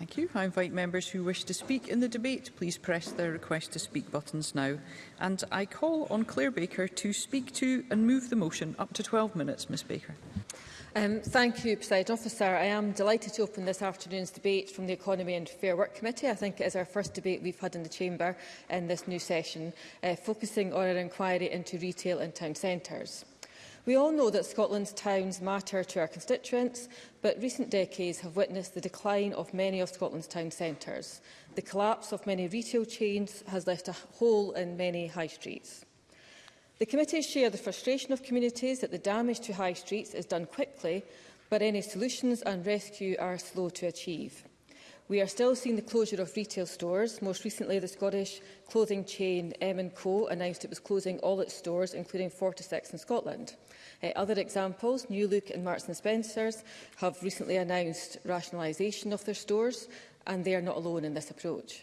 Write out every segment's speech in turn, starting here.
Thank you. I invite members who wish to speak in the debate, please press their request to speak buttons now. And I call on Claire Baker to speak to and move the motion up to 12 minutes. Ms Baker. Um, thank you, President Officer. I am delighted to open this afternoon's debate from the Economy and Fair Work Committee. I think it is our first debate we've had in the Chamber in this new session, uh, focusing on our inquiry into retail and town centres. We all know that Scotland's towns matter to our constituents, but recent decades have witnessed the decline of many of Scotland's town centres. The collapse of many retail chains has left a hole in many high streets. The committees share the frustration of communities that the damage to high streets is done quickly, but any solutions and rescue are slow to achieve. We are still seeing the closure of retail stores. Most recently, the Scottish clothing chain M&Co announced it was closing all its stores, including 46 in Scotland. Uh, other examples, New Look and Marks and Spencers have recently announced rationalisation of their stores, and they are not alone in this approach.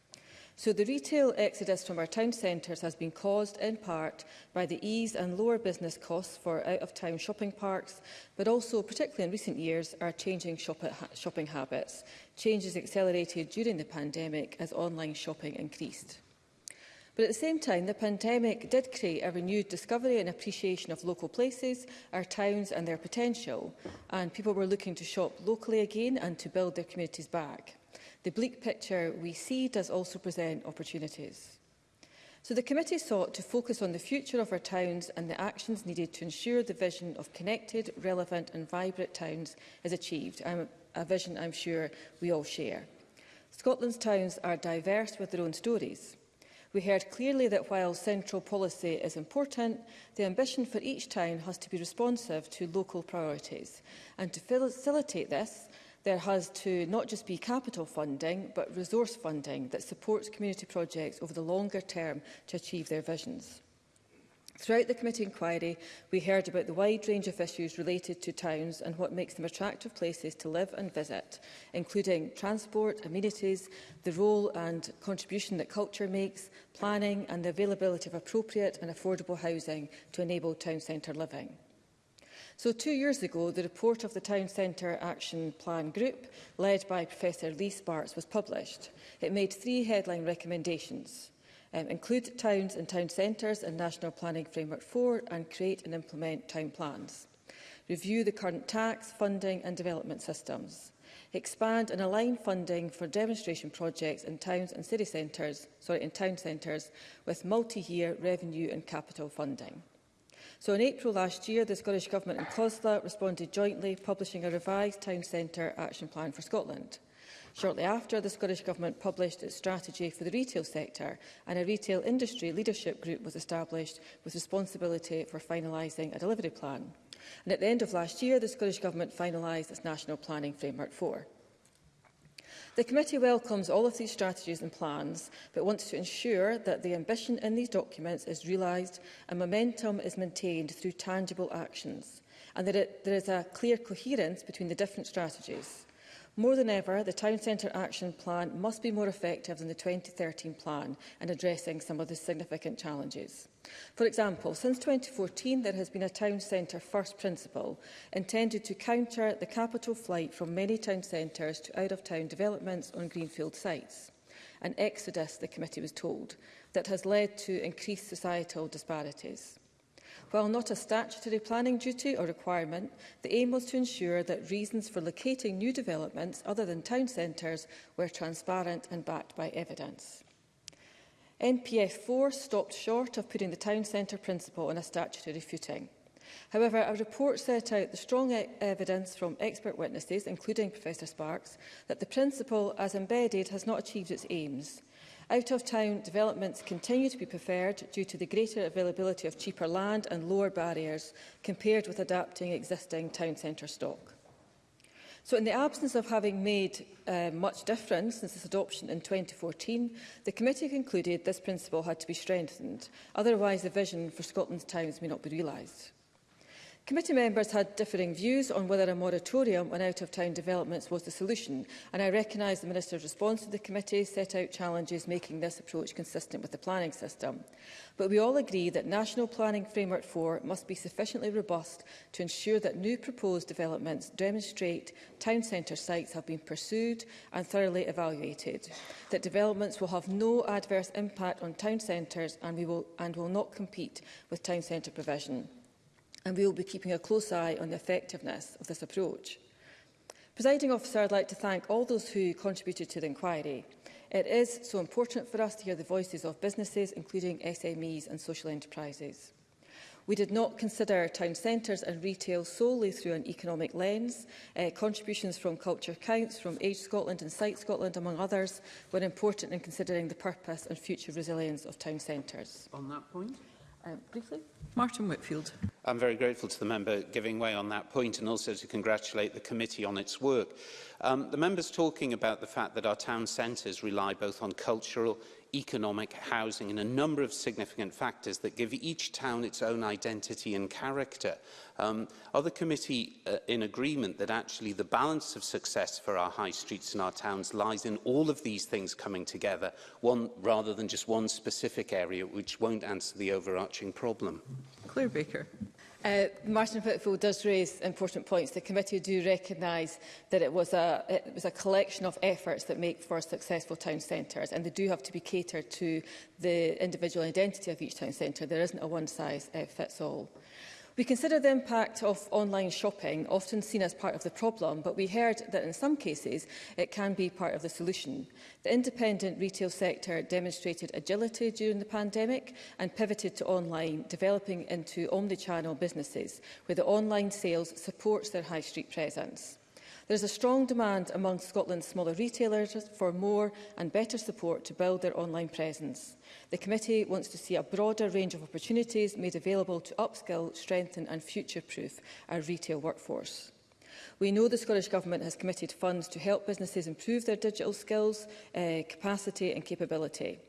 So the retail exodus from our town centres has been caused in part by the ease and lower business costs for out-of-town shopping parks, but also, particularly in recent years, our changing shop shopping habits, changes accelerated during the pandemic as online shopping increased. But at the same time, the pandemic did create a renewed discovery and appreciation of local places, our towns and their potential, and people were looking to shop locally again and to build their communities back. The bleak picture we see does also present opportunities. So the committee sought to focus on the future of our towns and the actions needed to ensure the vision of connected, relevant and vibrant towns is achieved, I'm, a vision I'm sure we all share. Scotland's towns are diverse with their own stories. We heard clearly that while central policy is important, the ambition for each town has to be responsive to local priorities. And to facilitate this, there has to not just be capital funding, but resource funding that supports community projects over the longer term to achieve their visions. Throughout the committee inquiry, we heard about the wide range of issues related to towns and what makes them attractive places to live and visit, including transport, amenities, the role and contribution that culture makes, planning and the availability of appropriate and affordable housing to enable town centre living. So two years ago, the report of the Town Centre Action Plan Group, led by Professor Lee Sparks, was published. It made three headline recommendations. Um, include towns and town centres in National Planning Framework 4 and create and implement town plans. Review the current tax, funding and development systems. Expand and align funding for demonstration projects in towns and city centres, sorry, in town centres with multi-year revenue and capital funding. So in April last year, the Scottish Government and COSLA responded jointly, publishing a revised Town Centre Action Plan for Scotland. Shortly after, the Scottish Government published its strategy for the retail sector and a retail industry leadership group was established with responsibility for finalising a delivery plan. And at the end of last year, the Scottish Government finalised its National Planning Framework 4. The committee welcomes all of these strategies and plans, but wants to ensure that the ambition in these documents is realised and momentum is maintained through tangible actions, and that it, there is a clear coherence between the different strategies. More than ever, the Town Centre Action Plan must be more effective than the 2013 plan in addressing some of the significant challenges. For example, since 2014 there has been a Town Centre First principle intended to counter the capital flight from many town centres to out-of-town developments on greenfield sites. An exodus, the committee was told, that has led to increased societal disparities. While not a statutory planning duty or requirement, the aim was to ensure that reasons for locating new developments other than town centres were transparent and backed by evidence. NPF 4 stopped short of putting the town centre principle on a statutory footing. However, our report set out the strong e evidence from expert witnesses, including Professor Sparks, that the principle as embedded has not achieved its aims. Out-of-town developments continue to be preferred due to the greater availability of cheaper land and lower barriers compared with adapting existing town centre stock. So in the absence of having made uh, much difference since its adoption in 2014, the committee concluded this principle had to be strengthened, otherwise the vision for Scotland's towns may not be realised. Committee members had differing views on whether a moratorium on out-of-town developments was the solution, and I recognise the Minister's response to the committee set out challenges making this approach consistent with the planning system. But we all agree that National Planning Framework 4 must be sufficiently robust to ensure that new proposed developments demonstrate town centre sites have been pursued and thoroughly evaluated, that developments will have no adverse impact on town centres and, we will, and will not compete with town centre provision and we will be keeping a close eye on the effectiveness of this approach. Presiding officer, I'd like to thank all those who contributed to the inquiry. It is so important for us to hear the voices of businesses, including SMEs and social enterprises. We did not consider town centres and retail solely through an economic lens. Uh, contributions from Culture Counts, from Age Scotland and Site Scotland, among others, were important in considering the purpose and future resilience of town centres. On that point? um, briefly. Martin Whitfield. I'm very grateful to the member giving way on that point and also to congratulate the committee on its work. Um, the member's talking about the fact that our town centres rely both on cultural economic, housing and a number of significant factors that give each town its own identity and character. Um, are the committee uh, in agreement that actually the balance of success for our high streets and our towns lies in all of these things coming together, one, rather than just one specific area which won't answer the overarching problem? Claire Baker. Uh, Martin Whitfield does raise important points. The committee do recognise that it was, a, it was a collection of efforts that make for successful town centres and they do have to be catered to the individual identity of each town centre. There isn't a one-size-fits-all. Uh, We consider the impact of online shopping, often seen as part of the problem, but we heard that in some cases it can be part of the solution. The independent retail sector demonstrated agility during the pandemic and pivoted to online, developing into omnichannel businesses, where the online sales supports their high street presence. There is a strong demand among Scotland's smaller retailers for more and better support to build their online presence. The committee wants to see a broader range of opportunities made available to upskill, strengthen and future-proof our retail workforce. We know the Scottish Government has committed funds to help businesses improve their digital skills, uh, capacity and capability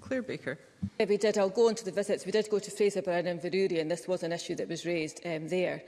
Claire Baker. Yeah, we did. I'll go on to the visits. We did go to Fraserburn and Veruri, and this was an issue that was raised um, there.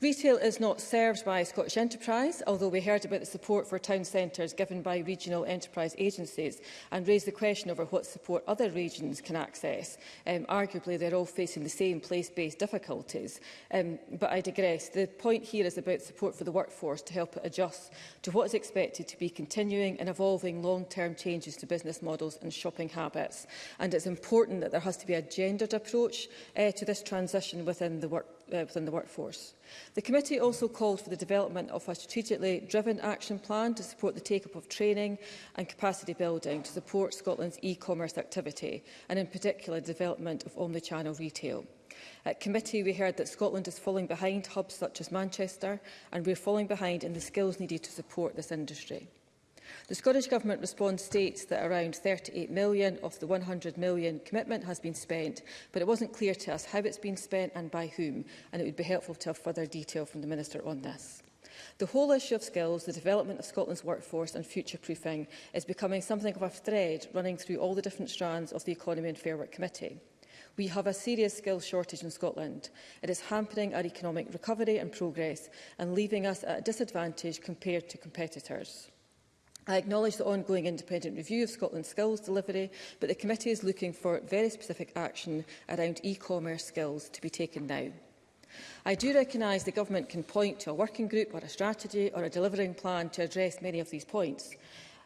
Retail is not served by Scottish Enterprise, although we heard about the support for town centres given by regional enterprise agencies and raised the question over what support other regions can access. Um, arguably, they're all facing the same place-based difficulties. Um, but I digress. The point here is about support for the workforce to help it adjust to what is expected to be continuing and evolving long-term changes to business models and shopping habits. And it's important that there has to be a gendered approach uh, to this transition within the work uh, within the workforce. The committee also called for the development of a strategically driven action plan to support the take-up of training and capacity building to support Scotland's e-commerce activity and in particular development of omnichannel retail. At committee, we heard that Scotland is falling behind hubs such as Manchester and we're falling behind in the skills needed to support this industry. The Scottish Government response states that around 38 million of the 100 million commitment has been spent, but it wasn't clear to us how it's been spent and by whom, and it would be helpful to have further detail from the Minister on this. The whole issue of skills, the development of Scotland's workforce and future-proofing is becoming something of a thread running through all the different strands of the Economy and Fair Work Committee. We have a serious skills shortage in Scotland. It is hampering our economic recovery and progress and leaving us at a disadvantage compared to competitors. I acknowledge the ongoing independent review of Scotland's skills delivery, but the committee is looking for very specific action around e-commerce skills to be taken now. I do recognise the Government can point to a working group or a strategy or a delivering plan to address many of these points,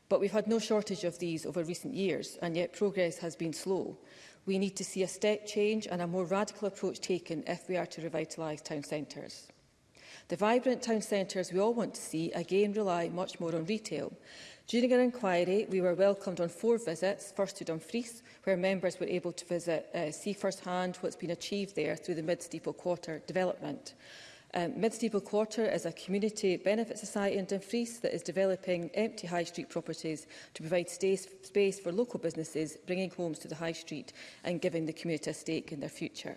but we've had no shortage of these over recent years, and yet progress has been slow. We need to see a step change and a more radical approach taken if we are to revitalise town centres. The vibrant town centres we all want to see again rely much more on retail. During our inquiry, we were welcomed on four visits, first to Dumfries, where members were able to visit, uh, see firsthand what's been achieved there through the Mid-Steeple Quarter development. Um, Mid-Steeple Quarter is a community benefit society in Dumfries that is developing empty high street properties to provide stays, space for local businesses, bringing homes to the high street and giving the community a stake in their future.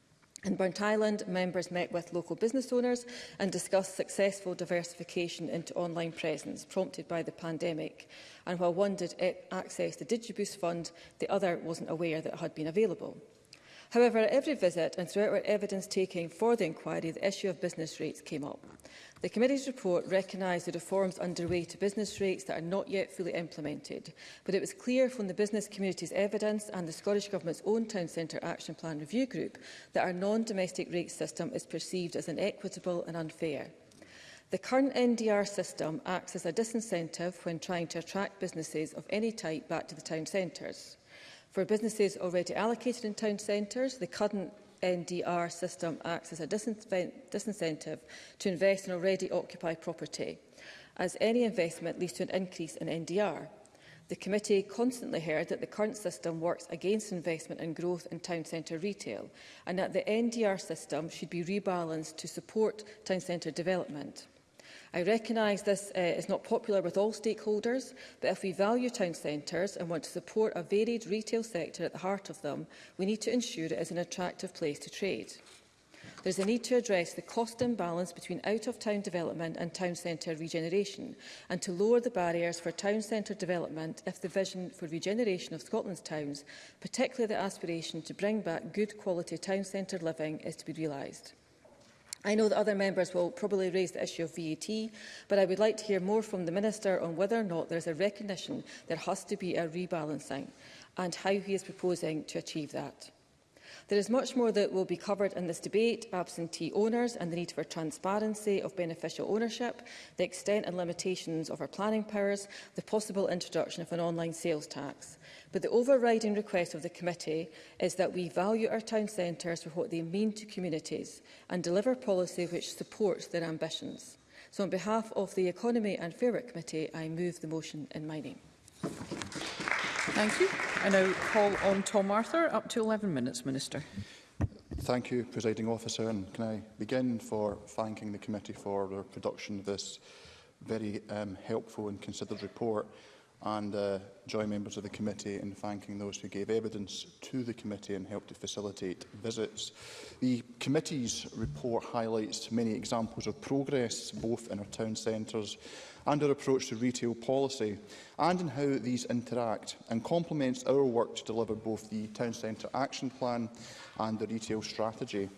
In Burnt Island, members met with local business owners and discussed successful diversification into online presence prompted by the pandemic. And while one did access the Digiboost fund, the other wasn't aware that it had been available. However, at every visit and throughout our evidence taking for the inquiry, the issue of business rates came up. The committee's report recognised the reforms underway to business rates that are not yet fully implemented, but it was clear from the business community's evidence and the Scottish Government's own Town Centre Action Plan Review Group that our non-domestic rate system is perceived as inequitable and unfair. The current NDR system acts as a disincentive when trying to attract businesses of any type back to the town centres. For businesses already allocated in town centres, the current NDR system acts as a disincentive to invest in already occupied property, as any investment leads to an increase in NDR. The committee constantly heard that the current system works against investment and growth in town centre retail and that the NDR system should be rebalanced to support town centre development. I recognise this uh, is not popular with all stakeholders, but if we value town centres and want to support a varied retail sector at the heart of them, we need to ensure it is an attractive place to trade. There is a need to address the cost imbalance between out-of-town development and town centre regeneration and to lower the barriers for town centre development if the vision for regeneration of Scotland's towns, particularly the aspiration to bring back good quality town centre living, is to be realised. I know that other members will probably raise the issue of VAT, but I would like to hear more from the Minister on whether or not there is a recognition there has to be a rebalancing and how he is proposing to achieve that. There is much more that will be covered in this debate, absentee owners and the need for transparency of beneficial ownership, the extent and limitations of our planning powers, the possible introduction of an online sales tax. But the overriding request of the committee is that we value our town centres for what they mean to communities and deliver policy which supports their ambitions. So on behalf of the Economy and Fair Work Committee, I move the motion in my name. Thank you. I now call on Tom Arthur. Up to 11 minutes, Minister. Thank you, Presiding Officer. And can I begin for thanking the committee for their production of this very um, helpful and considered report and uh, join members of the committee in thanking those who gave evidence to the committee and helped to facilitate visits. The committee's report highlights many examples of progress, both in our town centres and our approach to retail policy, and in how these interact, and complements our work to deliver both the Town Centre Action Plan and the Retail Strategy.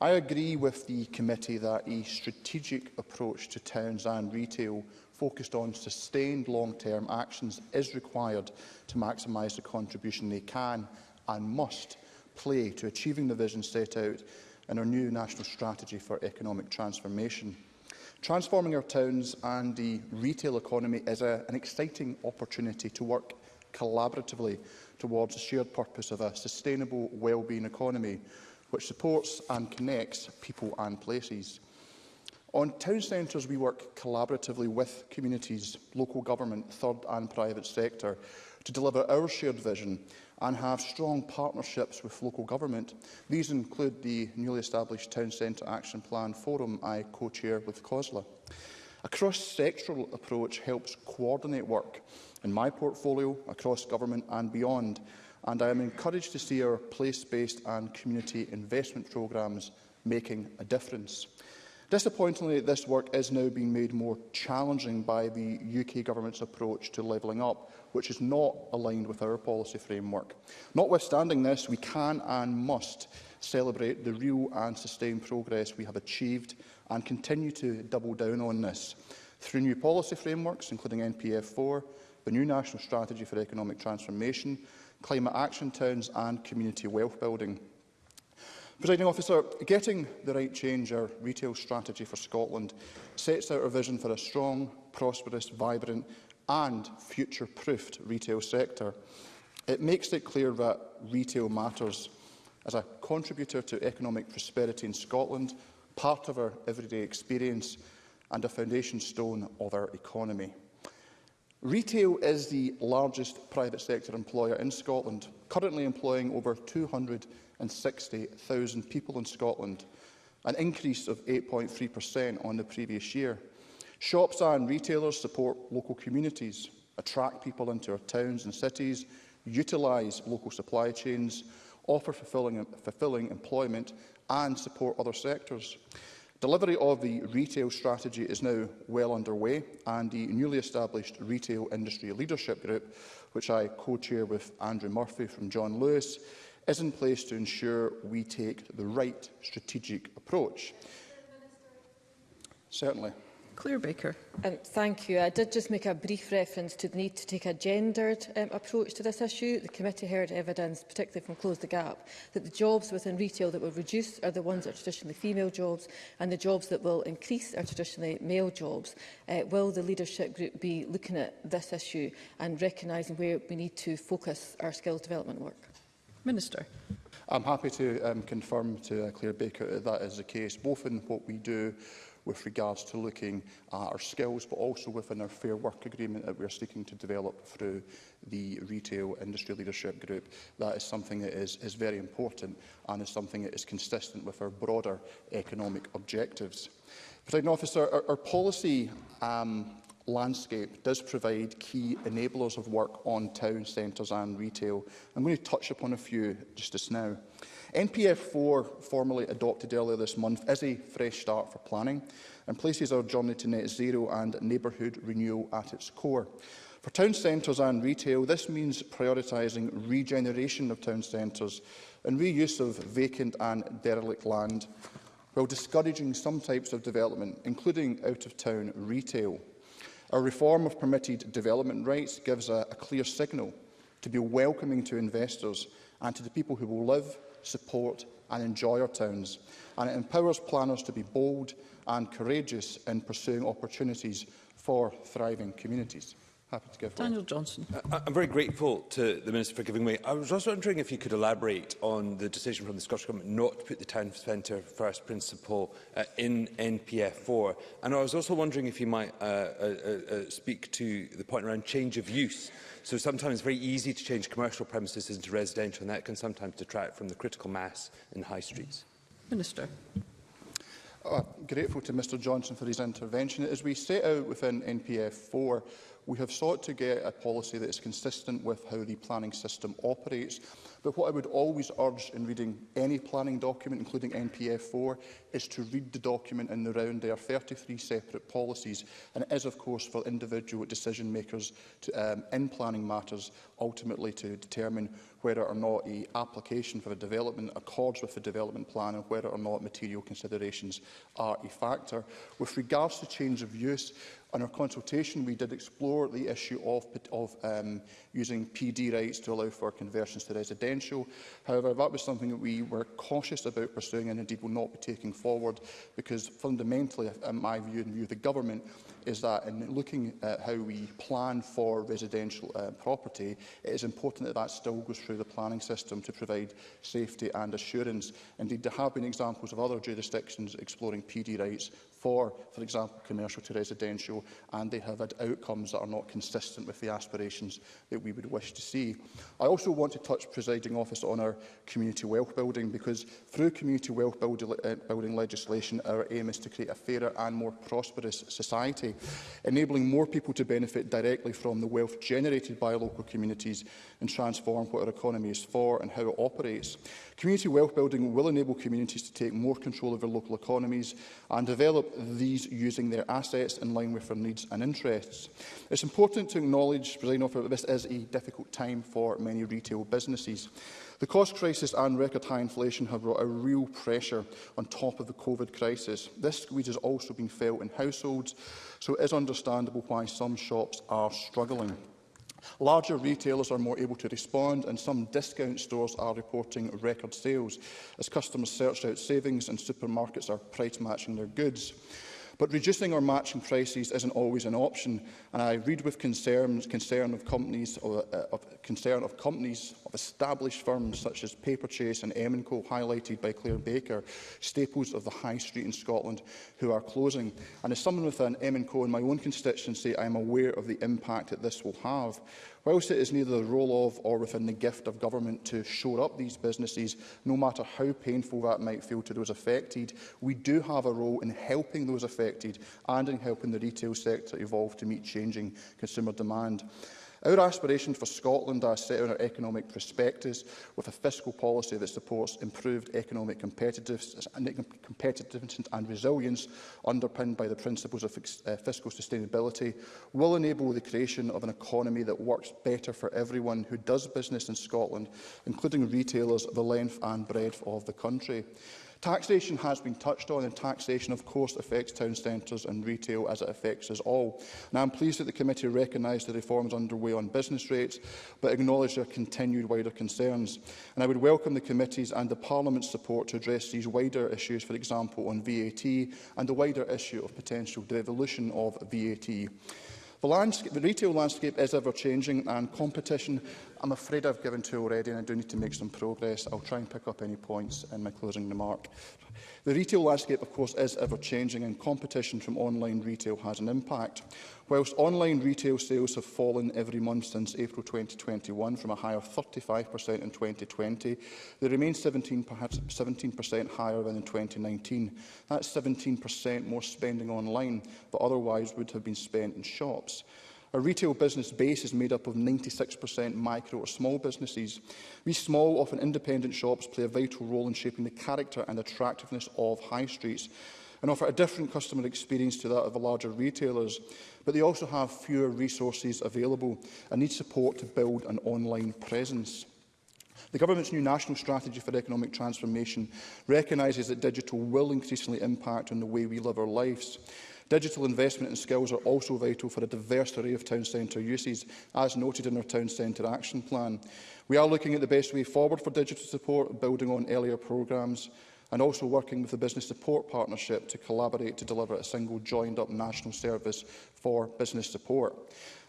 I agree with the committee that a strategic approach to towns and retail focused on sustained long-term actions is required to maximise the contribution they can and must play to achieving the vision set out in our new national strategy for economic transformation. Transforming our towns and the retail economy is a, an exciting opportunity to work collaboratively towards the shared purpose of a sustainable well-being economy which supports and connects people and places. On town centres, we work collaboratively with communities, local government, third and private sector to deliver our shared vision and have strong partnerships with local government. These include the newly established Town Centre Action Plan Forum I co-chair with COSLA. A cross-sectoral approach helps coordinate work in my portfolio, across government and beyond, and I am encouraged to see our place-based and community investment programmes making a difference. Disappointingly, this work is now being made more challenging by the UK government's approach to levelling up, which is not aligned with our policy framework. Notwithstanding this, we can and must celebrate the real and sustained progress we have achieved and continue to double down on this through new policy frameworks, including NPF4, the new National Strategy for Economic Transformation, Climate Action Towns and Community Wealth Building. Presiding officer, getting the right change, our retail strategy for Scotland, sets out a vision for a strong, prosperous, vibrant and future-proofed retail sector. It makes it clear that retail matters. As a contributor to economic prosperity in Scotland, part of our everyday experience and a foundation stone of our economy. Retail is the largest private sector employer in Scotland, currently employing over 200 160,000 people in Scotland, an increase of 8.3% on the previous year. Shops and retailers support local communities, attract people into our towns and cities, utilise local supply chains, offer fulfilling, fulfilling employment and support other sectors. Delivery of the retail strategy is now well underway and the newly established Retail Industry Leadership Group, which I co-chair with Andrew Murphy from John Lewis, is in place to ensure we take the right strategic approach. Certainly. Claire Baker. Um, thank you. I did just make a brief reference to the need to take a gendered um, approach to this issue. The committee heard evidence, particularly from Close the Gap, that the jobs within retail that will reduce are the ones that are traditionally female jobs and the jobs that will increase are traditionally male jobs. Uh, will the leadership group be looking at this issue and recognising where we need to focus our skills development work? Minister. I'm happy to um, confirm to uh, Claire Baker that that is the case, both in what we do with regards to looking at our skills, but also within our Fair Work Agreement that we're seeking to develop through the Retail Industry Leadership Group. That is something that is, is very important and is something that is consistent with our broader economic objectives. President Officer, our, our policy um, landscape does provide key enablers of work on town centres and retail. I'm going to touch upon a few just as now. NPF 4, formally adopted earlier this month, is a fresh start for planning and places our journey to net zero and neighbourhood renewal at its core. For town centres and retail, this means prioritising regeneration of town centres and reuse of vacant and derelict land, while discouraging some types of development, including out-of-town retail. A reform of permitted development rights gives a, a clear signal to be welcoming to investors and to the people who will live, support and enjoy our towns. And it empowers planners to be bold and courageous in pursuing opportunities for thriving communities happy to give Daniel way. Johnson. Uh, I'm very grateful to the Minister for giving way. I was also wondering if you could elaborate on the decision from the Scottish Government not to put the town centre first principle uh, in NPF4. And I was also wondering if you might uh, uh, uh, uh, speak to the point around change of use. So sometimes it's very easy to change commercial premises into residential, and that can sometimes detract from the critical mass in high streets. Minister. Oh, uh, I'm grateful to Mr Johnson for his intervention. As we set out within NPF 4, we have sought to get a policy that is consistent with how the planning system operates. But what I would always urge in reading any planning document, including NPF4, is to read the document in the round. There are 33 separate policies, and it is, of course, for individual decision makers to, um, in planning matters ultimately to determine whether or not an application for a development accords with the development plan and whether or not material considerations are a factor. With regards to change of use, in our consultation, we did explore the issue of, of um, using PD rights to allow for conversions to residential. However, that was something that we were cautious about pursuing and indeed will not be taking forward because fundamentally, in my view and view of the government, is that in looking at how we plan for residential uh, property, it is important that that still goes through the planning system to provide safety and assurance. Indeed, there have been examples of other jurisdictions exploring PD rights for, for example, commercial to residential, and they have had outcomes that are not consistent with the aspirations that we would wish to see. I also want to touch, presiding officer, on our community wealth building, because through community wealth uh, building legislation, our aim is to create a fairer and more prosperous society housing, enabling more people to benefit directly from the wealth generated by local communities and transform what our economy is for and how it operates. Community wealth building will enable communities to take more control of their local economies and develop these using their assets in line with their needs and interests. It's important to acknowledge, President Officer, that this is a difficult time for many retail businesses. The cost crisis and record high inflation have brought a real pressure on top of the COVID crisis. This squeeze has also been felt in households, so it is understandable why some shops are struggling. Larger retailers are more able to respond and some discount stores are reporting record sales as customers search out savings and supermarkets are price matching their goods. But reducing or matching prices isn't always an option and I read with concerns, concern of companies or uh, of concern of companies of established firms such as Paper Chase and Co, highlighted by Claire Baker, staples of the high street in Scotland, who are closing. And as someone within Co in my own constituency, I am aware of the impact that this will have. Whilst it is neither the role of or within the gift of government to shore up these businesses, no matter how painful that might feel to those affected, we do have a role in helping those affected and in helping the retail sector evolve to meet changing consumer demand. Our aspirations for Scotland are set in our economic prospectus with a fiscal policy that supports improved economic competitiveness and resilience underpinned by the principles of uh, fiscal sustainability will enable the creation of an economy that works better for everyone who does business in Scotland, including retailers the length and breadth of the country. Taxation has been touched on, and taxation, of course, affects town centres and retail as it affects us all. And I'm pleased that the committee recognised the reforms underway on business rates, but acknowledged their continued wider concerns. And I would welcome the committee's and the Parliament's support to address these wider issues, for example, on VAT and the wider issue of potential devolution of VAT. The, the retail landscape is ever-changing and competition I'm afraid I've given to already and I do need to make some progress. I'll try and pick up any points in my closing remark. The retail landscape, of course, is ever-changing and competition from online retail has an impact. Whilst online retail sales have fallen every month since April 2021 from a high of 35% in 2020, they remain 17%, perhaps 17% higher than in 2019. That's 17% more spending online, but otherwise would have been spent in shops. Our retail business base is made up of 96% micro or small businesses. These small, often independent shops play a vital role in shaping the character and attractiveness of high streets and offer a different customer experience to that of the larger retailers, but they also have fewer resources available and need support to build an online presence. The Government's new National Strategy for Economic Transformation recognises that digital will increasingly impact on the way we live our lives. Digital investment and skills are also vital for a diverse array of town centre uses, as noted in our Town Centre Action Plan. We are looking at the best way forward for digital support, building on earlier programmes and also working with the Business Support Partnership to collaborate to deliver a single joined-up national service for business support.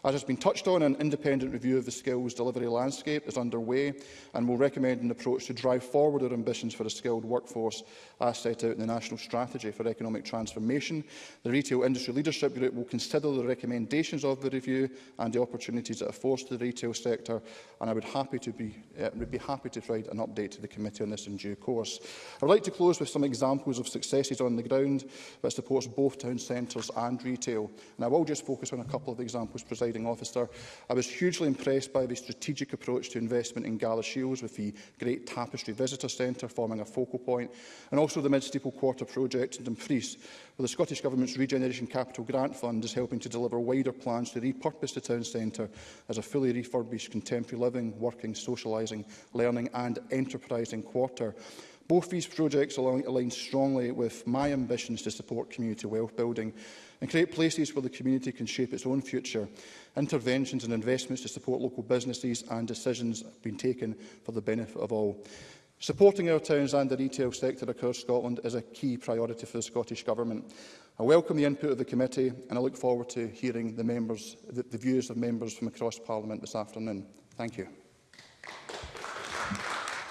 As has been touched on, an independent review of the skills delivery landscape is underway and will recommend an approach to drive forward our ambitions for a skilled workforce as set out in the National Strategy for Economic Transformation. The Retail Industry Leadership Group will consider the recommendations of the review and the opportunities that are forced to the retail sector, and I would happy to be, uh, would be happy to provide an update to the committee on this in due course. I would like to close with some examples of successes on the ground that supports both town centres and retail. And I will just focus on a couple of examples, presiding officer. I was hugely impressed by the strategic approach to investment in Gala Shields with the Great Tapestry Visitor Centre forming a focal point, and also the Mid-Steeple Quarter project in Dumfries, where the Scottish Government's Regeneration Capital Grant Fund is helping to deliver wider plans to repurpose the town centre as a fully refurbished contemporary living, working, socialising, learning and enterprising quarter. Both these projects align strongly with my ambitions to support community wealth building and create places where the community can shape its own future. Interventions and investments to support local businesses and decisions have been taken for the benefit of all. Supporting our towns and the retail sector across Scotland is a key priority for the Scottish Government. I welcome the input of the committee and I look forward to hearing the, members, the, the views of members from across Parliament this afternoon. Thank you.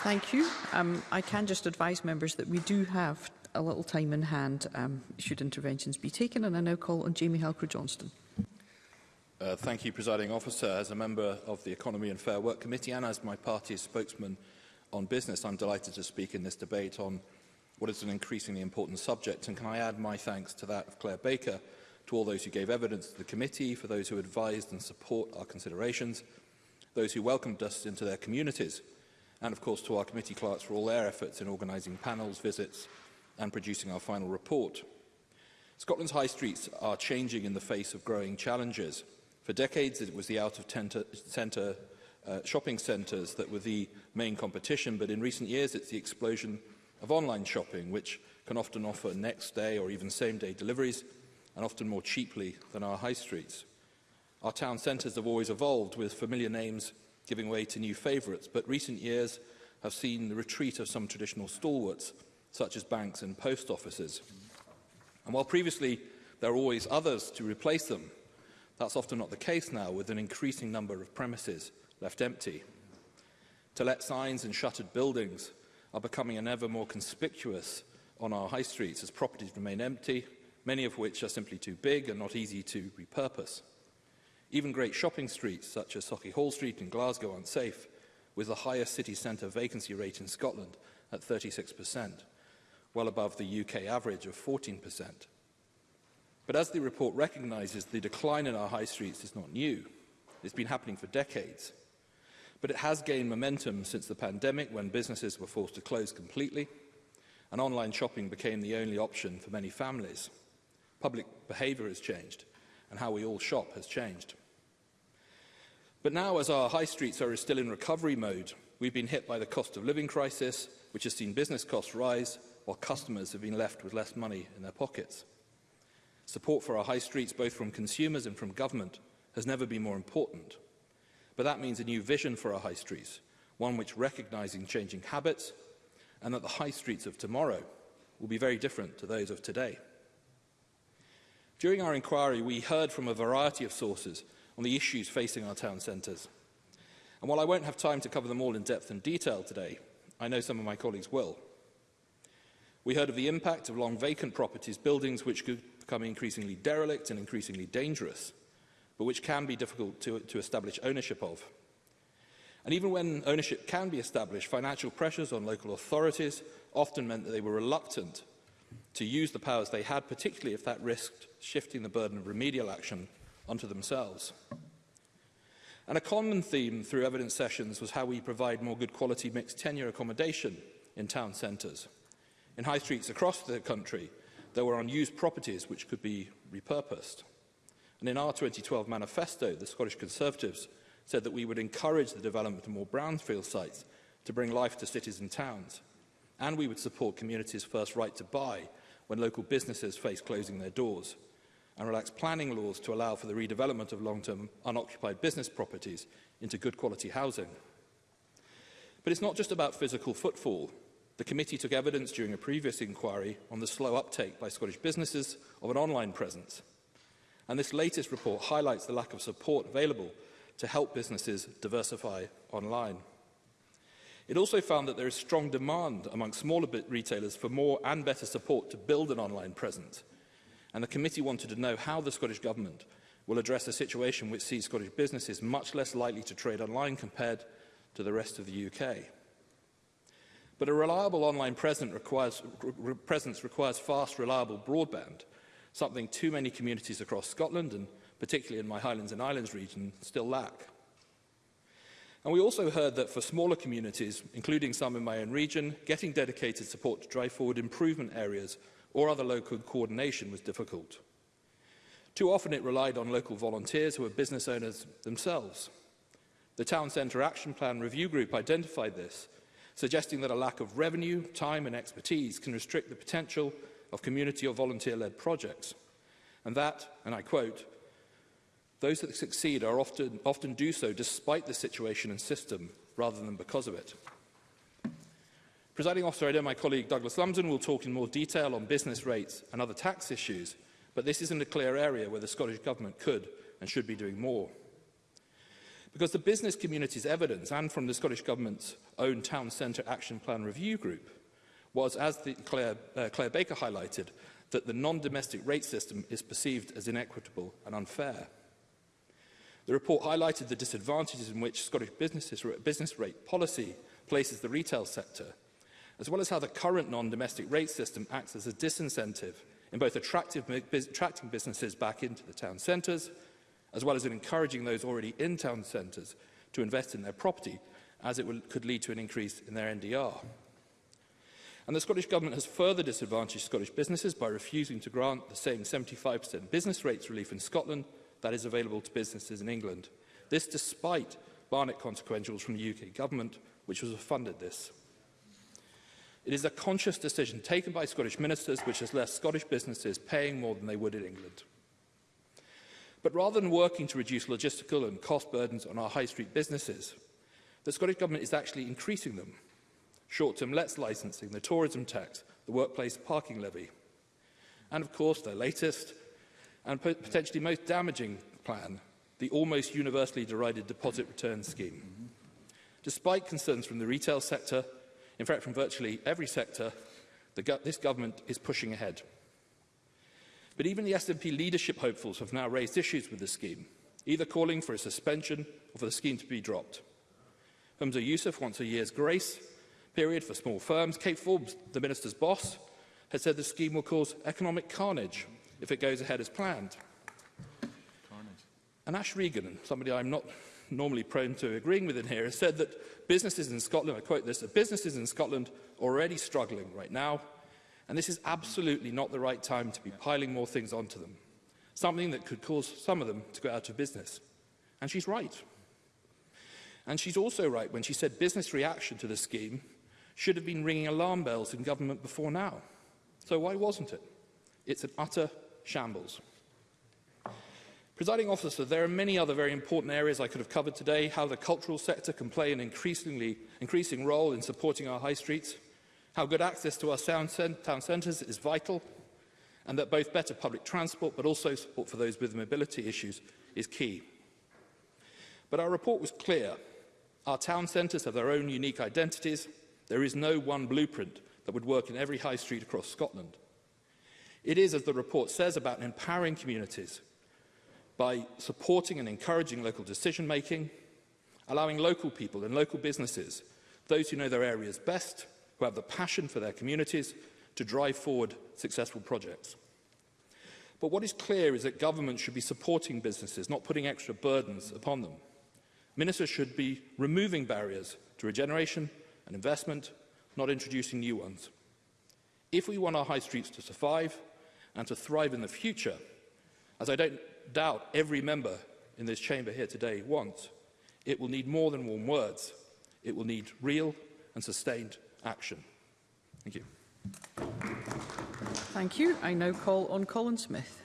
Thank you. Um, I can just advise members that we do have a little time in hand um, should interventions be taken, and I now call on Jamie Halker-Johnston. Uh, thank you, Presiding Officer. As a member of the Economy and Fair Work Committee and as my party's spokesman on business, I'm delighted to speak in this debate on what is an increasingly important subject. And can I add my thanks to that of Claire Baker, to all those who gave evidence to the committee, for those who advised and support our considerations, those who welcomed us into their communities, and of course to our committee clerks for all their efforts in organising panels, visits and producing our final report. Scotland's high streets are changing in the face of growing challenges. For decades, it was the out-of-centre uh, shopping centres that were the main competition, but in recent years it's the explosion of online shopping, which can often offer next day or even same day deliveries, and often more cheaply than our high streets. Our town centres have always evolved, with familiar names giving way to new favourites, but recent years have seen the retreat of some traditional stalwarts, such as banks and post offices. And while previously there are always others to replace them, that's often not the case now, with an increasing number of premises left empty. To let signs and shuttered buildings are becoming an ever more conspicuous on our high streets as properties remain empty, many of which are simply too big and not easy to repurpose. Even great shopping streets such as Socky Hall Street in Glasgow aren't safe, with the highest city centre vacancy rate in Scotland at 36%, well above the UK average of 14%. But as the report recognises, the decline in our high streets is not new. It's been happening for decades but it has gained momentum since the pandemic when businesses were forced to close completely and online shopping became the only option for many families. Public behaviour has changed and how we all shop has changed. But now, as our high streets are still in recovery mode, we've been hit by the cost of living crisis, which has seen business costs rise while customers have been left with less money in their pockets. Support for our high streets, both from consumers and from government, has never been more important. But that means a new vision for our high streets, one which recognising changing habits and that the high streets of tomorrow will be very different to those of today. During our inquiry, we heard from a variety of sources on the issues facing our town centres. And while I won't have time to cover them all in depth and detail today, I know some of my colleagues will. We heard of the impact of long vacant properties, buildings which could become increasingly derelict and increasingly dangerous but which can be difficult to, to establish ownership of. And even when ownership can be established, financial pressures on local authorities often meant that they were reluctant to use the powers they had, particularly if that risked shifting the burden of remedial action onto themselves. And a common theme through evidence sessions was how we provide more good quality mixed tenure accommodation in town centres. In high streets across the country, there were unused properties which could be repurposed. And in our 2012 manifesto, the Scottish Conservatives said that we would encourage the development of more brownfield sites to bring life to cities and towns. And we would support communities' first right to buy when local businesses face closing their doors and relax planning laws to allow for the redevelopment of long-term unoccupied business properties into good quality housing. But it's not just about physical footfall. The committee took evidence during a previous inquiry on the slow uptake by Scottish businesses of an online presence – And this latest report highlights the lack of support available to help businesses diversify online. It also found that there is strong demand among smaller retailers for more and better support to build an online presence. And the committee wanted to know how the Scottish Government will address a situation which sees Scottish businesses much less likely to trade online compared to the rest of the UK. But a reliable online presence requires, re presence requires fast, reliable broadband, something too many communities across Scotland, and particularly in my Highlands and Islands region, still lack. And we also heard that for smaller communities, including some in my own region, getting dedicated support to drive forward improvement areas or other local coordination was difficult. Too often it relied on local volunteers who were business owners themselves. The Town Centre Action Plan Review Group identified this, suggesting that a lack of revenue, time and expertise can restrict the potential of community or volunteer-led projects. And that, and I quote, those that succeed are often, often do so despite the situation and system rather than because of it. Presiding officer, I know my colleague Douglas Lumsden will talk in more detail on business rates and other tax issues, but this isn't a clear area where the Scottish Government could and should be doing more. Because the business community's evidence, and from the Scottish Government's own Town Centre Action Plan Review Group, was, as the Claire, uh, Claire Baker highlighted, that the non-domestic rate system is perceived as inequitable and unfair. The report highlighted the disadvantages in which Scottish businesses, business rate policy places the retail sector, as well as how the current non-domestic rate system acts as a disincentive in both attracting businesses back into the town centres, as well as in encouraging those already in town centres to invest in their property, as it will, could lead to an increase in their NDR. And the Scottish Government has further disadvantaged Scottish businesses by refusing to grant the same 75% business rates relief in Scotland that is available to businesses in England. This despite Barnett consequentials from the UK Government, which has funded this. It is a conscious decision taken by Scottish ministers which has left Scottish businesses paying more than they would in England. But rather than working to reduce logistical and cost burdens on our high street businesses, the Scottish Government is actually increasing them short-term let's licensing, the tourism tax, the workplace parking levy. And of course, their latest and potentially most damaging plan, the almost universally derided deposit return scheme. Despite concerns from the retail sector, in fact from virtually every sector, go this government is pushing ahead. But even the SNP leadership hopefuls have now raised issues with the scheme, either calling for a suspension or for the scheme to be dropped. Humza Yousaf wants a year's grace, period for small firms. Kate Forbes, the minister's boss, has said the scheme will cause economic carnage if it goes ahead as planned. Carnage. And Ash Regan, somebody I'm not normally prone to agreeing with in here, has said that businesses in Scotland, I quote this, that businesses in Scotland are already struggling right now, and this is absolutely not the right time to be piling more things onto them, something that could cause some of them to go out of business. And she's right. And she's also right when she said business reaction to the scheme should have been ringing alarm bells in government before now. So why wasn't it? It's an utter shambles. Presiding officer, there are many other very important areas I could have covered today, how the cultural sector can play an increasingly, increasing role in supporting our high streets, how good access to our town centres is vital, and that both better public transport but also support for those with mobility issues is key. But our report was clear. Our town centres have their own unique identities, There is no one blueprint that would work in every high street across Scotland. It is, as the report says, about empowering communities by supporting and encouraging local decision making, allowing local people and local businesses, those who know their areas best, who have the passion for their communities, to drive forward successful projects. But what is clear is that government should be supporting businesses, not putting extra burdens upon them. Ministers should be removing barriers to regeneration, and investment, not introducing new ones. If we want our high streets to survive and to thrive in the future, as I don't doubt every member in this chamber here today wants, it will need more than warm words. It will need real and sustained action. Thank you. Thank you. I now call on Colin Smith.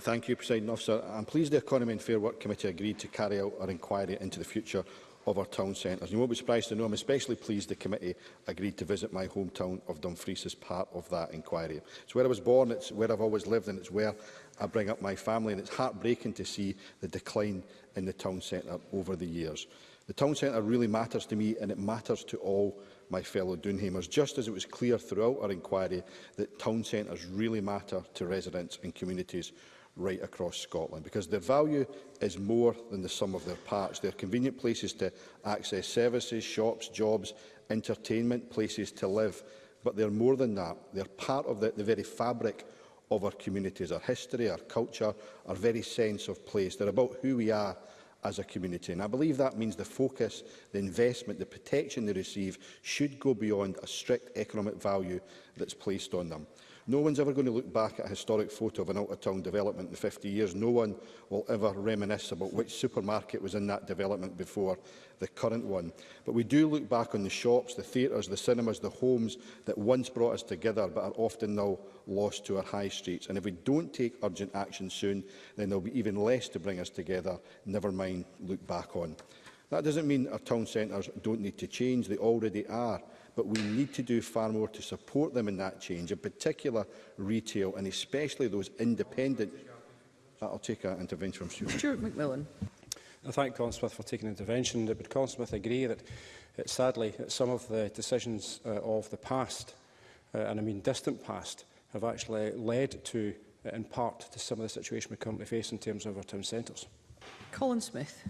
Thank you, President Officer. I'm pleased the Economy and Fair Work Committee agreed to carry out our inquiry into the future of our town centres. You won't be surprised to know I'm especially pleased the committee agreed to visit my hometown of Dumfries as part of that inquiry. It's where I was born, it's where I've always lived and it's where I bring up my family and it's heartbreaking to see the decline in the town centre over the years. The town centre really matters to me and it matters to all my fellow Dunhamers, just as it was clear throughout our inquiry that town centres really matter to residents and communities right across Scotland, because their value is more than the sum of their parts. They're convenient places to access services, shops, jobs, entertainment, places to live. But they're more than that. They're part of the, the very fabric of our communities, our history, our culture, our very sense of place. are about who we are as a community. And I believe that means the focus, the investment, the protection they receive should go beyond a strict economic value that's placed on them. No one's ever going to look back at a historic photo of an out-of-town development in 50 years. No one will ever reminisce about which supermarket was in that development before the current one. But we do look back on the shops, the theatres, the cinemas, the homes that once brought us together but are often now lost to our high streets. And if we don't take urgent action soon, then there'll be even less to bring us together, never mind look back on. That doesn't mean our town centres don't need to change, they already are but we need to do far more to support them in that change, in particular retail and especially those independent. I'll take an intervention from Stuart. Stuart McMillan. I thank Colin Smith for taking intervention. Would Colin Smith agree that, that uh, sadly that some of the decisions uh, of the past, uh, and I mean distant past, have actually led to, uh, in part, to some of the situation we currently face in terms of our town centres? Colin Smith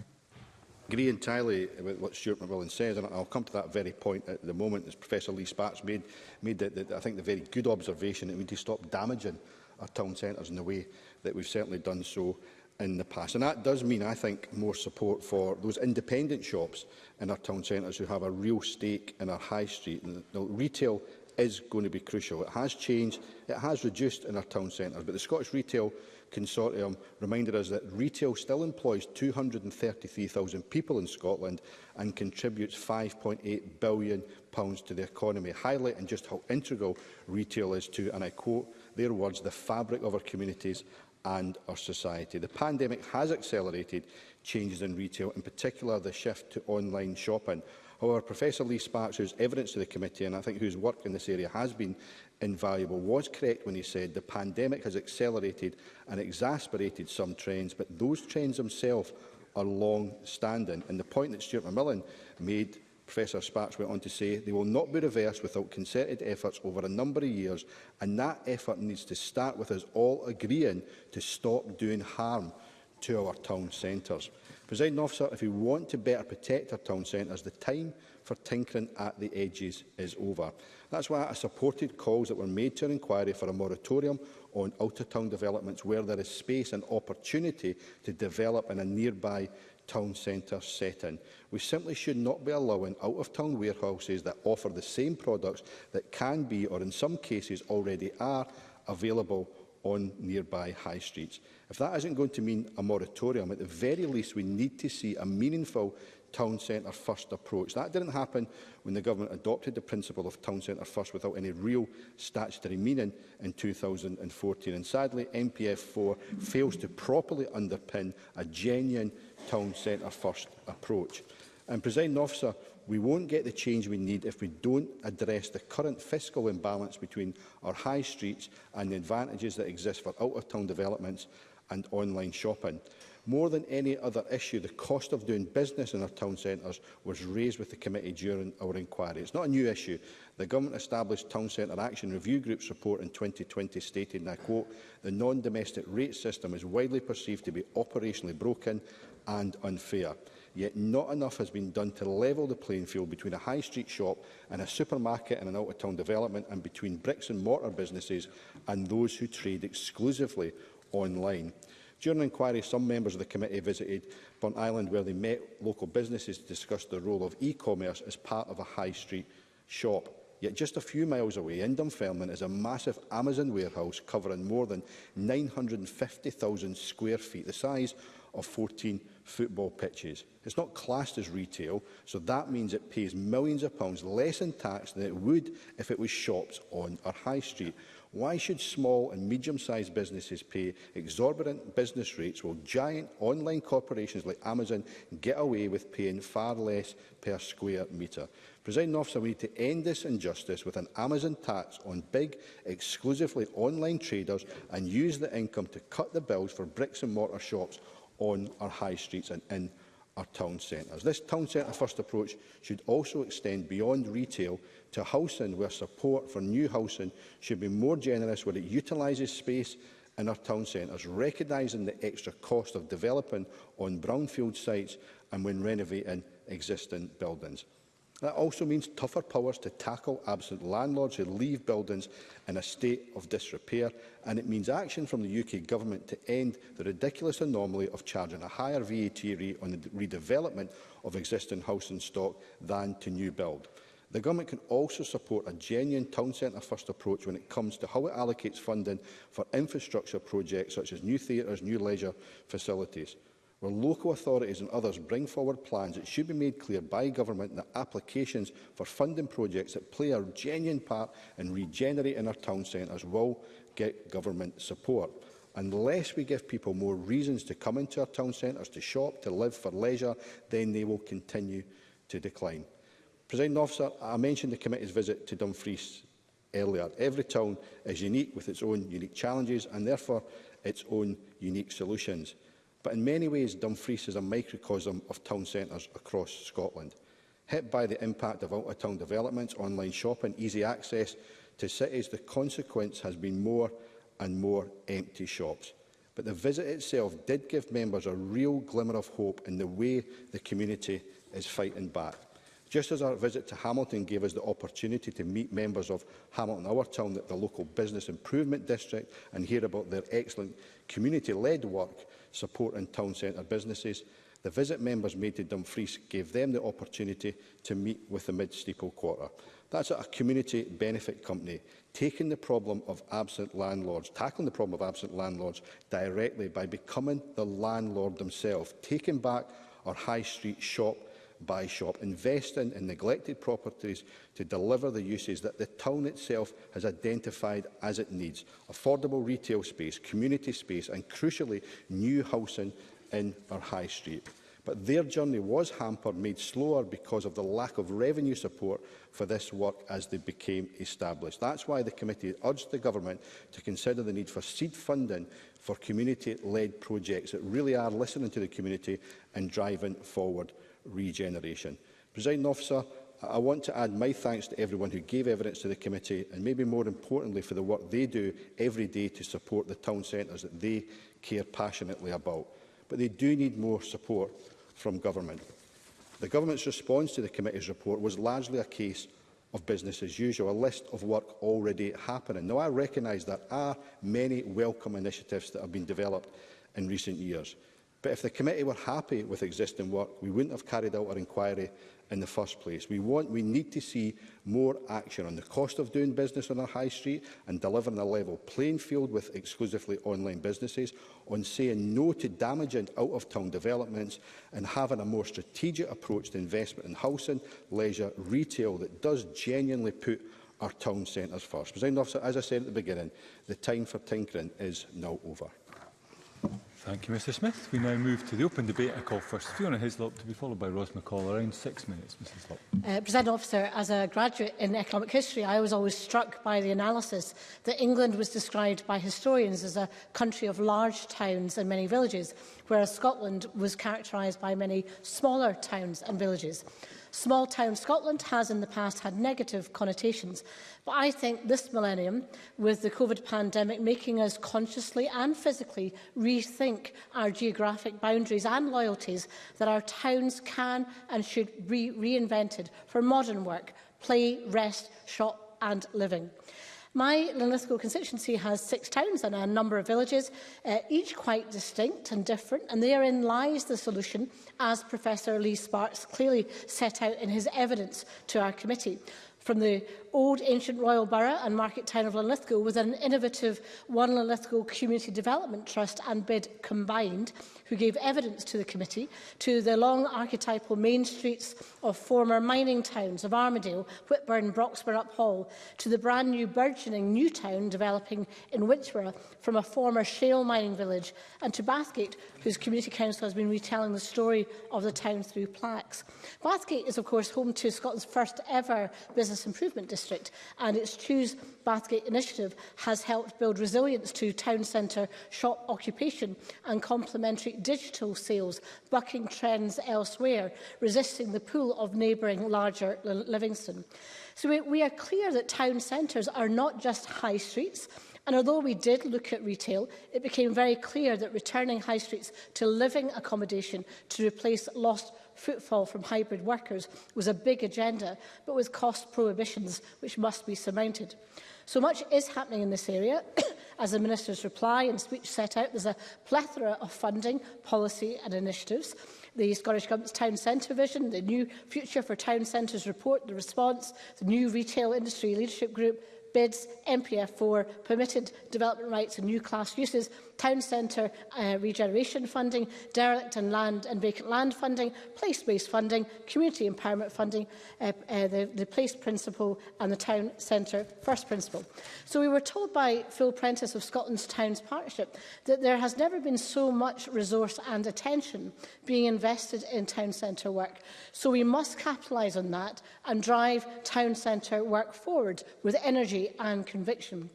agree entirely with what Stuart McMillan says, and I'll come to that very point at the moment, as Professor Lee Sparks made, made the, the, I think the very good observation that we need to stop damaging our town centres in the way that we've certainly done so in the past. And that does mean, I think, more support for those independent shops in our town centres who have a real stake in our high street. And the retail is going to be crucial. It has changed, it has reduced in our town centres, but the Scottish retail Consortium reminded us that retail still employs 233,000 people in Scotland and contributes £5.8 billion pounds to the economy, highlighting just how integral retail is to, and I quote their words, the fabric of our communities and our society. The pandemic has accelerated changes in retail, in particular the shift to online shopping, However, Professor Lee Sparks, whose evidence to the committee and I think whose work in this area has been invaluable, was correct when he said the pandemic has accelerated and exacerbated some trends, but those trends themselves are long-standing. And the point that Stuart McMillan made Professor Sparks went on to say they will not be reversed without concerted efforts over a number of years and that effort needs to start with us all agreeing to stop doing harm to our town centres. Presiding officer, if we want to better protect our town centres, the time for tinkering at the edges is over. That's why I supported calls that were made to an inquiry for a moratorium on out-of-town developments where there is space and opportunity to develop in a nearby town centre setting. We simply should not be allowing out-of-town warehouses that offer the same products that can be, or in some cases already are, available on nearby high streets. If that isn't going to mean a moratorium, at the very least we need to see a meaningful town centre first approach. That didn't happen when the government adopted the principle of town centre first without any real statutory meaning in 2014. And sadly, MPF 4 fails to properly underpin a genuine town centre first approach. And, President Officer, We won't get the change we need if we don't address the current fiscal imbalance between our high streets and the advantages that exist for out-of-town developments and online shopping. More than any other issue, the cost of doing business in our town centres was raised with the committee during our inquiry. It's not a new issue. The Government established Town Centre Action Review Group's report in 2020 stated, and I quote, the non-domestic rate system is widely perceived to be operationally broken and unfair yet not enough has been done to level the playing field between a high street shop and a supermarket in an out-of-town development and between bricks and mortar businesses and those who trade exclusively online. During an inquiry, some members of the committee visited Burnt Island where they met local businesses to discuss the role of e-commerce as part of a high street shop. Yet just a few miles away in Dunfermline is a massive Amazon warehouse covering more than 950,000 square feet, the size of 14 football pitches. It's not classed as retail, so that means it pays millions of pounds less in tax than it would if it was shops on our high street. Why should small and medium-sized businesses pay exorbitant business rates while giant online corporations like Amazon get away with paying far less per square metre? Presiding officer, we need to end this injustice with an Amazon tax on big, exclusively online traders and use the income to cut the bills for bricks and mortar shops on our high streets and in our town centres. This town centre first approach should also extend beyond retail to housing where support for new housing should be more generous where it utilises space in our town centres, recognising the extra cost of developing on brownfield sites and when renovating existing buildings. That also means tougher powers to tackle absent landlords who leave buildings in a state of disrepair, and it means action from the UK Government to end the ridiculous anomaly of charging a higher VAT rate on the redevelopment of existing housing stock than to new build. The Government can also support a genuine town centre first approach when it comes to how it allocates funding for infrastructure projects such as new theatres, new leisure facilities where local authorities and others bring forward plans, it should be made clear by government that applications for funding projects that play a genuine part in regenerating our town centres will get government support. Unless we give people more reasons to come into our town centres, to shop, to live for leisure, then they will continue to decline. President Officer, I mentioned the committee's visit to Dumfries earlier. Every town is unique with its own unique challenges and therefore its own unique solutions. But in many ways, Dumfries is a microcosm of town centres across Scotland. Hit by the impact of out-of-town developments, online shopping, easy access to cities, the consequence has been more and more empty shops. But the visit itself did give members a real glimmer of hope in the way the community is fighting back. Just as our visit to Hamilton gave us the opportunity to meet members of Hamilton Our Town at the local business improvement district and hear about their excellent community-led work, support in town centre businesses. The visit members made to Dumfries gave them the opportunity to meet with the Mid-Steeple Quarter. That's a community benefit company taking the problem of absent landlords, tackling the problem of absent landlords directly by becoming the landlord themselves, taking back our high street shop by shop, investing in neglected properties to deliver the uses that the town itself has identified as it needs, affordable retail space, community space and, crucially, new housing in our high street. But their journey was hampered, made slower because of the lack of revenue support for this work as they became established. That's why the committee urged the government to consider the need for seed funding for community-led projects that really are listening to the community and driving forward regeneration. Presiding officer, I want to add my thanks to everyone who gave evidence to the committee and maybe more importantly for the work they do every day to support the town centres that they care passionately about. But they do need more support from government. The government's response to the committee's report was largely a case of business as usual, a list of work already happening. Now, I recognise there are many welcome initiatives that have been developed in recent years. But if the committee were happy with existing work, we wouldn't have carried out our inquiry in the first place. We want, we need to see more action on the cost of doing business on our high street and delivering a level playing field with exclusively online businesses, on saying no to damaging out-of-town developments and having a more strategic approach to investment in housing, leisure, retail that does genuinely put our town centres first. President Officer, as I said at the beginning, the time for tinkering is now over. Thank you, Mr Smith. We now move to the open debate. I call first Fiona Hislop to be followed by Ros McCall. Around six minutes, Mrs Hislop. Uh, President Officer, as a graduate in economic history, I was always struck by the analysis that England was described by historians as a country of large towns and many villages, whereas Scotland was characterised by many smaller towns and villages. Small town Scotland has in the past had negative connotations, but I think this millennium, with the COVID pandemic making us consciously and physically rethink our geographic boundaries and loyalties, that our towns can and should be reinvented for modern work, play, rest, shop and living. My Linlithgow constituency has six towns and a number of villages, uh, each quite distinct and different, and therein lies the solution, as Professor Lee Sparks clearly set out in his evidence to our committee. From the old ancient Royal Borough and market town of Linlithgow was an innovative One Linlithgow Community Development Trust and BID combined, who gave evidence to the committee to the long archetypal main streets of former mining towns of Armadale, Whitburn, Broxburgh, Uphall, to the brand new burgeoning new town developing in Winchborough from a former shale mining village, and to Bathgate, whose community council has been retelling the story of the town through plaques. Bathgate is, of course, home to Scotland's first ever business improvement district District and its Choose Bathgate initiative has helped build resilience to town centre shop occupation and complementary digital sales, bucking trends elsewhere, resisting the pull of neighbouring larger Livingston. So we, we are clear that town centres are not just high streets, And although we did look at retail, it became very clear that returning high streets to living accommodation to replace lost footfall from hybrid workers was a big agenda, but with cost prohibitions which must be surmounted. So much is happening in this area. As the Minister's reply and speech set out, there's a plethora of funding, policy and initiatives. The Scottish Government's Town Centre Vision, the new Future for Town Centres report, the response, the new Retail Industry Leadership Group, bids, MPF4, permitted development rights and new class uses, town centre uh, regeneration funding, derelict and land and vacant land funding, place-based funding, community empowerment funding, uh, uh, the, the place principle and the town centre first principle. So we were told by Phil Prentice of Scotland's Towns Partnership that there has never been so much resource and attention being invested in town centre work. So we must capitalise on that and drive town centre work forward with energy and conviction.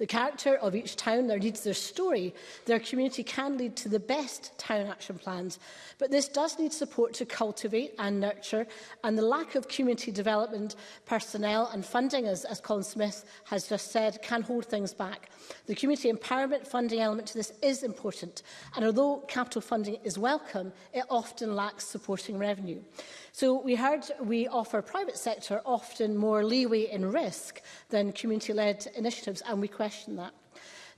The character of each town, their needs, their story, their community can lead to the best town action plans. But this does need support to cultivate and nurture, and the lack of community development personnel and funding, as, as Colin Smith has just said, can hold things back. The community empowerment funding element to this is important, and although capital funding is welcome, it often lacks supporting revenue. So we heard we offer private sector often more leeway in risk than community-led initiatives, and we question question that.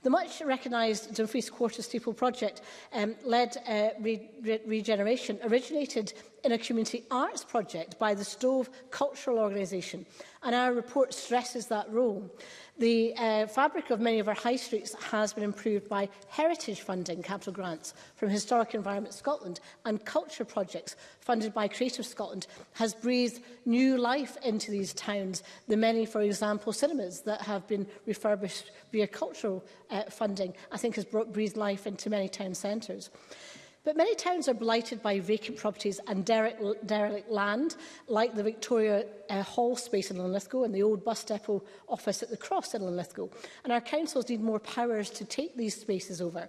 The much recognised Dumfries Quarter Steeple project um, led uh, re re regeneration originated in a community arts project by the Stove Cultural Organisation, and our report stresses that role. The uh, fabric of many of our high streets has been improved by heritage funding, capital grants from Historic Environment Scotland and culture projects funded by Creative Scotland has breathed new life into these towns. The many, for example, cinemas that have been refurbished via cultural uh, funding, I think has brought, breathed life into many town centres. But many towns are blighted by vacant properties and derelict, derelict land, like the Victoria uh, Hall space in Linlithgow and the old bus depot office at the Cross in Linlithgow. And our councils need more powers to take these spaces over.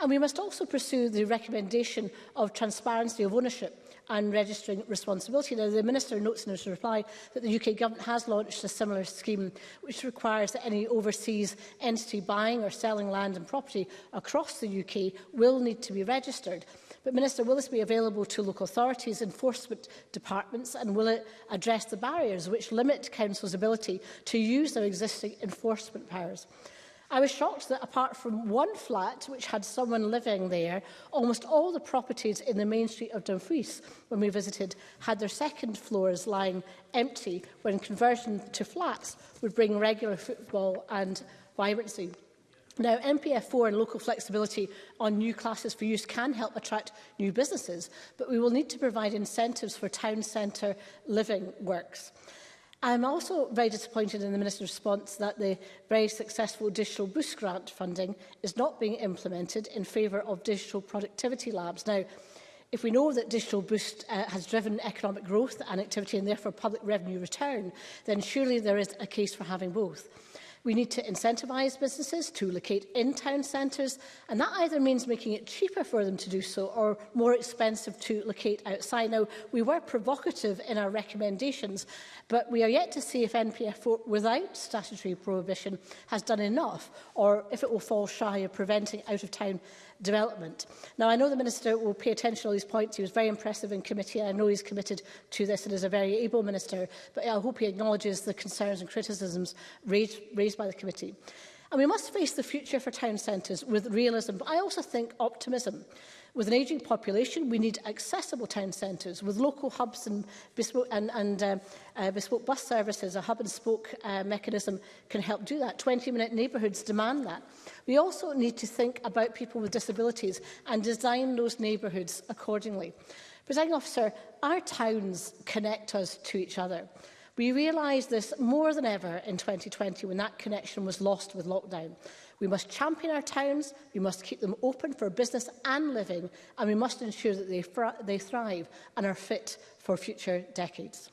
And we must also pursue the recommendation of transparency of ownership and registering responsibility. Now, the Minister notes in his reply that the UK Government has launched a similar scheme which requires that any overseas entity buying or selling land and property across the UK will need to be registered. But Minister, will this be available to local authorities, enforcement departments and will it address the barriers which limit councils' ability to use their existing enforcement powers? I was shocked that apart from one flat which had someone living there, almost all the properties in the main street of Dumfries when we visited had their second floors lying empty when conversion to flats would bring regular football and vibrancy. Now, MPF4 and local flexibility on new classes for use can help attract new businesses, but we will need to provide incentives for town centre living works. I'm also very disappointed in the Minister's response that the very successful Digital Boost Grant funding is not being implemented in favour of digital productivity labs. Now, if we know that Digital Boost uh, has driven economic growth and activity and therefore public revenue return, then surely there is a case for having both. We need to incentivise businesses to locate in town centres, and that either means making it cheaper for them to do so or more expensive to locate outside. Now, we were provocative in our recommendations, but we are yet to see if NPF4 without statutory prohibition has done enough or if it will fall shy of preventing out-of-town development. Now, I know the Minister will pay attention to all these points. He was very impressive in committee. I know he's committed to this and is a very able Minister, but I hope he acknowledges the concerns and criticisms raised, raised by the committee. And we must face the future for town centres with realism, but I also think optimism. With an ageing population, we need accessible town centres with local hubs and bespoke, and, and, uh, uh, bespoke bus services. A hub and spoke uh, mechanism can help do that. 20-minute neighbourhoods demand that. We also need to think about people with disabilities and design those neighbourhoods accordingly. Presiding officer, our towns connect us to each other. We realised this more than ever in 2020 when that connection was lost with lockdown. We must champion our towns, we must keep them open for business and living, and we must ensure that they, they thrive and are fit for future decades.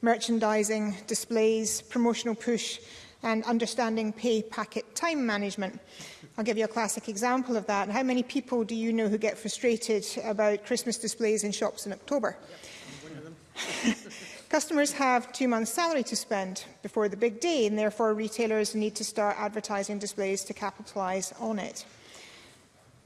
merchandising, displays, promotional push and understanding pay packet time management. I'll give you a classic example of that. how many people do you know who get frustrated about Christmas displays in shops in October? Customers have two months' salary to spend before the big day, and therefore retailers need to start advertising displays to capitalise on it.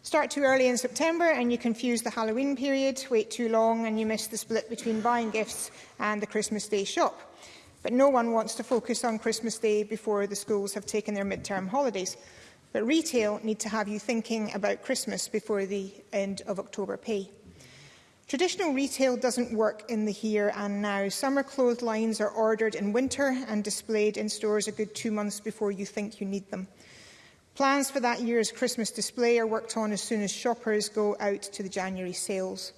Start too early in September and you confuse the Halloween period, wait too long and you miss the split between buying gifts and the Christmas Day shop. But no one wants to focus on Christmas Day before the schools have taken their midterm holidays. But retail need to have you thinking about Christmas before the end of October pay. Traditional retail doesn't work in the here and now. Summer clothes lines are ordered in winter and displayed in stores a good two months before you think you need them. Plans for that year's Christmas display are worked on as soon as shoppers go out to the January sales.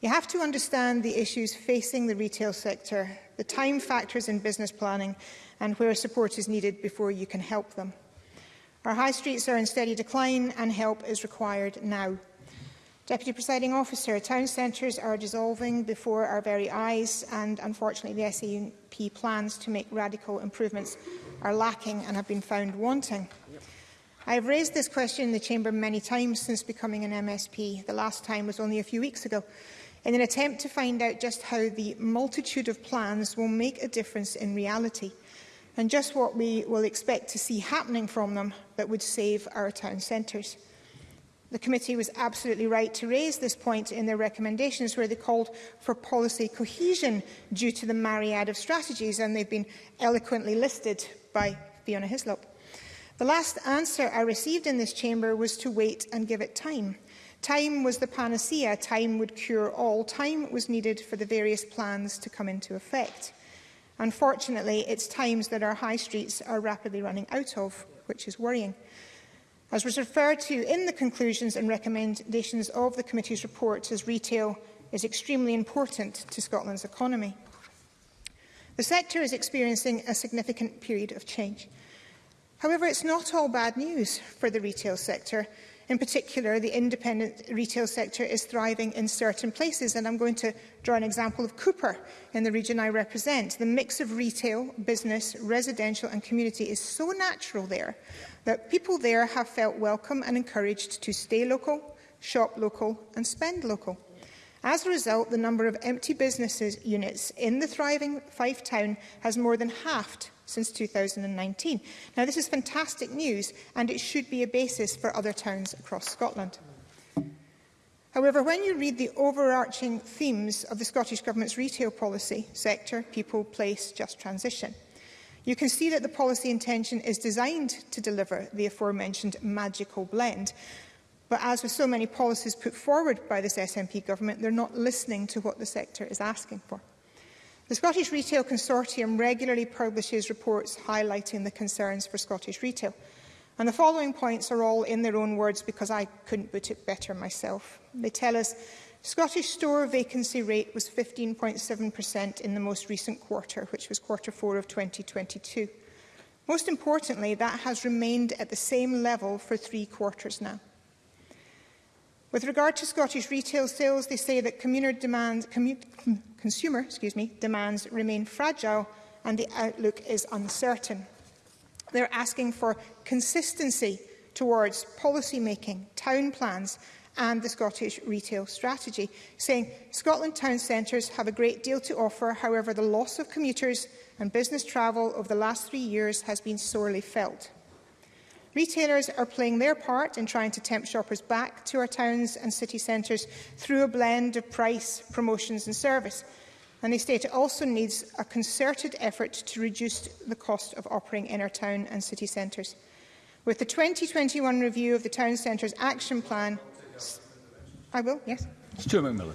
You have to understand the issues facing the retail sector, the time factors in business planning and where support is needed before you can help them. Our high streets are in steady decline and help is required now. Deputy Presiding Officer, town centres are dissolving before our very eyes and unfortunately the SAUP plans to make radical improvements are lacking and have been found wanting. Yep. I have raised this question in the Chamber many times since becoming an MSP. The last time was only a few weeks ago in an attempt to find out just how the multitude of plans will make a difference in reality and just what we will expect to see happening from them that would save our town centres. The committee was absolutely right to raise this point in their recommendations where they called for policy cohesion due to the myriad of strategies and they've been eloquently listed by Fiona Hislop. The last answer I received in this chamber was to wait and give it time. Time was the panacea, time would cure all, time was needed for the various plans to come into effect. Unfortunately, it's times that our high streets are rapidly running out of, which is worrying. As was referred to in the conclusions and recommendations of the committee's report, as retail is extremely important to Scotland's economy. The sector is experiencing a significant period of change. However, it's not all bad news for the retail sector, In particular, the independent retail sector is thriving in certain places, and I'm going to draw an example of Cooper in the region I represent. The mix of retail, business, residential and community is so natural there that people there have felt welcome and encouraged to stay local, shop local and spend local. As a result, the number of empty businesses units in the thriving Fife town has more than halved since 2019. Now, this is fantastic news and it should be a basis for other towns across Scotland. However, when you read the overarching themes of the Scottish Government's retail policy, sector, people, place, just transition, you can see that the policy intention is designed to deliver the aforementioned magical blend. But as with so many policies put forward by this SNP government, they're not listening to what the sector is asking for. The Scottish Retail Consortium regularly publishes reports highlighting the concerns for Scottish retail. And the following points are all in their own words because I couldn't put it better myself. They tell us Scottish store vacancy rate was 15.7% in the most recent quarter, which was quarter four of 2022. Most importantly, that has remained at the same level for three quarters now. With regard to Scottish retail sales, they say that demand, consumer excuse me, demands remain fragile and the outlook is uncertain. They're asking for consistency towards policy making, town plans and the Scottish retail strategy, saying Scotland town centres have a great deal to offer, however the loss of commuters and business travel over the last three years has been sorely felt. Retailers are playing their part in trying to tempt shoppers back to our towns and city centres through a blend of price, promotions and service. And they state it also needs a concerted effort to reduce the cost of operating in our town and city centres. With the 2021 review of the Town Centres Action Plan... I will, yes. Stuart McMillan.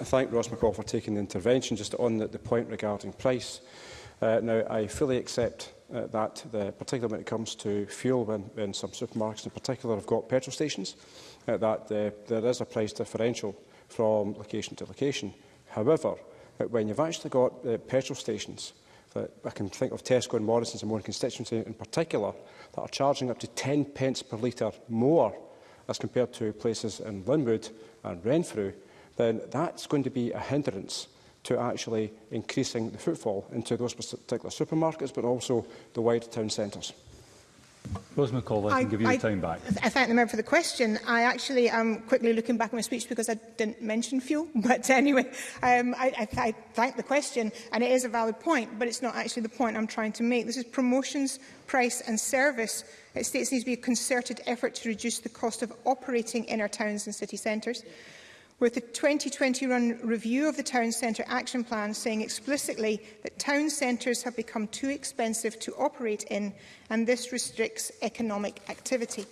I thank Ross McCall for taking the intervention. Just on the, the point regarding price. Uh, now, I fully accept uh, that, the, particularly when it comes to fuel, when, when some supermarkets in particular have got petrol stations, uh, that uh, there is a price differential from location to location. However, uh, when you've actually got uh, petrol stations, that uh, I can think of Tesco and Morrison's and one constituency in particular, that are charging up to 10 pence per litre more as compared to places in Linwood and Renfrew, then that's going to be a hindrance to actually increasing the footfall into those particular supermarkets, but also the wider town centres. Rose McCall, I, I can give you I, the time back. I thank the member for the question. I actually am um, quickly looking back at my speech because I didn't mention fuel. But anyway, um, I, I, I thank the question, and it is a valid point, but it's not actually the point I'm trying to make. This is promotions, price and service. It states there needs to be a concerted effort to reduce the cost of operating in our towns and city centres. Yeah with the 2021 review of the Town Centre Action Plan saying explicitly that town centres have become too expensive to operate in and this restricts economic activity.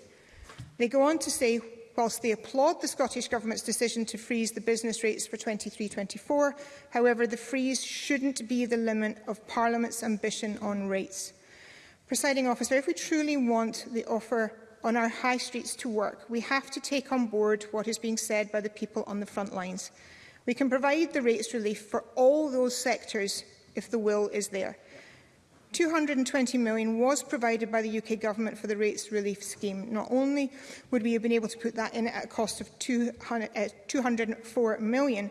They go on to say, whilst they applaud the Scottish Government's decision to freeze the business rates for 23-24, however, the freeze shouldn't be the limit of Parliament's ambition on rates. Presiding officer, if we truly want the offer on our high streets to work, we have to take on board what is being said by the people on the front lines. We can provide the rates relief for all those sectors if the will is there. 220 million was provided by the UK government for the rates relief scheme. Not only would we have been able to put that in at a cost of 200, uh, 204 million,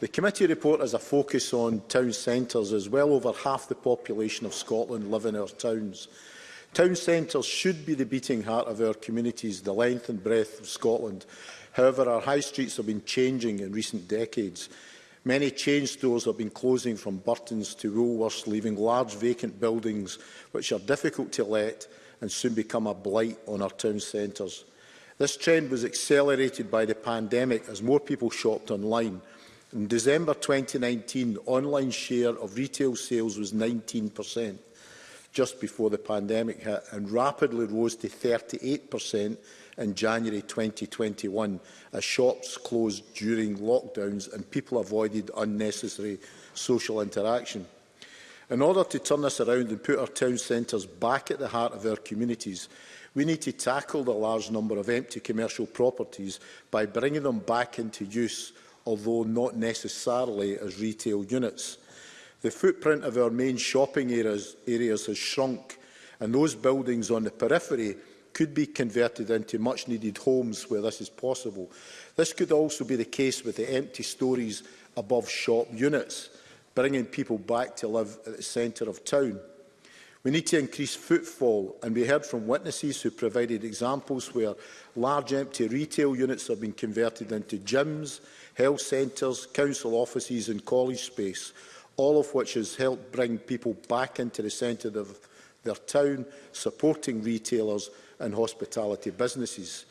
The committee report has a focus on town centres as well over half the population of Scotland live in our towns. Town centres should be the beating heart of our communities, the length and breadth of Scotland. However, our high streets have been changing in recent decades. Many chain stores have been closing from Burton's to Woolworths, leaving large vacant buildings which are difficult to let and soon become a blight on our town centres. This trend was accelerated by the pandemic as more people shopped online. In December 2019, online share of retail sales was 19 per cent just before the pandemic hit and rapidly rose to 38% in January 2021 as shops closed during lockdowns and people avoided unnecessary social interaction. In order to turn this around and put our town centres back at the heart of our communities, we need to tackle the large number of empty commercial properties by bringing them back into use, although not necessarily as retail units. The footprint of our main shopping areas, areas has shrunk and those buildings on the periphery could be converted into much-needed homes where this is possible. This could also be the case with the empty stories above shop units, bringing people back to live at the centre of town. We need to increase footfall, and we heard from witnesses who provided examples where large empty retail units have been converted into gyms, health centres, council offices and college space, all of which has helped bring people back into the centre of their town, supporting retailers and hospitality businesses.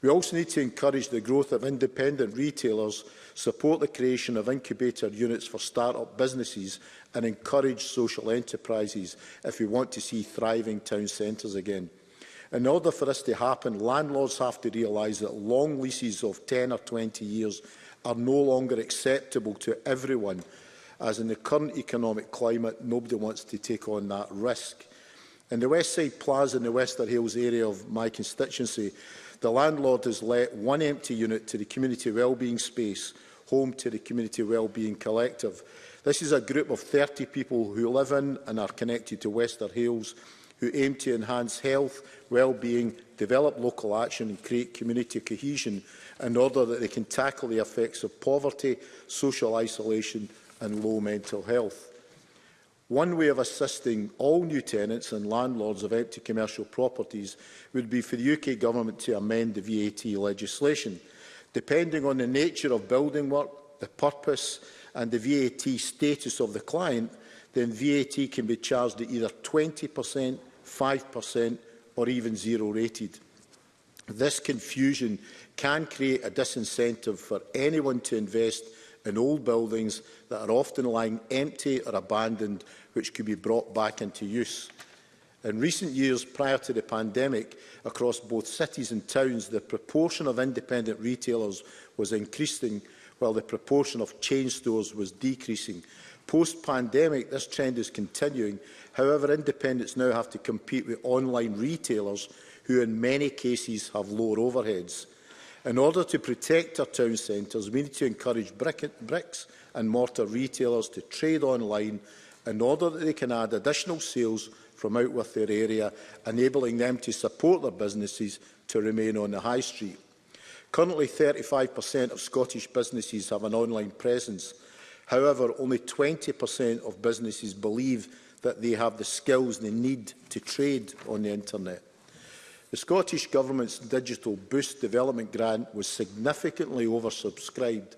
We also need to encourage the growth of independent retailers, support the creation of incubator units for start-up businesses and encourage social enterprises if we want to see thriving town centres again. In order for this to happen, landlords have to realise that long leases of 10 or 20 years are no longer acceptable to everyone as in the current economic climate, nobody wants to take on that risk. In the Side Plaza in the Wester Hills area of my constituency, the landlord has let one empty unit to the community wellbeing space, home to the community wellbeing collective. This is a group of 30 people who live in and are connected to Wester Hills who aim to enhance health, well-being, develop local action and create community cohesion in order that they can tackle the effects of poverty, social isolation and low mental health. One way of assisting all new tenants and landlords of empty commercial properties would be for the UK Government to amend the VAT legislation. Depending on the nature of building work, the purpose and the VAT status of the client, then VAT can be charged at either 20%, 5% or even zero rated. This confusion can create a disincentive for anyone to invest in old buildings that are often lying empty or abandoned, which could be brought back into use. In recent years, prior to the pandemic, across both cities and towns, the proportion of independent retailers was increasing, while the proportion of chain stores was decreasing. Post-pandemic, this trend is continuing. However, independents now have to compete with online retailers who in many cases have lower overheads. In order to protect our town centres, we need to encourage brick and bricks and mortar retailers to trade online in order that they can add additional sales from out with their area, enabling them to support their businesses to remain on the high street. Currently, 35% of Scottish businesses have an online presence. However, only 20% of businesses believe that they have the skills they need to trade on the internet. The Scottish Government's Digital Boost Development Grant was significantly oversubscribed,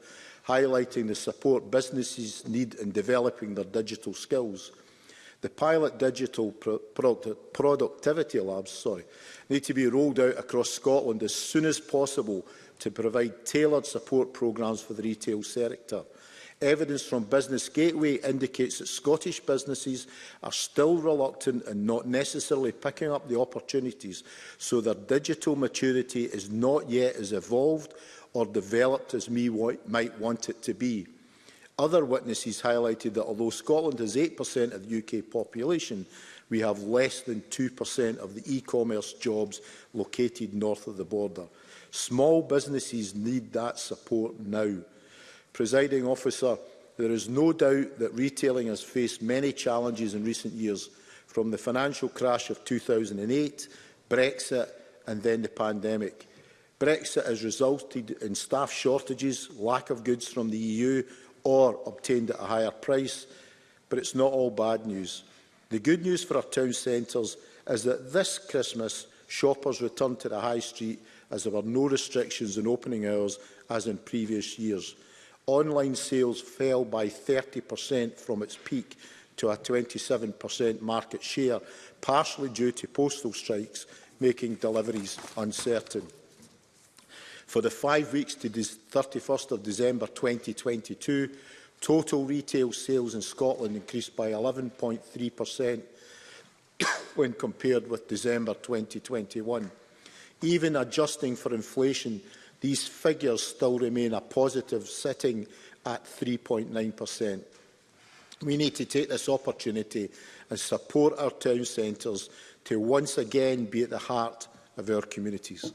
highlighting the support businesses need in developing their digital skills. The pilot digital pro product productivity labs sorry, need to be rolled out across Scotland as soon as possible to provide tailored support programmes for the retail sector. Evidence from Business Gateway indicates that Scottish businesses are still reluctant and not necessarily picking up the opportunities, so their digital maturity is not yet as evolved or developed as we might want it to be. Other witnesses highlighted that although Scotland has 8% of the UK population, we have less than 2% of the e-commerce jobs located north of the border. Small businesses need that support now. Presiding officer, there is no doubt that retailing has faced many challenges in recent years, from the financial crash of 2008, Brexit and then the pandemic. Brexit has resulted in staff shortages, lack of goods from the EU or obtained at a higher price, but it's not all bad news. The good news for our town centres is that this Christmas shoppers return to the high street as there were no restrictions in opening hours as in previous years online sales fell by 30% from its peak to a 27% market share, partially due to postal strikes making deliveries uncertain. For the five weeks to 31st of December 2022, total retail sales in Scotland increased by 11.3% when compared with December 2021. Even adjusting for inflation, These figures still remain a positive, sitting at 3.9%. We need to take this opportunity and support our town centres to once again be at the heart of our communities.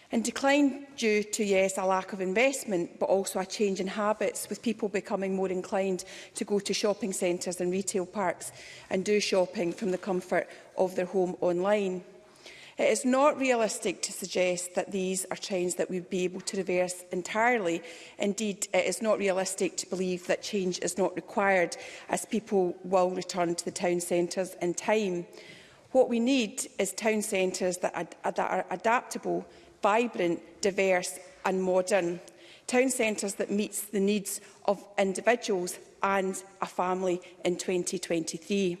In decline due to, yes, a lack of investment, but also a change in habits, with people becoming more inclined to go to shopping centres and retail parks and do shopping from the comfort of their home online. It is not realistic to suggest that these are trends that we would be able to reverse entirely. Indeed, it is not realistic to believe that change is not required as people will return to the town centres in time. What we need is town centres that are, that are adaptable, vibrant, diverse and modern. Town centres that meets the needs of individuals and a family in 2023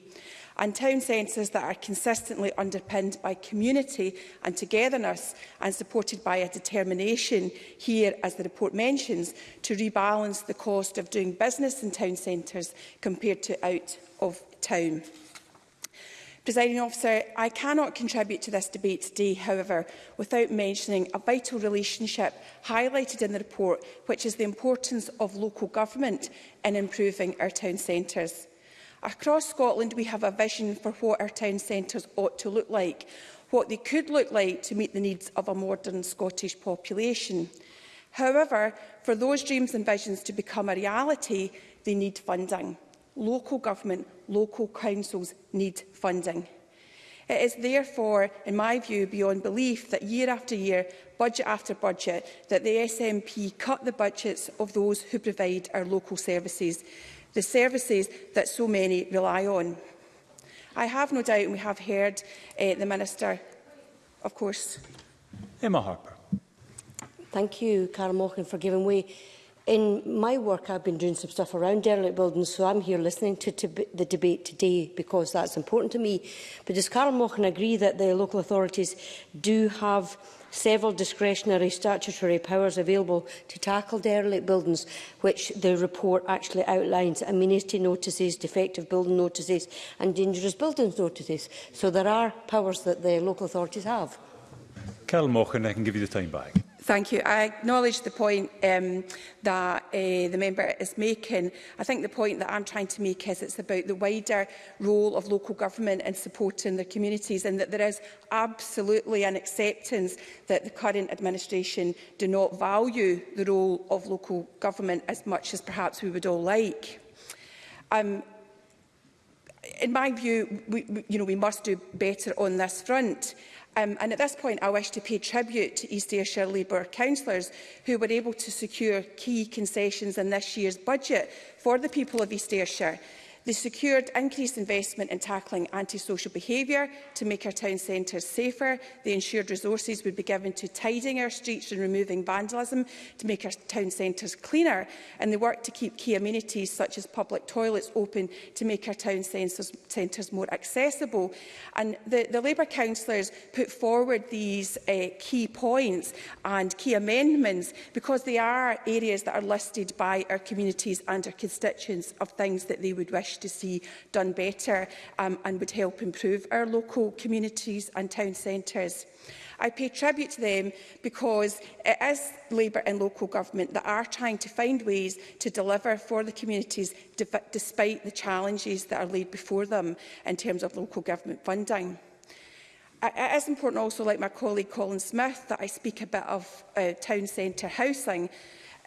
and town centres that are consistently underpinned by community and togetherness and supported by a determination here, as the report mentions, to rebalance the cost of doing business in town centres compared to out of town. Presiding officer, I cannot contribute to this debate today, however, without mentioning a vital relationship highlighted in the report, which is the importance of local government in improving our town centres. Across Scotland, we have a vision for what our town centres ought to look like, what they could look like to meet the needs of a modern Scottish population. However, for those dreams and visions to become a reality, they need funding. Local government, local councils need funding. It is therefore, in my view, beyond belief that year after year, budget after budget, that the SNP cut the budgets of those who provide our local services the services that so many rely on. I have no doubt, and we have heard uh, the Minister, of course. Emma Harper. Thank you, Cara Morgan, for giving way. In my work, I've been doing some stuff around derelict buildings, so I'm here listening to, the debate today because that's important to me. But does Carl Mochan agree that the local authorities do have several discretionary statutory powers available to tackle derelict buildings, which the report actually outlines, amenity notices, defective building notices and dangerous buildings notices. So there are powers that the local authorities have. Carol Mochan, I can give you the time back. Thank you. I acknowledge the point um, that uh, the member is making. I think the point that I'm trying to make is it's about the wider role of local government in supporting their communities and that there is absolutely an acceptance that the current administration do not value the role of local government as much as perhaps we would all like. Um, in my view, we, you know, we must do better on this front. Um, and at this point, I wish to pay tribute to East Ayrshire Labour councillors who were able to secure key concessions in this year's budget for the people of East Ayrshire. They secured increased investment in tackling antisocial behaviour to make our town centres safer. They ensured resources would be given to tidying our streets and removing vandalism to make our town centres cleaner. And they worked to keep key amenities such as public toilets open to make our town centres, centres more accessible. And the, the Labour councillors put forward these uh, key points and key amendments because they are areas that are listed by our communities and our constituents of things that they would wish wish to see done better um, and would help improve our local communities and town centres. I pay tribute to them because it is Labour and local government that are trying to find ways to deliver for the communities despite the challenges that are laid before them in terms of local government funding. It is important also, like my colleague Colin Smith, that I speak a bit of uh, town centre housing.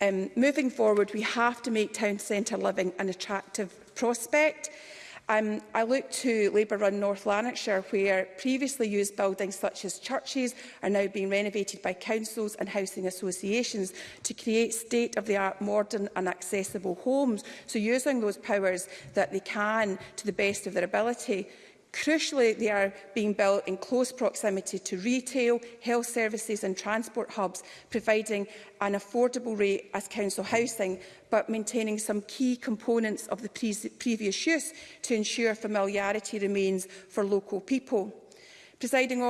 Um, moving forward, we have to make town centre living an attractive prospect. Um, I look to Labour-run North Lanarkshire, where previously used buildings such as churches are now being renovated by councils and housing associations to create state-of-the-art, modern and accessible homes, so using those powers that they can to the best of their ability. Crucially, they are being built in close proximity to retail, health services and transport hubs, providing an affordable rate as council housing, but maintaining some key components of the pre previous use to ensure familiarity remains for local people. Presiding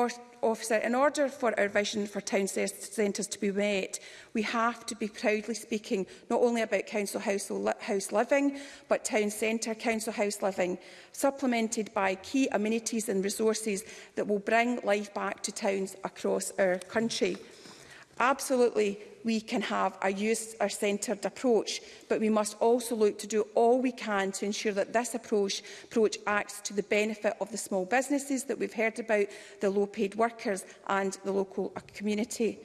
Officer, in order for our vision for town centres to be met, we have to be proudly speaking not only about council house living, but town centre council house living, supplemented by key amenities and resources that will bring life back to towns across our country. Absolutely we can have a user-centred approach, but we must also look to do all we can to ensure that this approach, approach acts to the benefit of the small businesses that we've heard about, the low-paid workers and the local uh, community.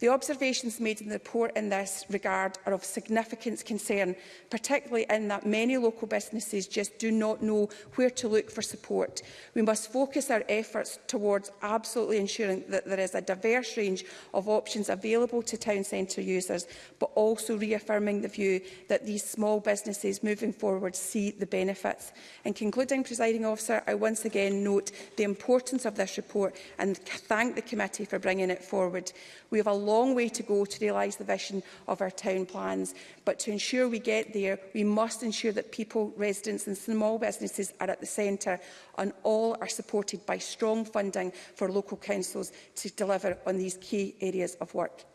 The observations made in the report in this regard are of significant concern, particularly in that many local businesses just do not know where to look for support. We must focus our efforts towards absolutely ensuring that there is a diverse range of options available to town centre users, but also reaffirming the view that these small businesses moving forward see the benefits. In concluding, presiding officer, I once again note the importance of this report and thank the committee for bringing it forward. We have a long way to go to realise the vision of our town plans. But to ensure we get there, we must ensure that people, residents and small businesses are at the centre and all are supported by strong funding for local councils to deliver on these key areas of work.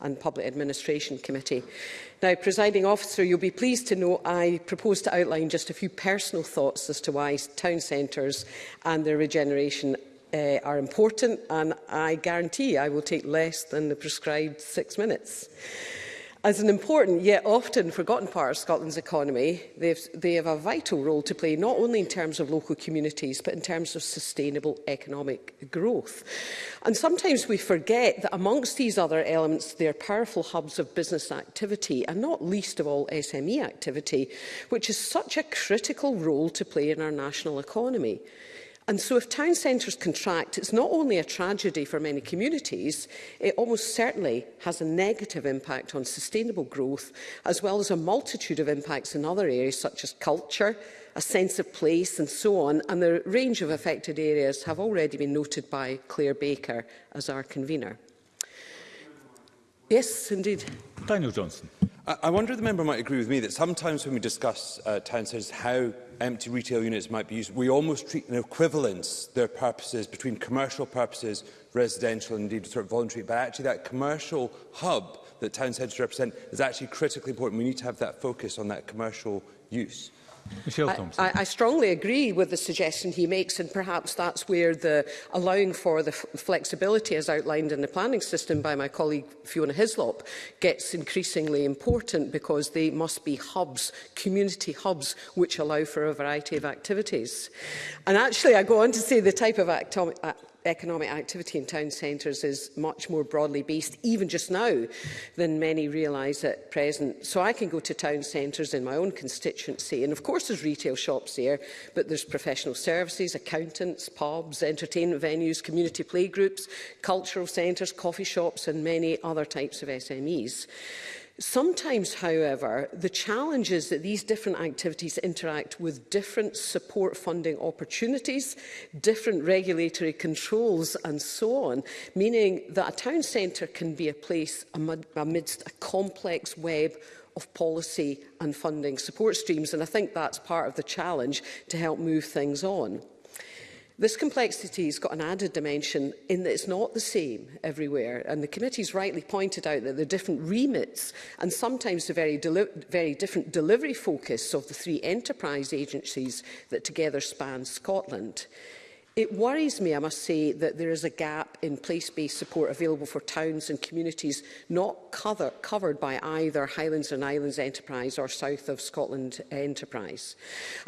and Public Administration Committee. Now, presiding officer, you'll be pleased to know I propose to outline just a few personal thoughts as to why town centres and their regeneration uh, are important and I guarantee I will take less than the prescribed six minutes. As an important yet often forgotten part of Scotland's economy, they have a vital role to play not only in terms of local communities but in terms of sustainable economic growth. And sometimes we forget that amongst these other elements they are powerful hubs of business activity and not least of all SME activity, which is such a critical role to play in our national economy. And so if town centres contract, it's not only a tragedy for many communities, it almost certainly has a negative impact on sustainable growth, as well as a multitude of impacts in other areas such as culture, a sense of place and so on. And the range of affected areas have already been noted by Claire Baker as our convener. Yes, indeed. Daniel Johnson. I, I wonder if the member might agree with me that sometimes when we discuss uh, town centres, how empty retail units might be used, we almost treat an equivalence their purposes between commercial purposes, residential, and indeed sort of voluntary. But actually, that commercial hub that town centres represent is actually critically important. We need to have that focus on that commercial use. Michelle Thompson. I, I, I strongly agree with the suggestion he makes, and perhaps that's where the allowing for the flexibility as outlined in the planning system by my colleague Fiona Hislop gets increasingly important because they must be hubs, community hubs, which allow for a variety of activities. And actually, I go on to say the type of act economic activity in town centres is much more broadly based, even just now, than many realise at present. So I can go to town centres in my own constituency, and of course there's retail shops there, but there's professional services, accountants, pubs, entertainment venues, community playgroups, cultural centres, coffee shops, and many other types of SMEs. Sometimes, however, the challenge is that these different activities interact with different support funding opportunities, different regulatory controls and so on, meaning that a town centre can be a place amidst a complex web of policy and funding support streams. And I think that's part of the challenge to help move things on. This complexity has got an added dimension in that it's not the same everywhere, and the committee's rightly pointed out that there are different remits and sometimes the very, very different delivery focus of the three enterprise agencies that together span Scotland. It worries me, I must say, that there is a gap in place-based support available for towns and communities not cover covered by either Highlands and Islands Enterprise or South of Scotland Enterprise.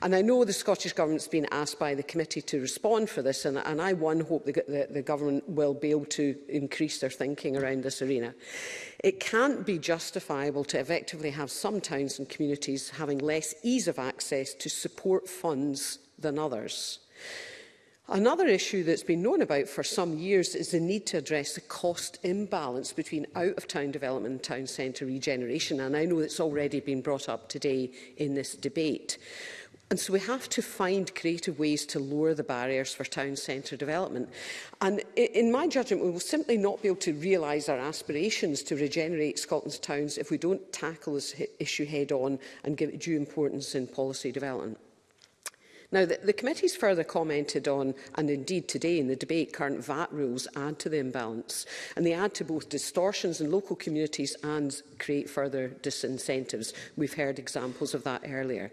And I know the Scottish Government's been asked by the committee to respond for this, and, and I, one, hope that the, the Government will be able to increase their thinking around this arena. It can't be justifiable to effectively have some towns and communities having less ease of access to support funds than others. Another issue that's been known about for some years is the need to address the cost imbalance between out-of-town development and town centre regeneration, and I know it's already been brought up today in this debate. And so we have to find creative ways to lower the barriers for town centre development. And in my judgment, we will simply not be able to realise our aspirations to regenerate Scotland's towns if we don't tackle this issue head on and give it due importance in policy development. Now, the, the committee's further commented on, and indeed today in the debate, current VAT rules add to the imbalance, and they add to both distortions in local communities and create further disincentives. We've heard examples of that earlier.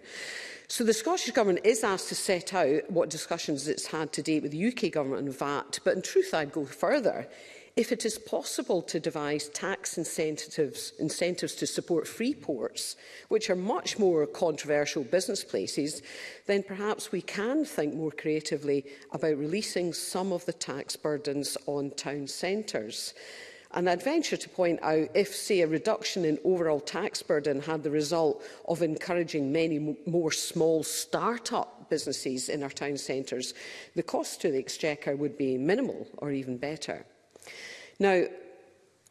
So the Scottish Government is asked to set out what discussions it's had to date with the UK Government on VAT, but in truth I'd go further if it is possible to devise tax incentives, incentives to support free ports, which are much more controversial business places, then perhaps we can think more creatively about releasing some of the tax burdens on town centres. And I'd venture to point out if, say, a reduction in overall tax burden had the result of encouraging many more small start-up businesses in our town centres, the cost to the Exchequer would be minimal or even better. Now,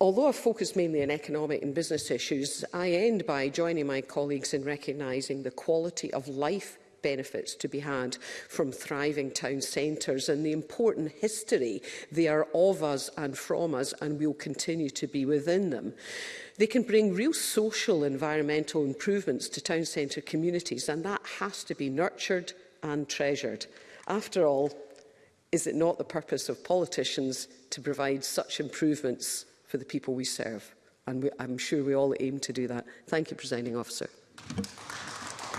Although I focus mainly on economic and business issues, I end by joining my colleagues in recognising the quality of life benefits to be had from thriving town centres and the important history they are of us and from us and will continue to be within them. They can bring real social environmental improvements to town centre communities and that has to be nurtured and treasured. After all, Is it not the purpose of politicians to provide such improvements for the people we serve? And we, I'm sure we all aim to do that. Thank you, Presiding Officer.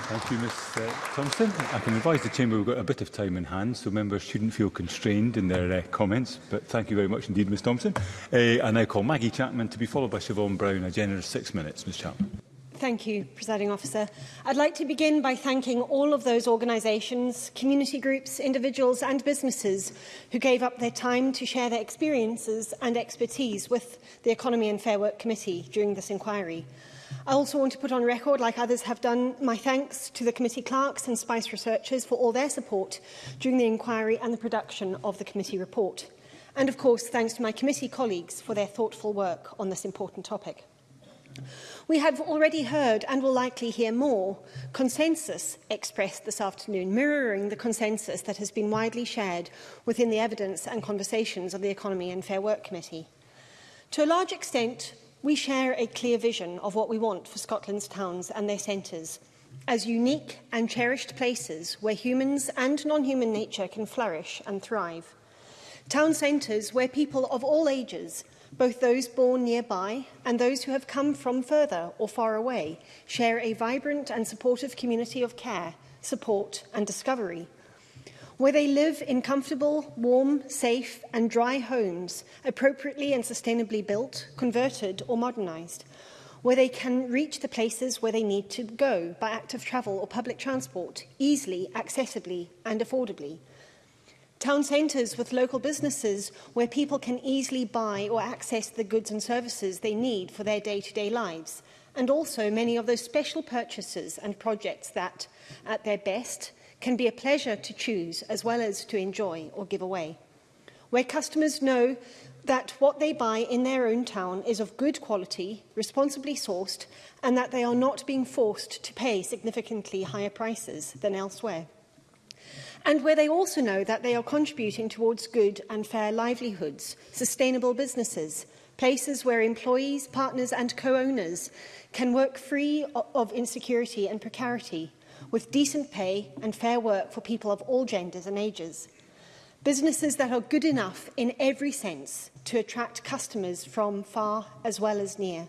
Thank you, Ms uh, Thompson. I can advise the Chamber we've got a bit of time in hand, so members shouldn't feel constrained in their uh, comments. But thank you very much indeed, Ms Thompson. Uh, I now call Maggie Chapman to be followed by Siobhan Brown. A generous six minutes, Ms Chapman. Thank you, Presiding Officer. I'd like to begin by thanking all of those organisations, community groups, individuals and businesses who gave up their time to share their experiences and expertise with the Economy and Fair Work Committee during this inquiry. I also want to put on record, like others have done, my thanks to the committee clerks and SPICE researchers for all their support during the inquiry and the production of the committee report. And of course, thanks to my committee colleagues for their thoughtful work on this important topic. We have already heard, and will likely hear more, consensus expressed this afternoon, mirroring the consensus that has been widely shared within the evidence and conversations of the Economy and Fair Work Committee. To a large extent, we share a clear vision of what we want for Scotland's towns and their centres, as unique and cherished places where humans and non-human nature can flourish and thrive. Town centres where people of all ages, Both those born nearby and those who have come from further or far away share a vibrant and supportive community of care, support and discovery. Where they live in comfortable, warm, safe and dry homes, appropriately and sustainably built, converted or modernised, where they can reach the places where they need to go by active travel or public transport, easily, accessibly and affordably. Town centres with local businesses where people can easily buy or access the goods and services they need for their day-to-day -day lives. And also many of those special purchases and projects that, at their best, can be a pleasure to choose as well as to enjoy or give away. Where customers know that what they buy in their own town is of good quality, responsibly sourced, and that they are not being forced to pay significantly higher prices than elsewhere and where they also know that they are contributing towards good and fair livelihoods, sustainable businesses, places where employees, partners and co-owners can work free of insecurity and precarity, with decent pay and fair work for people of all genders and ages. Businesses that are good enough in every sense to attract customers from far as well as near.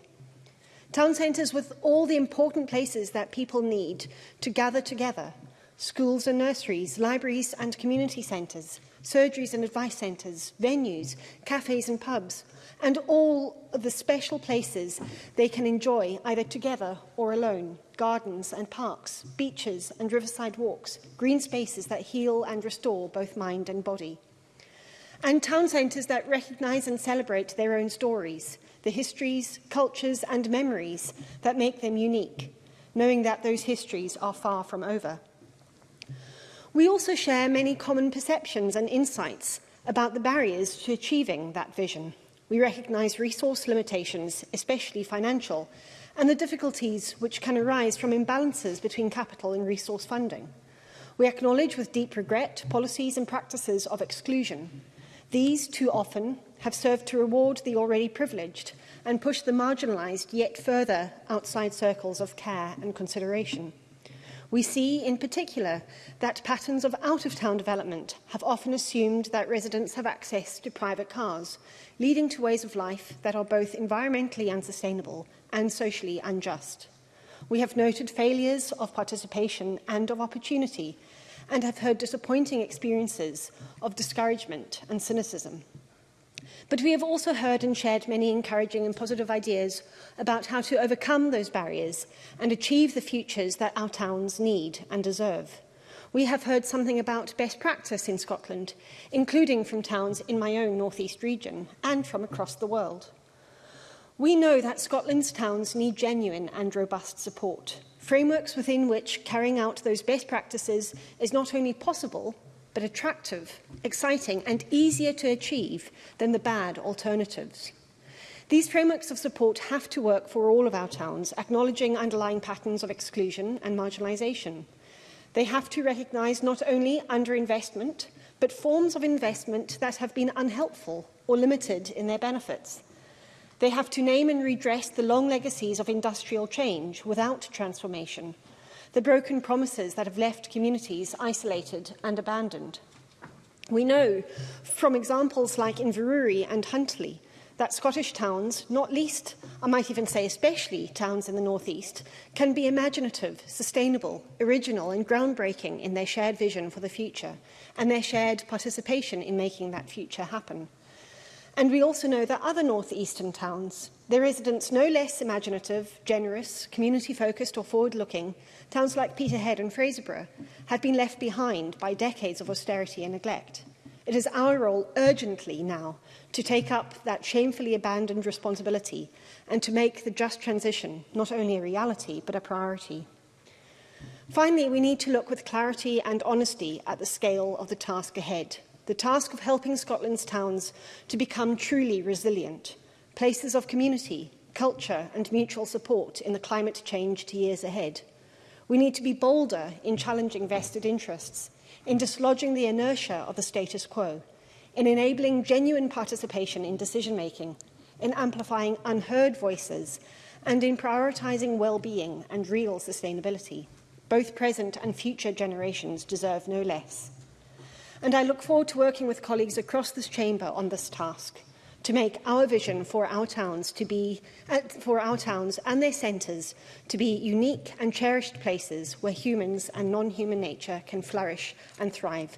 Town centres with all the important places that people need to gather together schools and nurseries, libraries and community centres, surgeries and advice centres, venues, cafes and pubs, and all of the special places they can enjoy either together or alone, gardens and parks, beaches and riverside walks, green spaces that heal and restore both mind and body. And town centres that recognise and celebrate their own stories, the histories, cultures and memories that make them unique, knowing that those histories are far from over. We also share many common perceptions and insights about the barriers to achieving that vision. We recognise resource limitations, especially financial, and the difficulties which can arise from imbalances between capital and resource funding. We acknowledge with deep regret policies and practices of exclusion. These too often have served to reward the already privileged and push the marginalised yet further outside circles of care and consideration. We see, in particular, that patterns of out-of-town development have often assumed that residents have access to private cars, leading to ways of life that are both environmentally unsustainable and socially unjust. We have noted failures of participation and of opportunity and have heard disappointing experiences of discouragement and cynicism. But we have also heard and shared many encouraging and positive ideas about how to overcome those barriers and achieve the futures that our towns need and deserve. We have heard something about best practice in Scotland, including from towns in my own North East region and from across the world. We know that Scotland's towns need genuine and robust support, frameworks within which carrying out those best practices is not only possible, but attractive, exciting and easier to achieve than the bad alternatives. These frameworks of support have to work for all of our towns, acknowledging underlying patterns of exclusion and marginalisation. They have to recognise not only underinvestment, but forms of investment that have been unhelpful or limited in their benefits. They have to name and redress the long legacies of industrial change without transformation, the broken promises that have left communities isolated and abandoned. We know from examples like Inverurie and Huntly that Scottish towns, not least, I might even say especially towns in the North East, can be imaginative, sustainable, original and groundbreaking in their shared vision for the future and their shared participation in making that future happen. And we also know that other northeastern towns, their residents no less imaginative, generous, community-focused or forward-looking, towns like Peterhead and Fraserburgh, have been left behind by decades of austerity and neglect. It is our role urgently now to take up that shamefully abandoned responsibility and to make the just transition not only a reality but a priority. Finally, we need to look with clarity and honesty at the scale of the task ahead the task of helping Scotland's towns to become truly resilient, places of community, culture and mutual support in the climate change to years ahead. We need to be bolder in challenging vested interests, in dislodging the inertia of the status quo, in enabling genuine participation in decision-making, in amplifying unheard voices and in prioritising well-being and real sustainability. Both present and future generations deserve no less and I look forward to working with colleagues across this chamber on this task to make our vision for our towns to be uh, for our towns and their centres to be unique and cherished places where humans and non-human nature can flourish and thrive.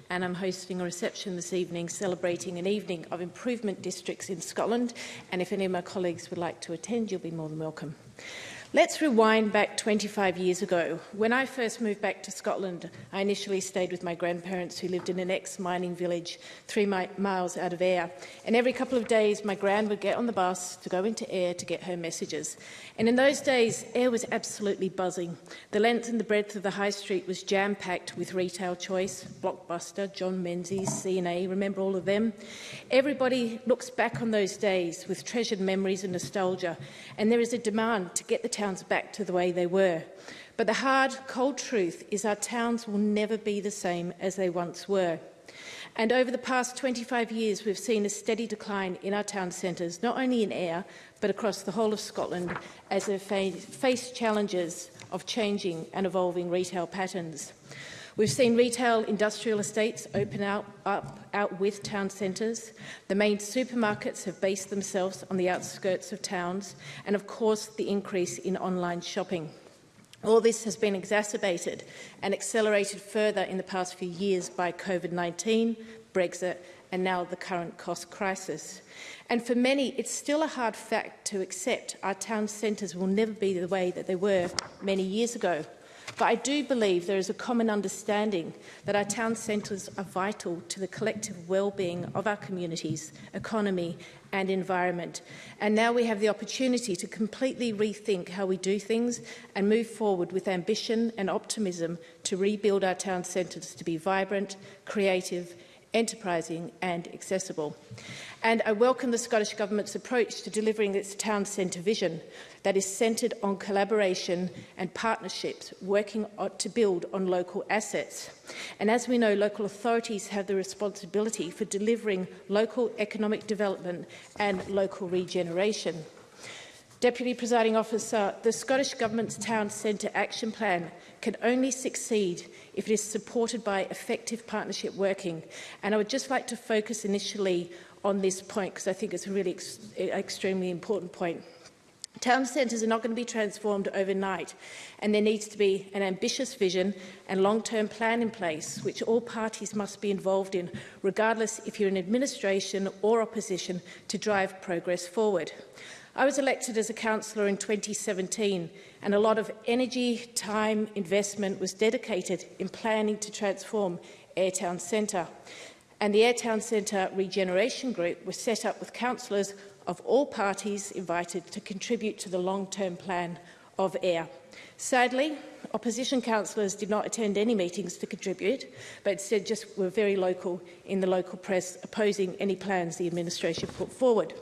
and I'm hosting a reception this evening celebrating an evening of improvement districts in Scotland and if any of my colleagues would like to attend you'll be more than welcome. Let's rewind back 25 years ago. When I first moved back to Scotland, I initially stayed with my grandparents who lived in an ex-mining village three mi miles out of Ayr. And every couple of days, my gran would get on the bus to go into Ayr to get her messages. And in those days, Ayr was absolutely buzzing. The length and the breadth of the high street was jam-packed with retail choice, Blockbuster, John Menzies, CNA, remember all of them? Everybody looks back on those days with treasured memories and nostalgia. And there is a demand to get the towns back to the way they were. But the hard, cold truth is our towns will never be the same as they once were. And over the past 25 years, we've seen a steady decline in our town centres, not only in air, but across the whole of Scotland, as they face challenges of changing and evolving retail patterns. We've seen retail industrial estates open out, up out with town centres. The main supermarkets have based themselves on the outskirts of towns and of course the increase in online shopping. All this has been exacerbated and accelerated further in the past few years by COVID-19, Brexit and now the current cost crisis. And for many, it's still a hard fact to accept our town centres will never be the way that they were many years ago. But I do believe there is a common understanding that our town centres are vital to the collective well-being of our communities, economy and environment. And now we have the opportunity to completely rethink how we do things and move forward with ambition and optimism to rebuild our town centres to be vibrant, creative enterprising and accessible. And I welcome the Scottish Government's approach to delivering its town centre vision that is centred on collaboration and partnerships, working to build on local assets. And as we know, local authorities have the responsibility for delivering local economic development and local regeneration. Deputy Presiding Officer, the Scottish Government's Town Centre Action Plan can only succeed if it is supported by effective partnership working. And I would just like to focus initially on this point because I think it's a really ex extremely important point. Town centres are not going to be transformed overnight and there needs to be an ambitious vision and long-term plan in place which all parties must be involved in regardless if you're in administration or opposition to drive progress forward. I was elected as a councillor in 2017 and a lot of energy, time, investment was dedicated in planning to transform Airtown Centre. And the Airtown Centre Regeneration Group was set up with councillors of all parties invited to contribute to the long-term plan of AIR. Sadly, opposition councillors did not attend any meetings to contribute, but instead just were very local in the local press opposing any plans the administration put forward.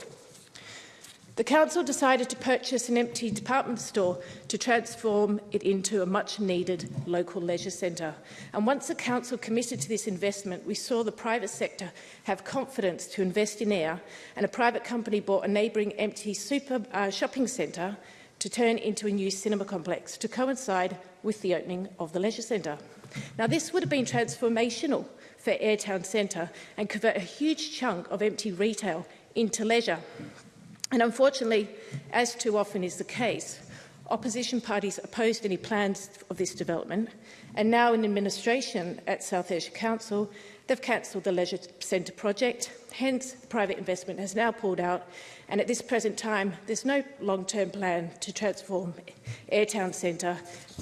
The Council decided to purchase an empty department store to transform it into a much-needed local leisure centre. And once the Council committed to this investment, we saw the private sector have confidence to invest in air, and a private company bought a neighbouring empty super, uh, shopping centre to turn into a new cinema complex to coincide with the opening of the leisure centre. Now, this would have been transformational for Airtown Centre and convert a huge chunk of empty retail into leisure. And unfortunately, as too often is the case, opposition parties opposed any plans of this development, and now in administration at South Asia Council, they've cancelled the Leisure Centre project. Hence, private investment has now pulled out, and at this present time, there's no long-term plan to transform Airtown Centre,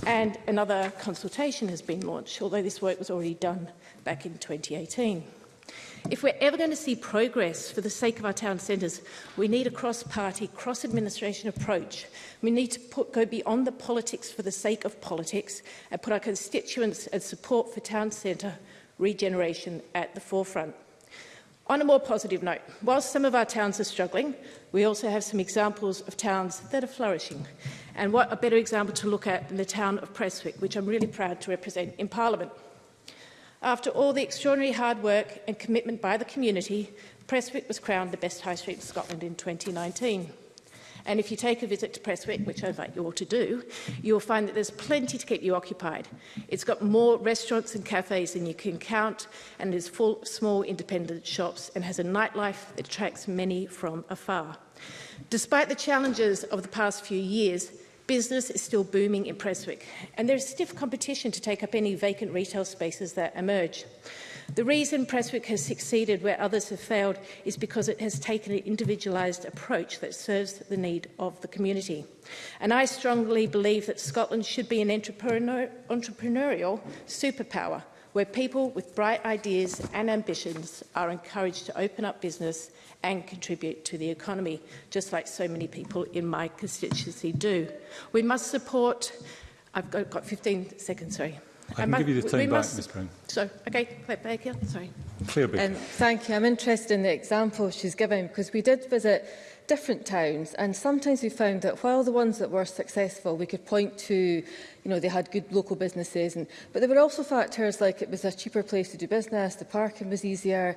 and another consultation has been launched, although this work was already done back in 2018. If we're ever going to see progress for the sake of our town centres, we need a cross-party, cross-administration approach. We need to put, go beyond the politics for the sake of politics and put our constituents and support for town centre regeneration at the forefront. On a more positive note, whilst some of our towns are struggling, we also have some examples of towns that are flourishing. And what a better example to look at than the town of Preswick, which I'm really proud to represent in Parliament. After all the extraordinary hard work and commitment by the community, Preswick was crowned the best high street in Scotland in 2019. And if you take a visit to Preswick, which I invite you all to do, you'll find that there's plenty to keep you occupied. It's got more restaurants and cafes than you can count, and is full of small independent shops, and has a nightlife that attracts many from afar. Despite the challenges of the past few years, Business is still booming in Preswick, and there's stiff competition to take up any vacant retail spaces that emerge. The reason Preswick has succeeded where others have failed is because it has taken an individualised approach that serves the need of the community. And I strongly believe that Scotland should be an entrepreneur, entrepreneurial superpower – where people with bright ideas and ambitions are encouraged to open up business and contribute to the economy, just like so many people in my constituency do. We must support... I've got, got 15 seconds, sorry. I can I give you the time back, must, Ms Brown. So, okay, back here, sorry. Clear Um, thank you. I'm interested in the example she's given because we did visit different towns and sometimes we found that while the ones that were successful we could point to you know they had good local businesses and but there were also factors like it was a cheaper place to do business the parking was easier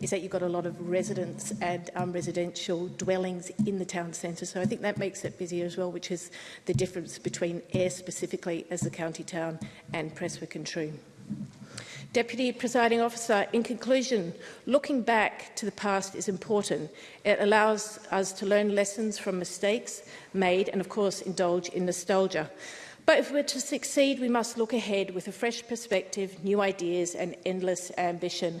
is that you've got a lot of residents and um, residential dwellings in the town centre. So I think that makes it busier as well, which is the difference between Air specifically as the county town and Preswick and Troon. Deputy Presiding Officer, in conclusion, looking back to the past is important. It allows us to learn lessons from mistakes made and, of course, indulge in nostalgia. But if we're to succeed, we must look ahead with a fresh perspective, new ideas and endless ambition.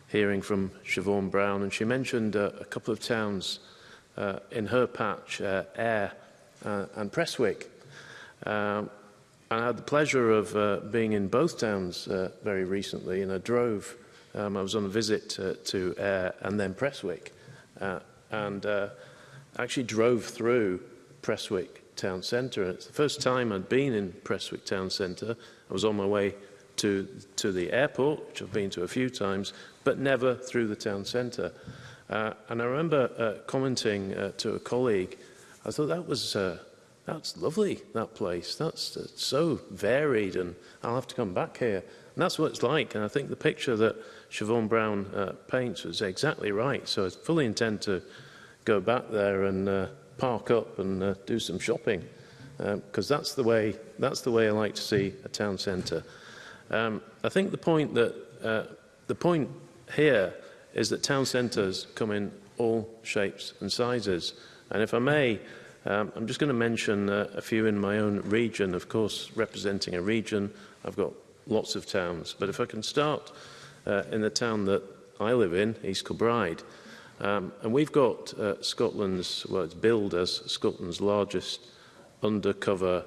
hearing from Siobhan Brown, and she mentioned uh, a couple of towns uh, in her patch, uh, Ayr uh, and Presswick. Uh, I had the pleasure of uh, being in both towns uh, very recently, and I drove. Um, I was on a visit uh, to Ayr and then Presswick uh, and uh, actually drove through Presswick town centre. it's the first time I'd been in Presswick town centre. I was on my way to, to the airport, which I've been to a few times, but never through the town centre. Uh, and I remember uh, commenting uh, to a colleague, I thought that was uh, that's lovely, that place. That's so varied, and I'll have to come back here. And that's what it's like. And I think the picture that Siobhan Brown uh, paints was exactly right. So I fully intend to go back there and uh, park up and uh, do some shopping, because um, that's the way that's the way I like to see a town centre. Um, I think the point that uh, the point here is that town centres come in all shapes and sizes. And if I may, Um, I'm just going to mention uh, a few in my own region. Of course, representing a region, I've got lots of towns. But if I can start uh, in the town that I live in, East Kilbride, um, and we've got uh, Scotland's, well, it's billed as Scotland's largest undercover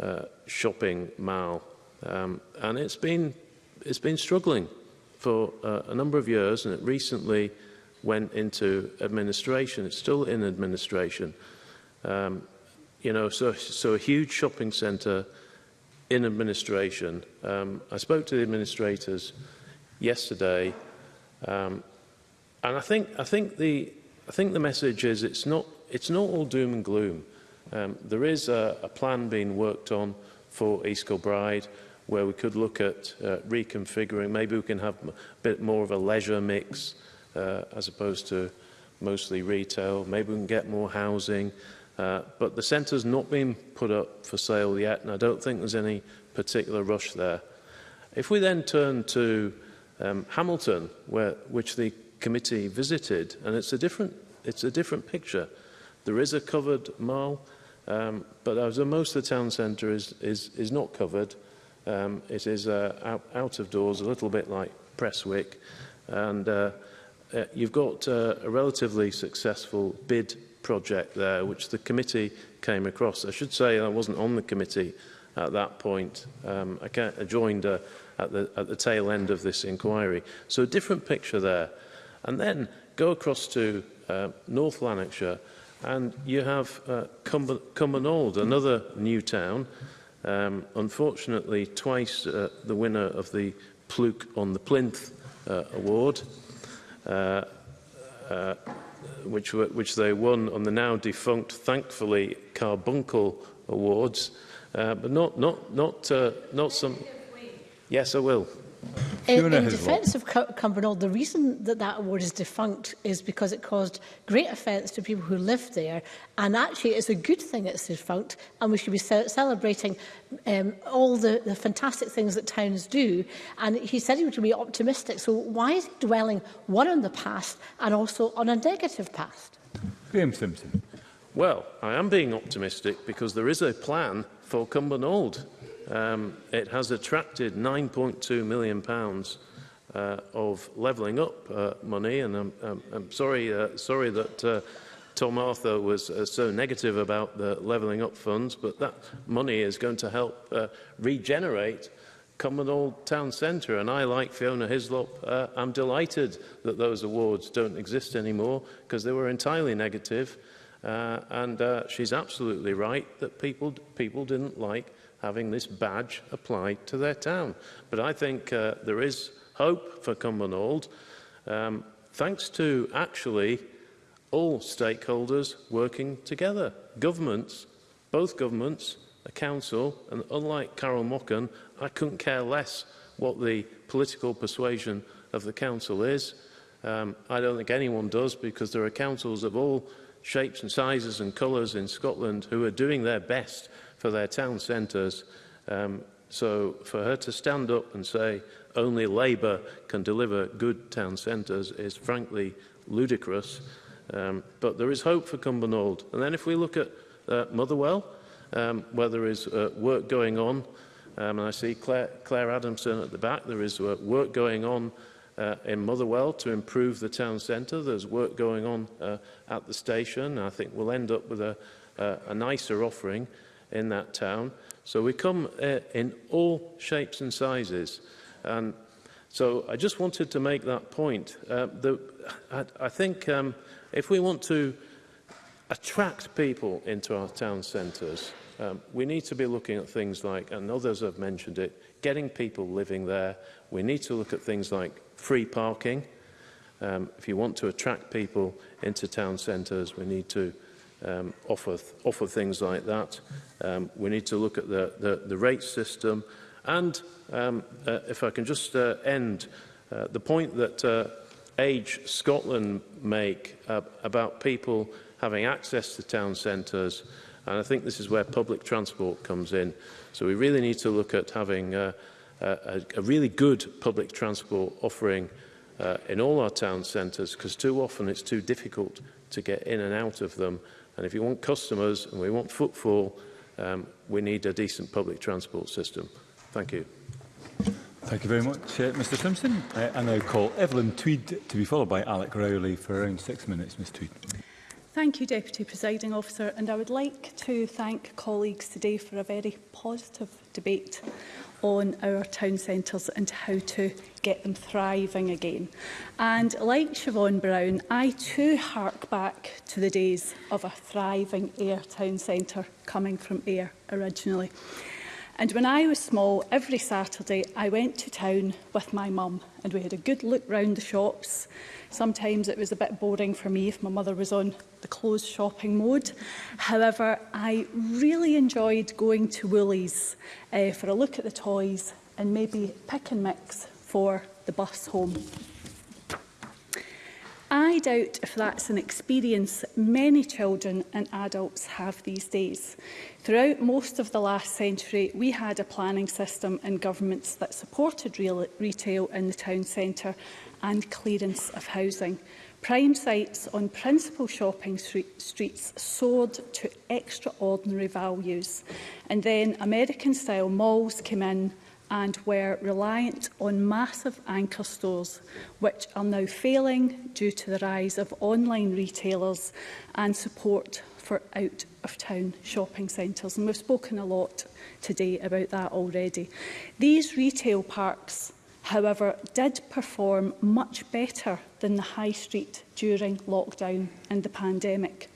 uh, shopping mall. Um, and it's been, it's been struggling for uh, a number of years, and it recently went into administration. It's still in administration. Um, you know, so, so a huge shopping centre in administration. Um, I spoke to the administrators yesterday, um, and I think I think the I think the message is it's not it's not all doom and gloom. Um, there is a, a plan being worked on for East Kilbride where we could look at uh, reconfiguring. Maybe we can have a bit more of a leisure mix uh, as opposed to mostly retail. Maybe we can get more housing. Uh, but the centre's not been put up for sale yet, and I don't think there's any particular rush there. If we then turn to um, Hamilton, where, which the committee visited, and it's a different, it's a different picture. There is a covered mall, um, but as most of the town centre is, is, is not covered, um, it is uh, out, out of doors, a little bit like Presswick, and uh, uh, you've got uh, a relatively successful bid project there, which the committee came across. I should say I wasn't on the committee at that point. Um, I, can't, I joined uh, at, the, at the tail end of this inquiry. So a different picture there. And then go across to uh, North Lanarkshire and you have uh, Cumbernauld, another new town, um, unfortunately twice uh, the winner of the Pluke on the Plinth uh, award. Uh, uh, which, were, which they won on the now defunct, thankfully, Carbuncle Awards. Uh, but not, not, not, uh, not some... Yes, I will. In, in defence of Cumbernauld, the reason that that award is defunct is because it caused great offence to people who lived there. And actually, it's a good thing it's defunct, and we should be celebrating um, all the, the fantastic things that towns do. And he said he would be optimistic. So why is he dwelling one on the past and also on a negative past? Graham Simpson. Well, I am being optimistic because there is a plan for Cumbernauld um, it has attracted £9.2 million pounds, uh, of levelling up uh, money. And I'm, I'm, I'm sorry, uh, sorry that uh, Tom Arthur was uh, so negative about the levelling up funds, but that money is going to help uh, regenerate Common Old Town Centre. And I, like Fiona Hislop, uh, I'm delighted that those awards don't exist anymore because they were entirely negative. Uh, and uh, she's absolutely right that people, people didn't like having this badge applied to their town. But I think uh, there is hope for Cumbernauld, um, thanks to actually all stakeholders working together. Governments, both governments, the council, and unlike Carol Mocken, I couldn't care less what the political persuasion of the council is. Um, I don't think anyone does because there are councils of all shapes and sizes and colours in Scotland who are doing their best for their town centres. Um, so for her to stand up and say only Labour can deliver good town centres is frankly ludicrous. Um, but there is hope for Cumbernauld. And then if we look at uh, Motherwell, um, where there is uh, work going on, um, and I see Claire, Claire Adamson at the back, there is uh, work going on uh, in Motherwell to improve the town centre. There's work going on uh, at the station. I think we'll end up with a, uh, a nicer offering in that town. So we come uh, in all shapes and sizes. And so I just wanted to make that point. Uh, the, I, I think um, if we want to attract people into our town centres, um, we need to be looking at things like, and others have mentioned it, getting people living there. We need to look at things like free parking. Um, if you want to attract people into town centres, we need to um, off, of, off of things like that. Um, we need to look at the, the, the rate system. And um, uh, if I can just uh, end uh, the point that uh, Age Scotland make uh, about people having access to town centres. And I think this is where public transport comes in. So we really need to look at having uh, a, a really good public transport offering uh, in all our town centres because too often it's too difficult to get in and out of them. And if you want customers and we want footfall, um, we need a decent public transport system. Thank you. Thank you very much, uh, Mr Simpson. Uh, I now call Evelyn Tweed to be followed by Alec Rowley for around six minutes, Ms Tweed. Thank you, Deputy Presiding Officer, and I would like to thank colleagues today for a very positive debate on our town centres and how to get them thriving again. And like Siobhan Brown, I too hark back to the days of a thriving air town centre coming from air originally. And when I was small, every Saturday I went to town with my mum and we had a good look round the shops. Sometimes it was a bit boring for me if my mother was on the closed shopping mode. However, I really enjoyed going to Woolies uh, for a look at the toys and maybe pick and mix for the bus home. I doubt if that's an experience many children and adults have these days. Throughout most of the last century, we had a planning system and governments that supported real retail in the town centre and clearance of housing. Prime sites on principal shopping streets soared to extraordinary values. And then American-style malls came in and were reliant on massive anchor stores, which are now failing due to the rise of online retailers and support for out-of-town shopping centres. And we've spoken a lot today about that already. These retail parks however, did perform much better than the high street during lockdown and the pandemic.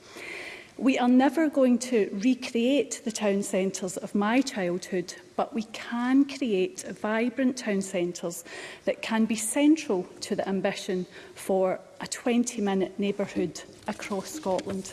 We are never going to recreate the town centres of my childhood, but we can create vibrant town centres that can be central to the ambition for a 20-minute neighbourhood across Scotland.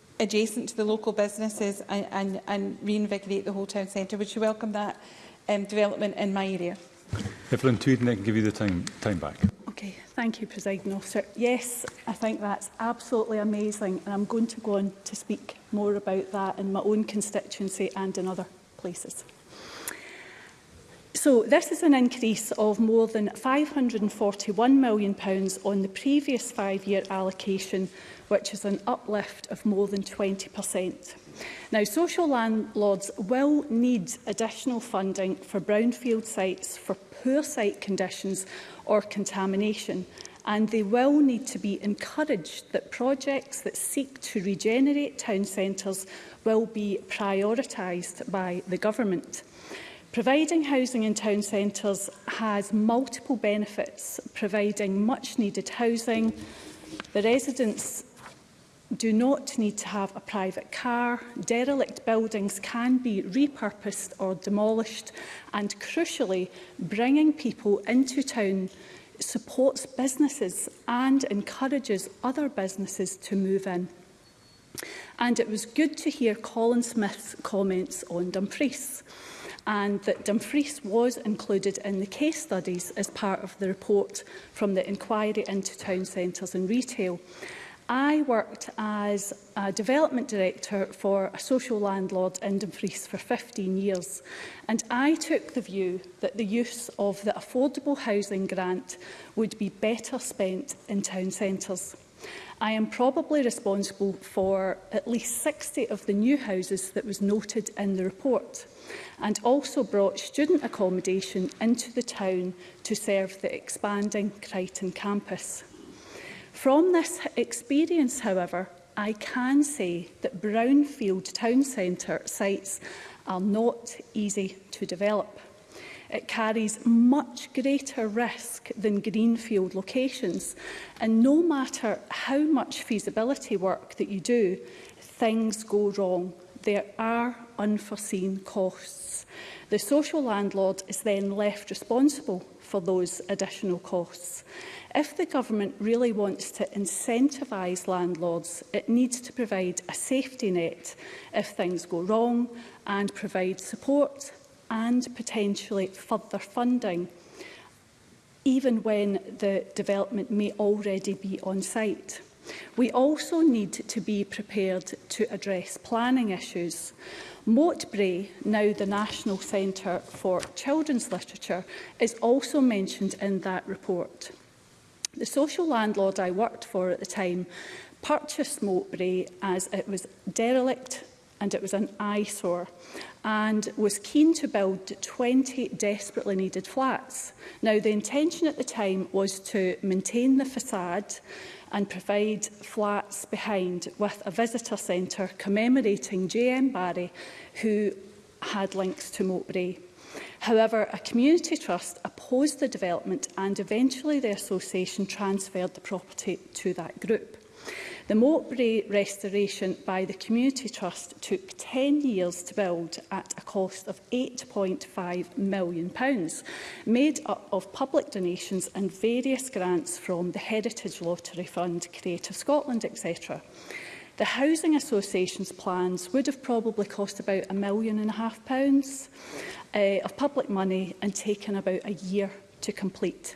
adjacent to the local businesses and, and, and reinvigorate the whole town centre. Would you welcome that um, development in my area? If Lynn Tweed, I can give you the time, time back. Okay, thank you, President Officer. Yes, I think that's absolutely amazing, and I'm going to go on to speak more about that in my own constituency and in other places. So this is an increase of more than £541 million on the previous five-year allocation which is an uplift of more than 20%. Now, social landlords will need additional funding for brownfield sites for poor site conditions or contamination, and they will need to be encouraged that projects that seek to regenerate town centres will be prioritised by the government. Providing housing in town centres has multiple benefits, providing much needed housing, the residents do not need to have a private car. Derelict buildings can be repurposed or demolished. And crucially, bringing people into town supports businesses and encourages other businesses to move in. And it was good to hear Colin Smith's comments on Dumfries and that Dumfries was included in the case studies as part of the report from the inquiry into town centres and retail. I worked as a development director for a social landlord in Dumfries for 15 years and I took the view that the use of the affordable housing grant would be better spent in town centres. I am probably responsible for at least 60 of the new houses that was noted in the report and also brought student accommodation into the town to serve the expanding Crichton campus. From this experience, however, I can say that brownfield town centre sites are not easy to develop. It carries much greater risk than greenfield locations and no matter how much feasibility work that you do, things go wrong. There are unforeseen costs. The social landlord is then left responsible for those additional costs. If the government really wants to incentivise landlords, it needs to provide a safety net if things go wrong and provide support and potentially further funding, even when the development may already be on site. We also need to be prepared to address planning issues. Bray, now the National Centre for Children's Literature, is also mentioned in that report. The social landlord I worked for at the time purchased Moatbury as it was derelict and it was an eyesore and was keen to build 20 desperately needed flats. Now, the intention at the time was to maintain the facade and provide flats behind with a visitor centre commemorating J.M. Barry, who had links to Moatbury. However, a community trust opposed the development and eventually the association transferred the property to that group. The Mowbray restoration by the Community Trust took 10 years to build at a cost of £8.5 million, made up of public donations and various grants from the Heritage Lottery Fund, Creative Scotland, etc. The Housing Association's plans would have probably cost about a million and a half pounds uh, of public money and taken about a year to complete.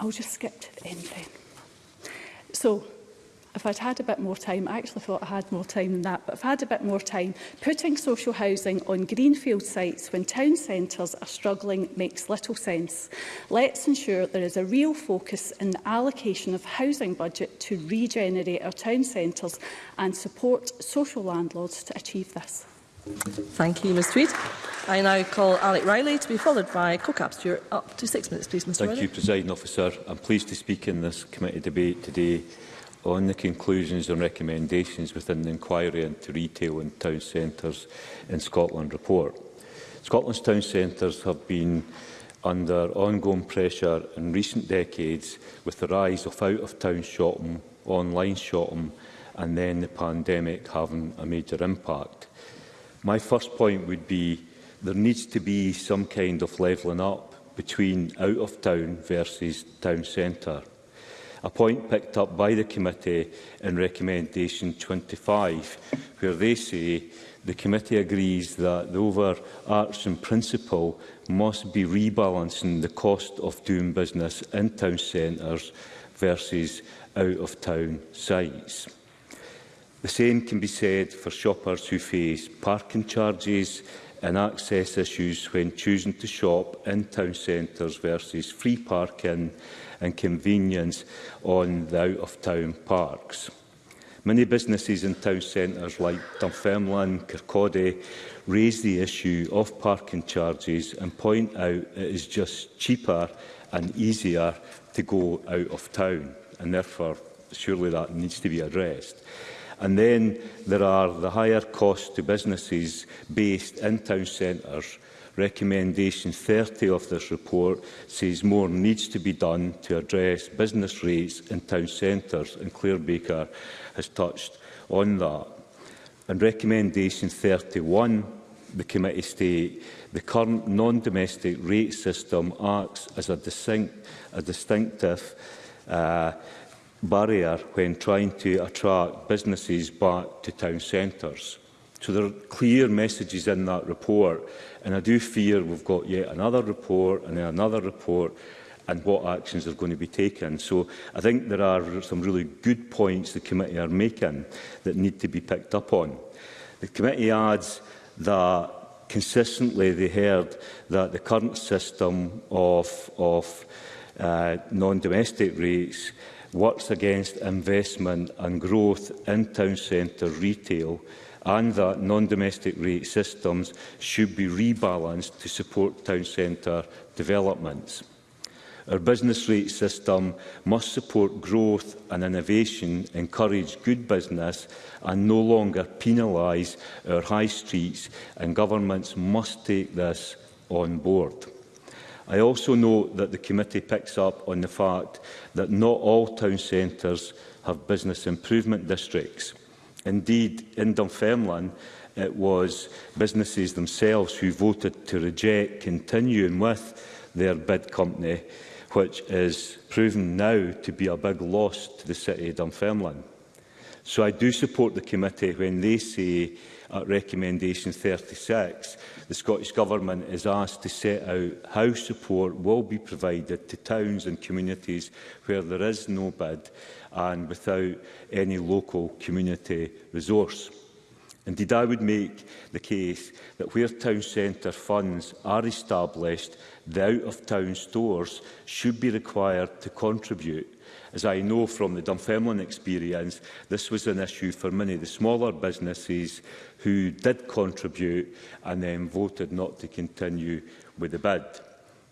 I'll just skip to the end then. So, if I'd had a bit more time, I actually thought I had more time than that, but if I had a bit more time, putting social housing on greenfield sites when town centres are struggling makes little sense. Let's ensure there is a real focus in the allocation of housing budget to regenerate our town centres and support social landlords to achieve this. Thank you, Ms Tweed. I now call Alec Riley to be followed by CoCap Stewart. Up to six minutes, please, Mr Thank Riley. you, President Officer. I'm pleased to speak in this committee debate today on the conclusions and recommendations within the Inquiry into Retail and Town Centres in Scotland report. Scotland's town centres have been under ongoing pressure in recent decades with the rise of out-of-town shopping, online shopping and then the pandemic having a major impact. My first point would be there needs to be some kind of levelling up between out of town versus town centre. A point picked up by the committee in recommendation 25, where they say the committee agrees that the overarching principle must be rebalancing the cost of doing business in town centres versus out of town sites. The same can be said for shoppers who face parking charges and access issues when choosing to shop in town centres versus free parking and convenience on the out-of-town parks. Many businesses in town centres like Dunfermline, Kirkcaldy raise the issue of parking charges and point out it is just cheaper and easier to go out of town and therefore surely that needs to be addressed. And then there are the higher costs to businesses based in town centres. Recommendation 30 of this report says more needs to be done to address business rates in town centres, and Claire Baker has touched on that. And recommendation 31 the committee state the current non-domestic rate system acts as a, distinct, a distinctive uh, barrier when trying to attract businesses back to town centres. So there are clear messages in that report, and I do fear we've got yet another report and then another report and what actions are going to be taken. So I think there are some really good points the committee are making that need to be picked up on. The committee adds that consistently they heard that the current system of, of uh, non-domestic rates works against investment and growth in town centre retail and that non-domestic rate systems should be rebalanced to support town centre developments. Our business rate system must support growth and innovation, encourage good business and no longer penalise our high streets and governments must take this on board. I also know that the committee picks up on the fact that not all town centres have business improvement districts. Indeed, in Dunfermline, it was businesses themselves who voted to reject continuing with their bid company, which is proven now to be a big loss to the city of Dunfermline. So I do support the committee when they say at recommendation 36 the Scottish Government is asked to set out how support will be provided to towns and communities where there is no bid and without any local community resource. Indeed, I would make the case that where town centre funds are established, the out-of-town stores should be required to contribute As I know from the Dunfermline experience, this was an issue for many of the smaller businesses who did contribute and then voted not to continue with the bid.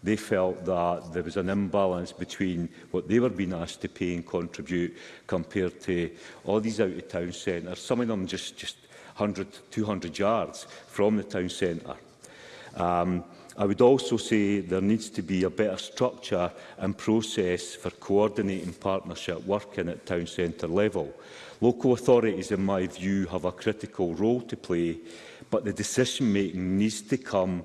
They felt that there was an imbalance between what they were being asked to pay and contribute compared to all these out-of-town centres, some of them just, just 100, 200 yards from the town centre. Um, I would also say there needs to be a better structure and process for coordinating partnership working at town centre level. Local authorities, in my view, have a critical role to play, but the decision-making needs to come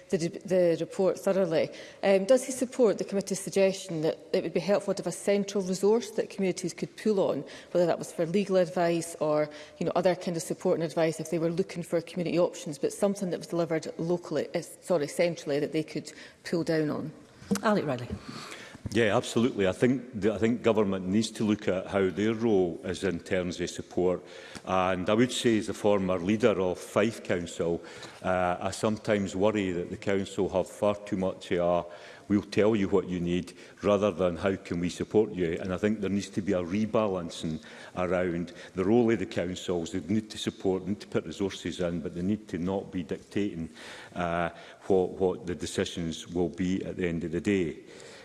the, the report thoroughly. Um, does he support the committee's suggestion that it would be helpful to have a central resource that communities could pull on, whether that was for legal advice or you know, other kind of support and advice if they were looking for community options, but something that was delivered locally, eh, sorry, centrally that they could pull down on? Alec Riley. Yeah, absolutely. I think I think government needs to look at how their role is in terms of support. And I would say, as the former leader of Fife Council, uh, I sometimes worry that the council have far too much a we'll tell you what you need rather than how can we support you. And I think there needs to be a rebalancing around the role of the councils. They need to support, need to put resources in, but they need to not be dictating uh, what, what the decisions will be at the end of the day.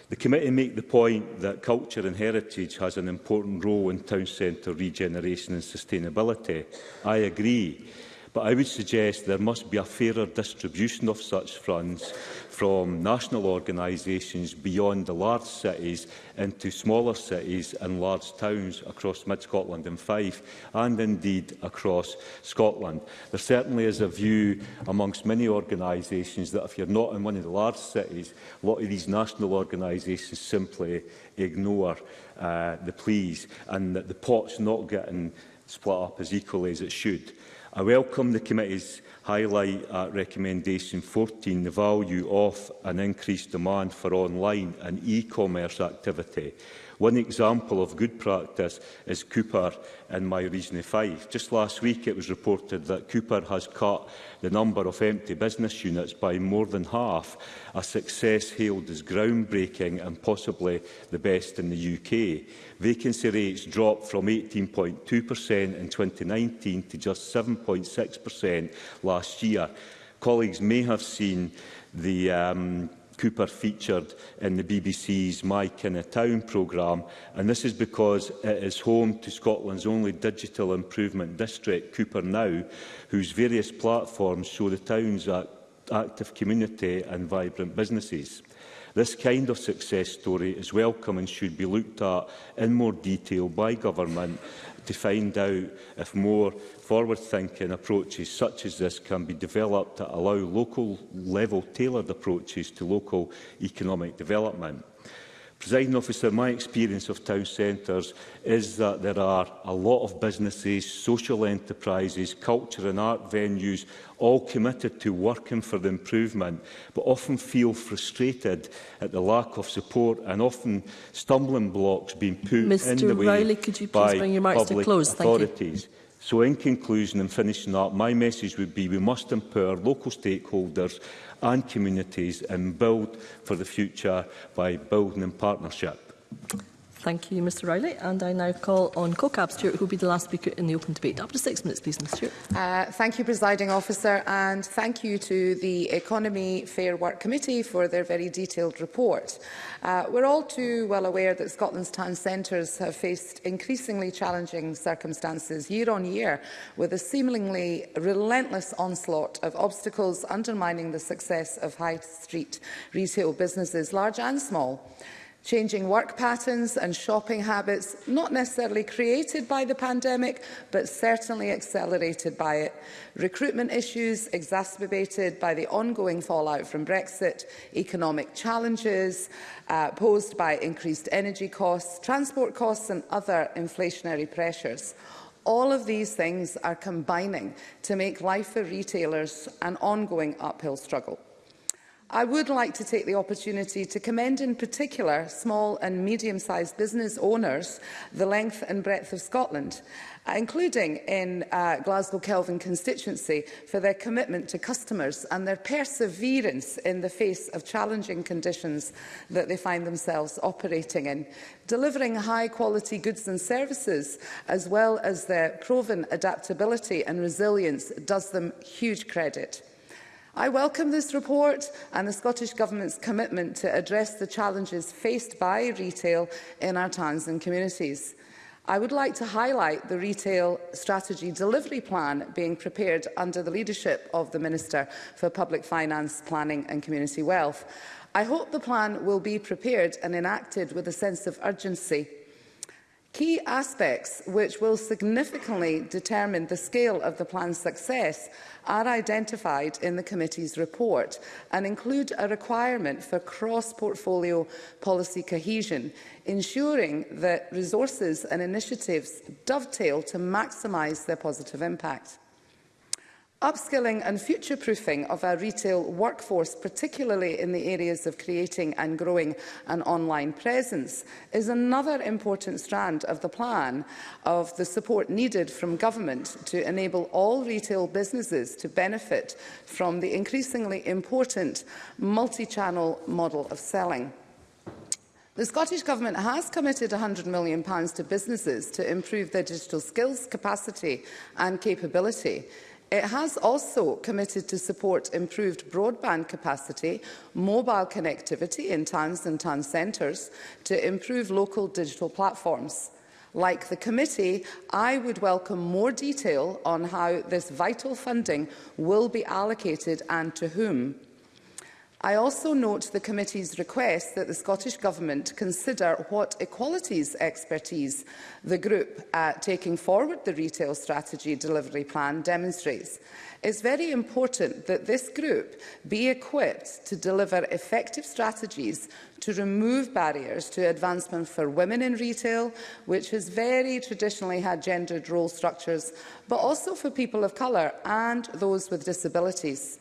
The committee make the point that culture and heritage has an important role in town centre regeneration and sustainability. I agree, but I would suggest there must be a fairer distribution of such funds from national organisations beyond the large cities into smaller cities and large towns across mid-Scotland and Fife, and indeed across Scotland. There certainly is a view amongst many organisations that if you're not in one of the large cities, a lot of these national organisations simply ignore uh, the pleas and that the pot's not getting split up as equally as it should. I welcome the committee's highlight at uh, recommendation 14 the value of an increased demand for online and e-commerce activity. One example of good practice is Cooper in my region of five. Just last week it was reported that Cooper has cut the number of empty business units by more than half, a success hailed as groundbreaking and possibly the best in the UK vacancy rates dropped from 18.2% in 2019 to just 7.6% last year. Colleagues may have seen the um, Cooper featured in the BBC's My Kinna Town programme, and this is because it is home to Scotland's only digital improvement district, Cooper Now, whose various platforms show the town's active community and vibrant businesses. This kind of success story is welcome and should be looked at in more detail by government to find out if more forward-thinking approaches such as this can be developed to allow local-level tailored approaches to local economic development. Presiding officer, my experience of town centres is that there are a lot of businesses, social enterprises, culture and art venues, all committed to working for the improvement, but often feel frustrated at the lack of support and often stumbling blocks being put Mr. in the way Riley, could you please by bring your marks public to close? authorities. Thank you. So in conclusion and finishing up, my message would be we must empower local stakeholders and communities and build for the future by building in partnership. Thank you, Mr Riley. And I now call on CoCab Stewart, who will be the last speaker in the open debate. Up to six minutes, please, Mr. Stewart. Uh, thank you, Presiding Officer, and thank you to the Economy Fair Work Committee for their very detailed report. Uh, we're all too well aware that Scotland's town centres have faced increasingly challenging circumstances year on year, with a seemingly relentless onslaught of obstacles undermining the success of high street retail businesses, large and small. Changing work patterns and shopping habits, not necessarily created by the pandemic, but certainly accelerated by it. Recruitment issues exacerbated by the ongoing fallout from Brexit, economic challenges uh, posed by increased energy costs, transport costs and other inflationary pressures. All of these things are combining to make life for retailers an ongoing uphill struggle. I would like to take the opportunity to commend in particular small and medium-sized business owners the length and breadth of Scotland, uh, including in uh, Glasgow Kelvin constituency, for their commitment to customers and their perseverance in the face of challenging conditions that they find themselves operating in. Delivering high-quality goods and services, as well as their proven adaptability and resilience, does them huge credit. I welcome this report and the Scottish Government's commitment to address the challenges faced by retail in our towns and communities. I would like to highlight the Retail Strategy Delivery Plan being prepared under the leadership of the Minister for Public Finance, Planning and Community Wealth. I hope the plan will be prepared and enacted with a sense of urgency Key aspects which will significantly determine the scale of the plan's success are identified in the committee's report and include a requirement for cross-portfolio policy cohesion, ensuring that resources and initiatives dovetail to maximise their positive impact. Upskilling and future-proofing of our retail workforce, particularly in the areas of creating and growing an online presence, is another important strand of the plan of the support needed from government to enable all retail businesses to benefit from the increasingly important multi-channel model of selling. The Scottish Government has committed £100 million to businesses to improve their digital skills, capacity and capability It has also committed to support improved broadband capacity, mobile connectivity in towns and town centres to improve local digital platforms. Like the committee, I would welcome more detail on how this vital funding will be allocated and to whom. I also note the committee's request that the Scottish Government consider what equalities expertise the group uh, taking forward the retail strategy delivery plan demonstrates. It's very important that this group be equipped to deliver effective strategies to remove barriers to advancement for women in retail, which has very traditionally had gendered role structures, but also for people of colour and those with disabilities.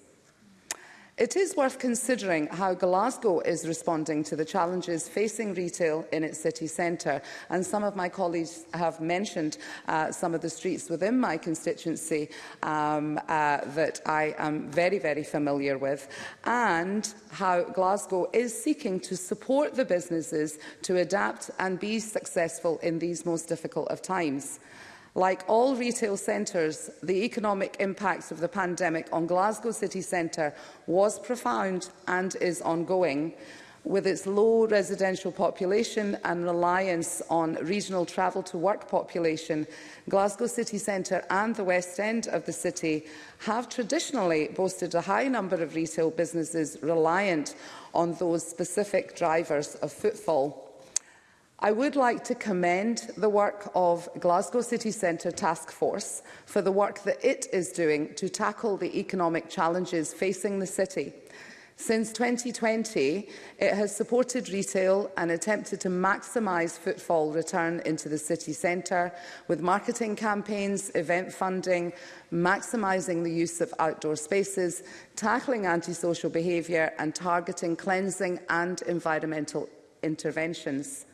It is worth considering how Glasgow is responding to the challenges facing retail in its city centre. And some of my colleagues have mentioned uh, some of the streets within my constituency um, uh, that I am very, very familiar with, and how Glasgow is seeking to support the businesses to adapt and be successful in these most difficult of times. Like all retail centres, the economic impact of the pandemic on Glasgow city centre was profound and is ongoing with its low residential population and reliance on regional travel to work population, Glasgow city centre and the west end of the city have traditionally boasted a high number of retail businesses reliant on those specific drivers of footfall. I would like to commend the work of Glasgow City Centre Task Force for the work that it is doing to tackle the economic challenges facing the city. Since 2020, it has supported retail and attempted to maximise footfall return into the city centre with marketing campaigns, event funding, maximising the use of outdoor spaces, tackling antisocial behaviour and targeting cleansing and environmental interventions.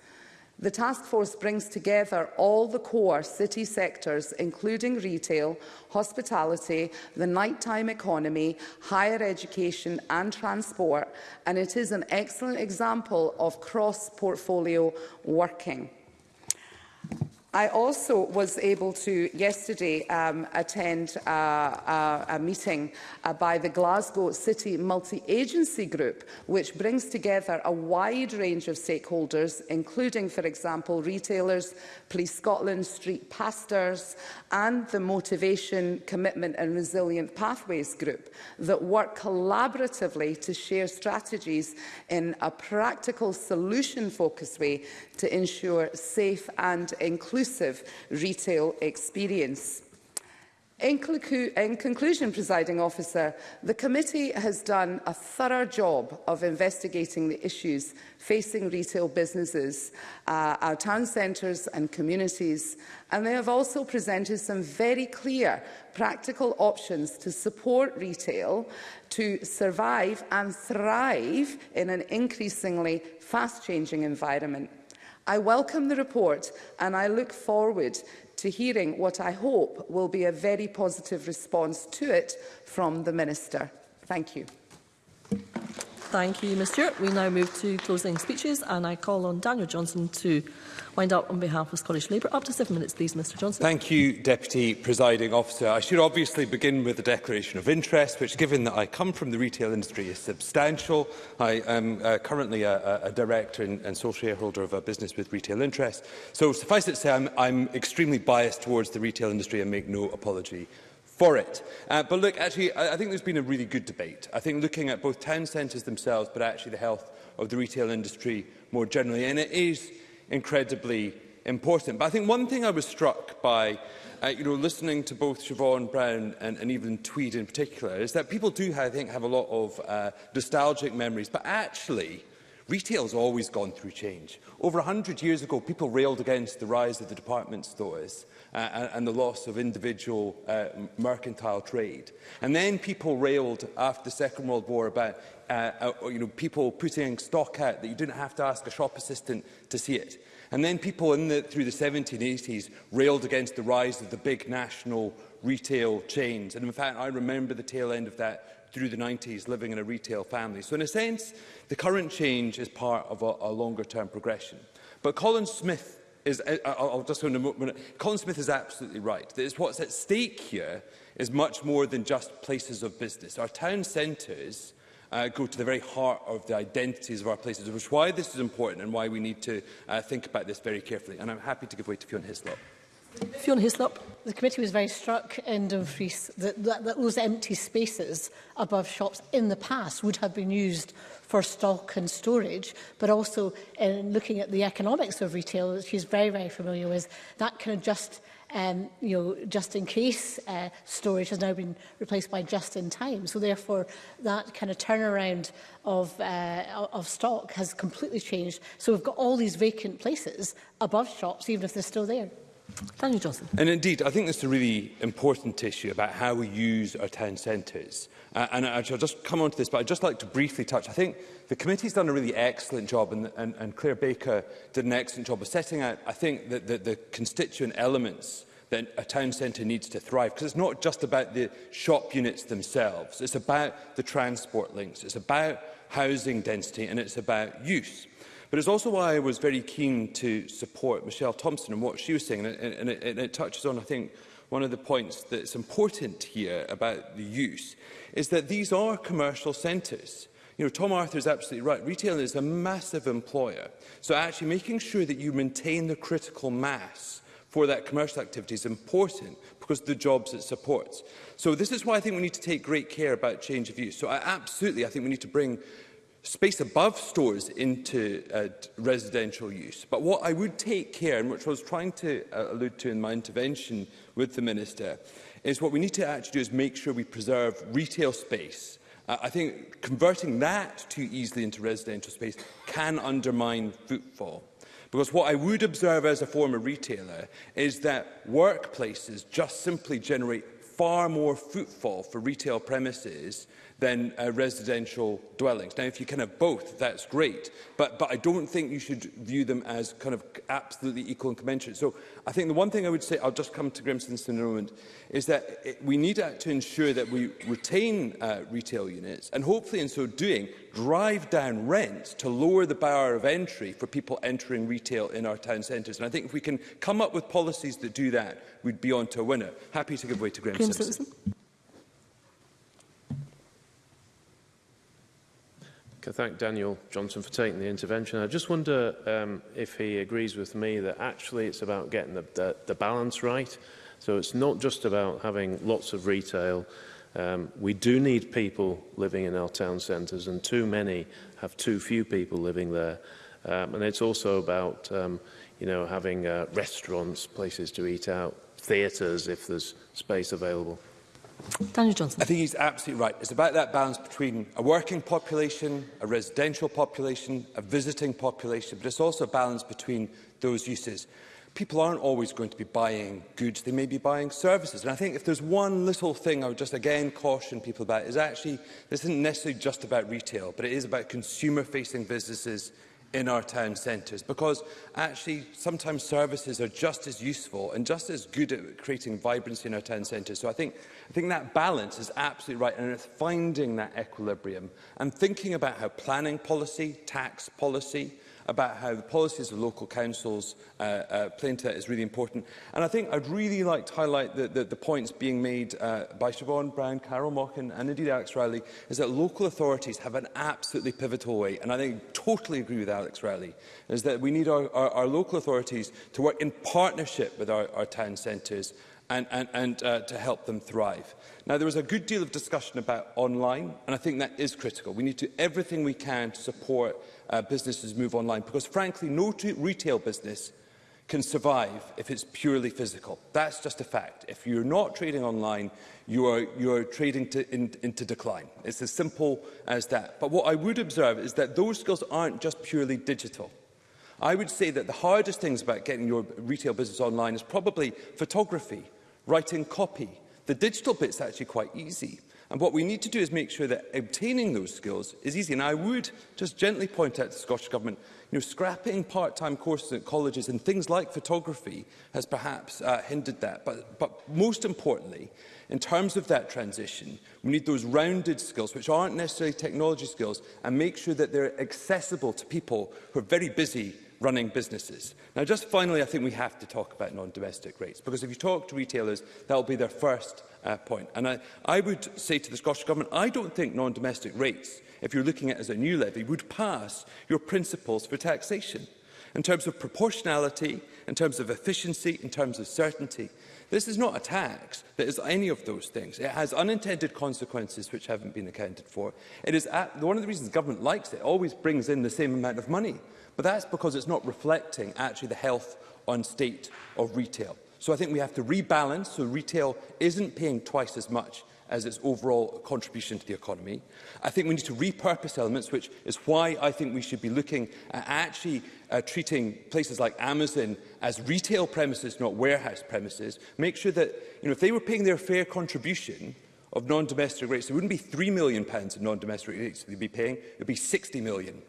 The task force brings together all the core city sectors, including retail, hospitality, the nighttime economy, higher education and transport, and it is an excellent example of cross-portfolio working. I also was able to yesterday um, attend a, a, a meeting uh, by the Glasgow City Multi-Agency Group, which brings together a wide range of stakeholders, including, for example, retailers, Police Scotland, Street Pastors and the Motivation, Commitment and Resilient Pathways Group that work collaboratively to share strategies in a practical solution-focused way to ensure safe and inclusive retail experience. In, in conclusion, presiding officer, the committee has done a thorough job of investigating the issues facing retail businesses, uh, our town centres and communities, and they have also presented some very clear practical options to support retail to survive and thrive in an increasingly fast-changing environment. I welcome the report and I look forward to hearing what I hope will be a very positive response to it from the Minister. Thank you. Thank you, Ms Stewart. We now move to closing speeches and I call on Daniel Johnson to wind up on behalf of Scottish Labour. Up to seven minutes, please, Mr Johnson. Thank you, Deputy Presiding Officer. I should obviously begin with a declaration of interest, which, given that I come from the retail industry, is substantial. I am uh, currently a, a director and, and sole shareholder of a business with retail interest. So suffice it to say, I'm, I'm extremely biased towards the retail industry and make no apology for it. Uh, but look, actually, I, I think there's been a really good debate. I think looking at both town centres themselves, but actually the health of the retail industry more generally. And it is incredibly important. But I think one thing I was struck by, uh, you know, listening to both Siobhan Brown and, and Evelyn Tweed in particular, is that people do, I think, have a lot of uh, nostalgic memories. But actually, Retail's always gone through change. Over 100 years ago, people railed against the rise of the department stores uh, and, and the loss of individual uh, mercantile trade. And then people railed after the Second World War about uh, uh, you know, people putting stock out that you didn't have to ask a shop assistant to see it. And then people in the, through the 1780s railed against the rise of the big national retail chains. And in fact, I remember the tail end of that through the 90s living in a retail family. So in a sense, the current change is part of a, a longer term progression. But Colin Smith is, I, I'll just go in a moment, Colin Smith is absolutely right. That is what's at stake here is much more than just places of business. Our town centres uh, go to the very heart of the identities of our places, which is why this is important and why we need to uh, think about this very carefully. And I'm happy to give way to Fionn Hislop. Fiona Hislop. The committee was very struck in Dumfries that, that, that those empty spaces above shops in the past would have been used for stock and storage, but also in looking at the economics of retail, which she's very, very familiar with, that of just um, you know, just in case uh, storage has now been replaced by just in time. So therefore, that kind of turnaround of, uh, of stock has completely changed. So we've got all these vacant places above shops, even if they're still there. Daniel Johnson. And indeed, I think this is a really important issue about how we use our town centres. Uh, and I just come on to this, but I'd just like to briefly touch. I think the committee's done a really excellent job, and, and, and Claire Baker did an excellent job of setting out, I think, the, the, the constituent elements that a town centre needs to thrive. Because it's not just about the shop units themselves. It's about the transport links. It's about housing density, and it's about use. But it's also why I was very keen to support Michelle Thompson and what she was saying, and, and, it, and it touches on, I think, one of the points that's important here about the use, is that these are commercial centres. You know, Tom Arthur is absolutely right. Retail is a massive employer. So actually making sure that you maintain the critical mass for that commercial activity is important because of the jobs it supports. So this is why I think we need to take great care about change of use. So I absolutely, I think we need to bring space above stores into uh, residential use. But what I would take care, and which I was trying to uh, allude to in my intervention with the Minister, is what we need to actually do is make sure we preserve retail space. Uh, I think converting that too easily into residential space can undermine footfall. Because what I would observe as a former retailer is that workplaces just simply generate far more footfall for retail premises than uh, residential dwellings. Now, if you can have both, that's great, but, but I don't think you should view them as kind of absolutely equal and commensurate. So I think the one thing I would say, I'll just come to Grimson in a moment, is that it, we need to ensure that we retain uh, retail units and hopefully in so doing drive down rents to lower the barrier of entry for people entering retail in our town centres. And I think if we can come up with policies that do that, we'd be on to a winner. Happy to give way to Grimson. Grimson. Can thank Daniel Johnson for taking the intervention. I just wonder um, if he agrees with me that actually it's about getting the, the, the balance right. So it's not just about having lots of retail. Um, we do need people living in our town centres and too many have too few people living there. Um, and it's also about um, you know, having uh, restaurants, places to eat out, theatres if there's space available. Daniel Johnson. I think he's absolutely right. It's about that balance between a working population, a residential population, a visiting population, but it's also a balance between those uses. People aren't always going to be buying goods, they may be buying services. And I think if there's one little thing I would just again caution people about is actually this isn't necessarily just about retail, but it is about consumer-facing businesses in our town centres because actually sometimes services are just as useful and just as good at creating vibrancy in our town centres. So I think, I think that balance is absolutely right and it's finding that equilibrium and thinking about how planning policy, tax policy, about how the policies of local councils uh, uh, play into that is really important. And I think I'd really like to highlight the, the, the points being made uh, by Siobhan Brown, Carol Mockin and indeed Alex Riley is that local authorities have an absolutely pivotal way, and I think totally agree with Alex Riley, is that we need our, our, our local authorities to work in partnership with our, our town centres and, and, and uh, to help them thrive. Now, there was a good deal of discussion about online, and I think that is critical. We need to do everything we can to support uh, businesses move online, because frankly, no retail business can survive if it's purely physical. That's just a fact. If you're not trading online, you are, you are trading to, in, into decline. It's as simple as that. But what I would observe is that those skills aren't just purely digital. I would say that the hardest things about getting your retail business online is probably photography, writing copy. The digital bit's actually quite easy. And what we need to do is make sure that obtaining those skills is easy. And I would just gently point out to the Scottish Government, you know, scrapping part-time courses at colleges and things like photography has perhaps uh, hindered that. But, but most importantly, in terms of that transition, we need those rounded skills, which aren't necessarily technology skills, and make sure that they're accessible to people who are very busy running businesses. Now, just finally, I think we have to talk about non-domestic rates, because if you talk to retailers, that will be their first uh, point. And I, I would say to the Scottish Government, I don't think non-domestic rates, if you're looking at it as a new levy, would pass your principles for taxation. In terms of proportionality, in terms of efficiency, in terms of certainty, This is not a tax that is any of those things. It has unintended consequences which haven't been accounted for. It is at, one of the reasons government likes it. It always brings in the same amount of money But that's because it's not reflecting actually the health and state of retail. So I think we have to rebalance so retail isn't paying twice as much as its overall contribution to the economy. I think we need to repurpose elements, which is why I think we should be looking at actually uh, treating places like Amazon as retail premises, not warehouse premises. Make sure that you know, if they were paying their fair contribution of non-domestic rates, it wouldn't be £3 million in non-domestic rates they'd be paying, it would be £60 million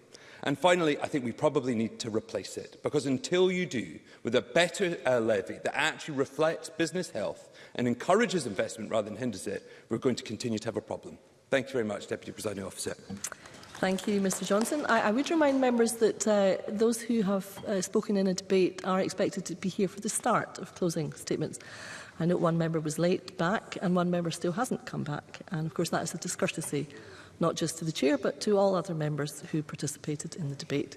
And finally, I think we probably need to replace it, because until you do, with a better uh, levy that actually reflects business health and encourages investment rather than hinders it, we're going to continue to have a problem. Thank you very much, Deputy Presiding Officer. Thank you, Mr Johnson. I, I would remind members that uh, those who have uh, spoken in a debate are expected to be here for the start of closing statements. I note one member was late back and one member still hasn't come back. And of course, that is a discourtesy not just to the Chair but to all other members who participated in the debate.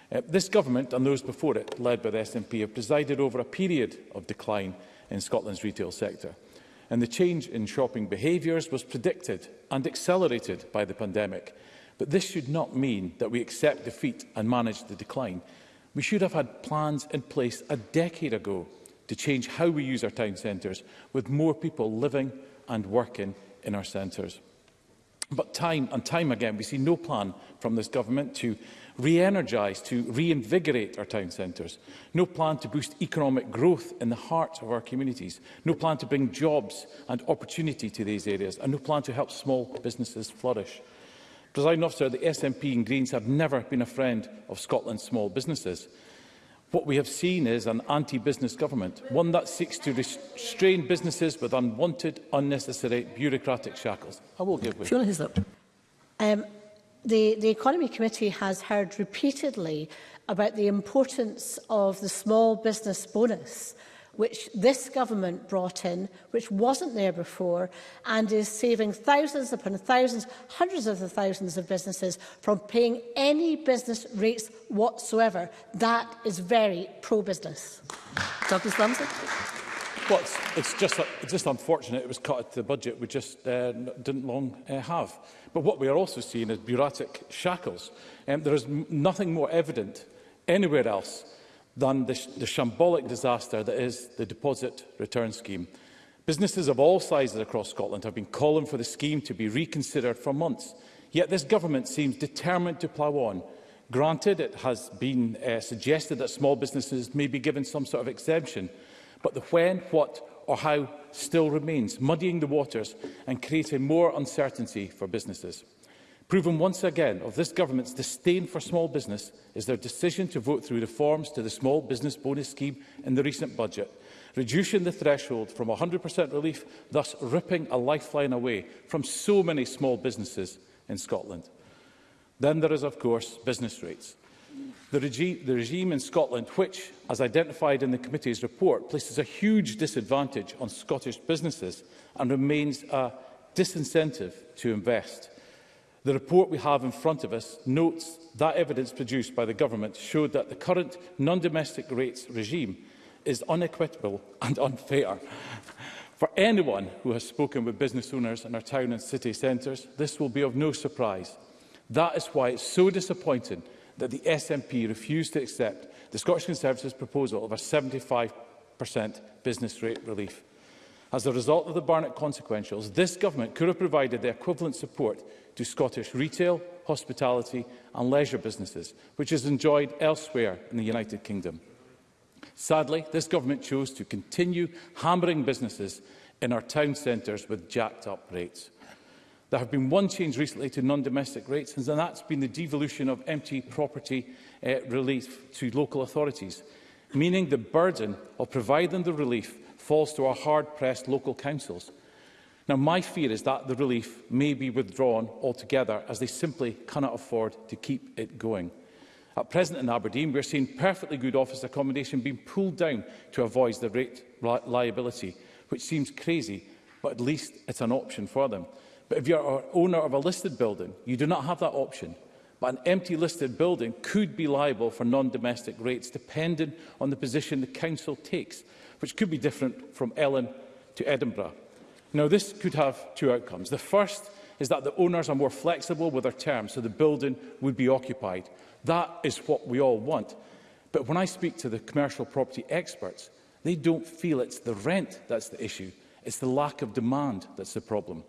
Uh, this government and those before it, led by the SNP, have presided over a period of decline in Scotland's retail sector. And the change in shopping behaviours was predicted and accelerated by the pandemic. But this should not mean that we accept defeat and manage the decline. We should have had plans in place a decade ago to change how we use our town centres, with more people living and working in our centres. But time and time again, we see no plan from this government to re-energise to reinvigorate our town centres. No plan to boost economic growth in the heart of our communities. No plan to bring jobs and opportunity to these areas. And no plan to help small businesses flourish. Presiding officer, the SNP and Greens have never been a friend of Scotland's small businesses. What we have seen is an anti-business government, one that seeks to restrain businesses with unwanted, unnecessary bureaucratic shackles. I will give way. Fiona Hislop. Um, The, the Economy Committee has heard repeatedly about the importance of the small business bonus which this government brought in, which wasn't there before, and is saving thousands upon thousands, hundreds of thousands of businesses from paying any business rates whatsoever. That is very pro-business. Douglas Lumsden. Well, it's, it's, just, it's just unfortunate it was cut at the budget we just uh, didn't long uh, have. But what we are also seeing is bureaucratic shackles. Um, there is nothing more evident anywhere else than the, sh the shambolic disaster that is the deposit return scheme. Businesses of all sizes across Scotland have been calling for the scheme to be reconsidered for months. Yet this government seems determined to plough on. Granted, it has been uh, suggested that small businesses may be given some sort of exemption, but the when, what or how still remains, muddying the waters and creating more uncertainty for businesses. Proven once again of this government's disdain for small business is their decision to vote through reforms to the small business bonus scheme in the recent budget, reducing the threshold from 100% relief, thus ripping a lifeline away from so many small businesses in Scotland. Then there is, of course, business rates. The, regi the regime in Scotland, which, as identified in the committee's report, places a huge disadvantage on Scottish businesses and remains a disincentive to invest. The report we have in front of us notes that evidence produced by the government showed that the current non-domestic rates regime is unequitable and unfair. For anyone who has spoken with business owners in our town and city centres, this will be of no surprise. That is why it's so disappointing that the SNP refused to accept the Scottish Conservatives' proposal of a 75 business rate relief. As a result of the Barnett consequentials, this government could have provided the equivalent support to Scottish retail, hospitality and leisure businesses, which is enjoyed elsewhere in the United Kingdom. Sadly, this government chose to continue hammering businesses in our town centres with jacked-up rates. There have been one change recently to non-domestic rates, and that's been the devolution of empty property uh, relief to local authorities, meaning the burden of providing the relief falls to our hard-pressed local councils. Now, my fear is that the relief may be withdrawn altogether, as they simply cannot afford to keep it going. At present in Aberdeen, we're seeing perfectly good office accommodation being pulled down to avoid the rate li liability, which seems crazy, but at least it's an option for them. But if you're an owner of a listed building, you do not have that option. But an empty listed building could be liable for non-domestic rates, depending on the position the council takes, which could be different from Ellen to Edinburgh. Now, this could have two outcomes. The first is that the owners are more flexible with their terms, so the building would be occupied. That is what we all want. But when I speak to the commercial property experts, they don't feel it's the rent that's the issue. It's the lack of demand that's the problem.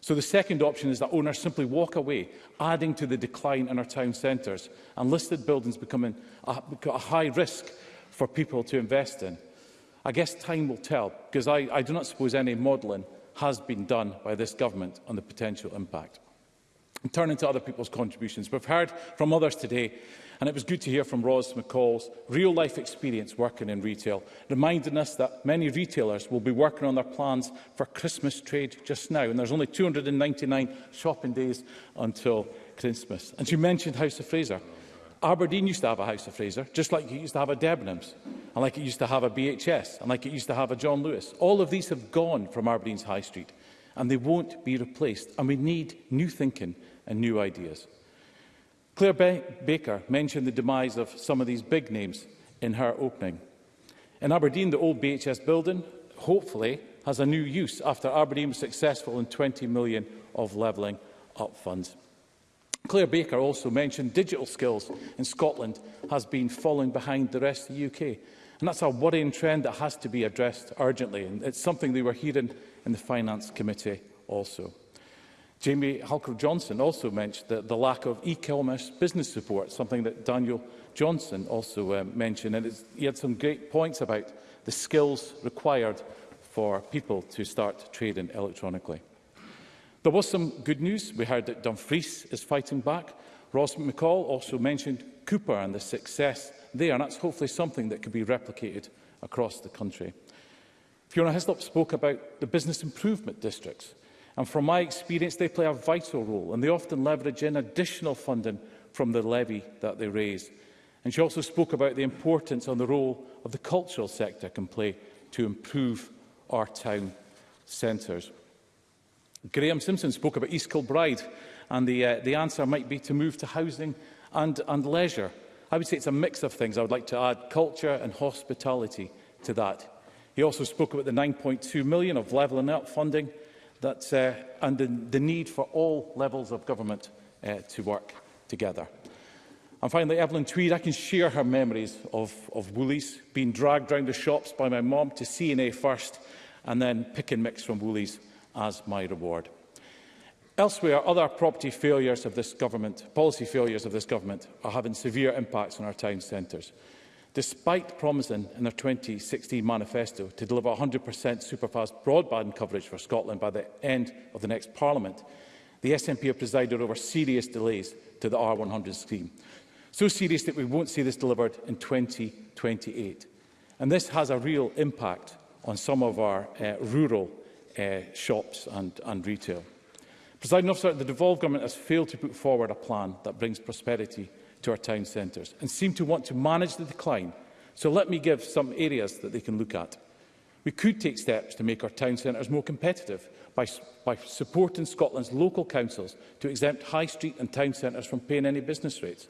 So the second option is that owners simply walk away, adding to the decline in our town centres, and listed buildings becoming a, a high risk for people to invest in. I guess time will tell, because I, I do not suppose any modelling has been done by this government on the potential impact. And turning to other people's contributions, we've heard from others today And it was good to hear from Ros McCall's real-life experience working in retail, reminding us that many retailers will be working on their plans for Christmas trade just now. And there's only 299 shopping days until Christmas. And she mentioned House of Fraser. Aberdeen used to have a House of Fraser, just like it used to have a Debenhams, and like it used to have a BHS, and like it used to have a John Lewis. All of these have gone from Aberdeen's High Street, and they won't be replaced. And we need new thinking and new ideas. Claire Be Baker mentioned the demise of some of these big names in her opening. In Aberdeen, the old BHS building hopefully has a new use after Aberdeen was successful in 20 million of levelling up funds. Claire Baker also mentioned digital skills in Scotland has been falling behind the rest of the UK. And that's a worrying trend that has to be addressed urgently. And it's something they were hearing in the Finance Committee also. Jamie Halker-Johnson also mentioned the, the lack of e-commerce business support, something that Daniel Johnson also um, mentioned. And he had some great points about the skills required for people to start trading electronically. There was some good news. We heard that Dumfries is fighting back. Ross McCall also mentioned Cooper and the success there, and that's hopefully something that could be replicated across the country. Fiona Hislop spoke about the business improvement districts, And from my experience, they play a vital role and they often leverage in additional funding from the levy that they raise. And she also spoke about the importance on the role of the cultural sector can play to improve our town centres. Graham Simpson spoke about East Kilbride and the, uh, the answer might be to move to housing and, and leisure. I would say it's a mix of things. I would like to add culture and hospitality to that. He also spoke about the 9.2 million of levelling up funding that, uh, and the, the need for all levels of government uh, to work together. And finally, Evelyn Tweed, I can share her memories of, of Woolies, being dragged round the shops by my mum to CNA first, and then pick and mix from Woolies as my reward. Elsewhere, other property failures of this government, policy failures of this government, are having severe impacts on our town centres despite promising in their 2016 manifesto to deliver 100% superfast broadband coverage for Scotland by the end of the next Parliament, the SNP have presided over serious delays to the R100 scheme, so serious that we won't see this delivered in 2028. And this has a real impact on some of our uh, rural uh, shops and, and retail. Presiding officer, the devolved government has failed to put forward a plan that brings prosperity to our town centres and seem to want to manage the decline. So let me give some areas that they can look at. We could take steps to make our town centres more competitive by, by supporting Scotland's local councils to exempt high street and town centres from paying any business rates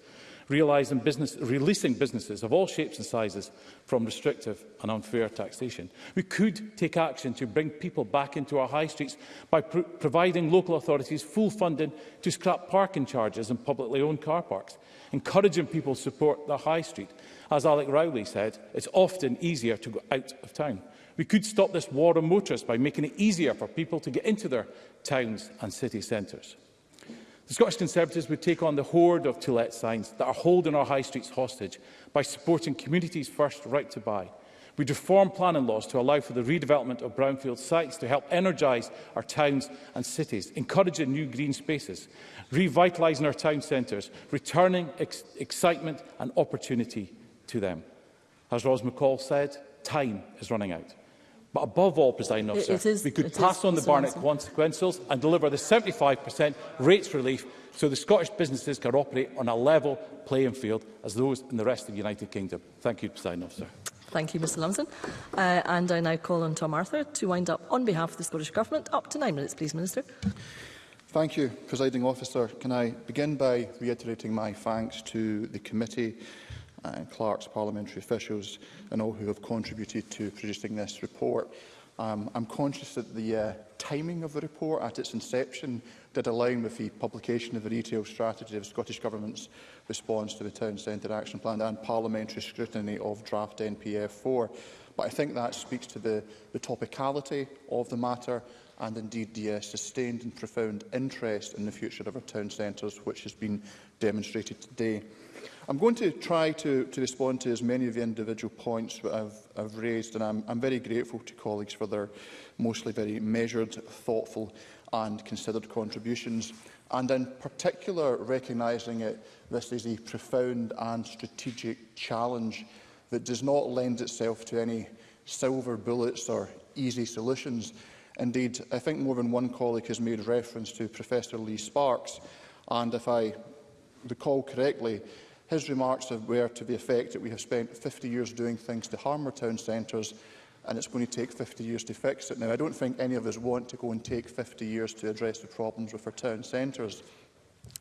realising business, releasing businesses of all shapes and sizes from restrictive and unfair taxation. We could take action to bring people back into our high streets by pr providing local authorities full funding to scrap parking charges in publicly owned car parks, encouraging people to support the high street. As Alec Rowley said, it's often easier to go out of town. We could stop this war on motorists by making it easier for people to get into their towns and city centres. The Scottish Conservatives would take on the horde of to-let signs that are holding our high streets hostage by supporting communities first right to buy. We'd reform planning laws to allow for the redevelopment of brownfield sites to help energise our towns and cities, encouraging new green spaces, revitalising our town centres, returning ex excitement and opportunity to them. As Ros McCall said, time is running out. But above all, presiding officer, it is, we could pass on the Barnett consequentials and deliver the 75% rates relief so the Scottish businesses can operate on a level playing field as those in the rest of the United Kingdom. Thank you, presiding officer. Thank you, Mr Lumsden. Uh, and I now call on Tom Arthur to wind up on behalf of the Scottish Government. Up to nine minutes, please, Minister. Thank you, Presiding Officer. Can I begin by reiterating my thanks to the committee and clerks, parliamentary officials and all who have contributed to producing this report. Um, I'm conscious that the uh, timing of the report at its inception did align with the publication of the retail strategy of Scottish Government's response to the Town Centre Action Plan and parliamentary scrutiny of draft NPF 4. But I think that speaks to the, the topicality of the matter and indeed the uh, sustained and profound interest in the future of our town centres, which has been demonstrated today. I'm going to try to, to respond to as many of the individual points that I've, I've raised, and I'm, I'm very grateful to colleagues for their mostly very measured, thoughtful and considered contributions, and in particular recognising that this is a profound and strategic challenge that does not lend itself to any silver bullets or easy solutions. Indeed, I think more than one colleague has made reference to Professor Lee Sparks, and if I recall correctly, His remarks were to the effect that we have spent 50 years doing things to harm our town centres and it's going to take 50 years to fix it. Now, I don't think any of us want to go and take 50 years to address the problems with our town centres.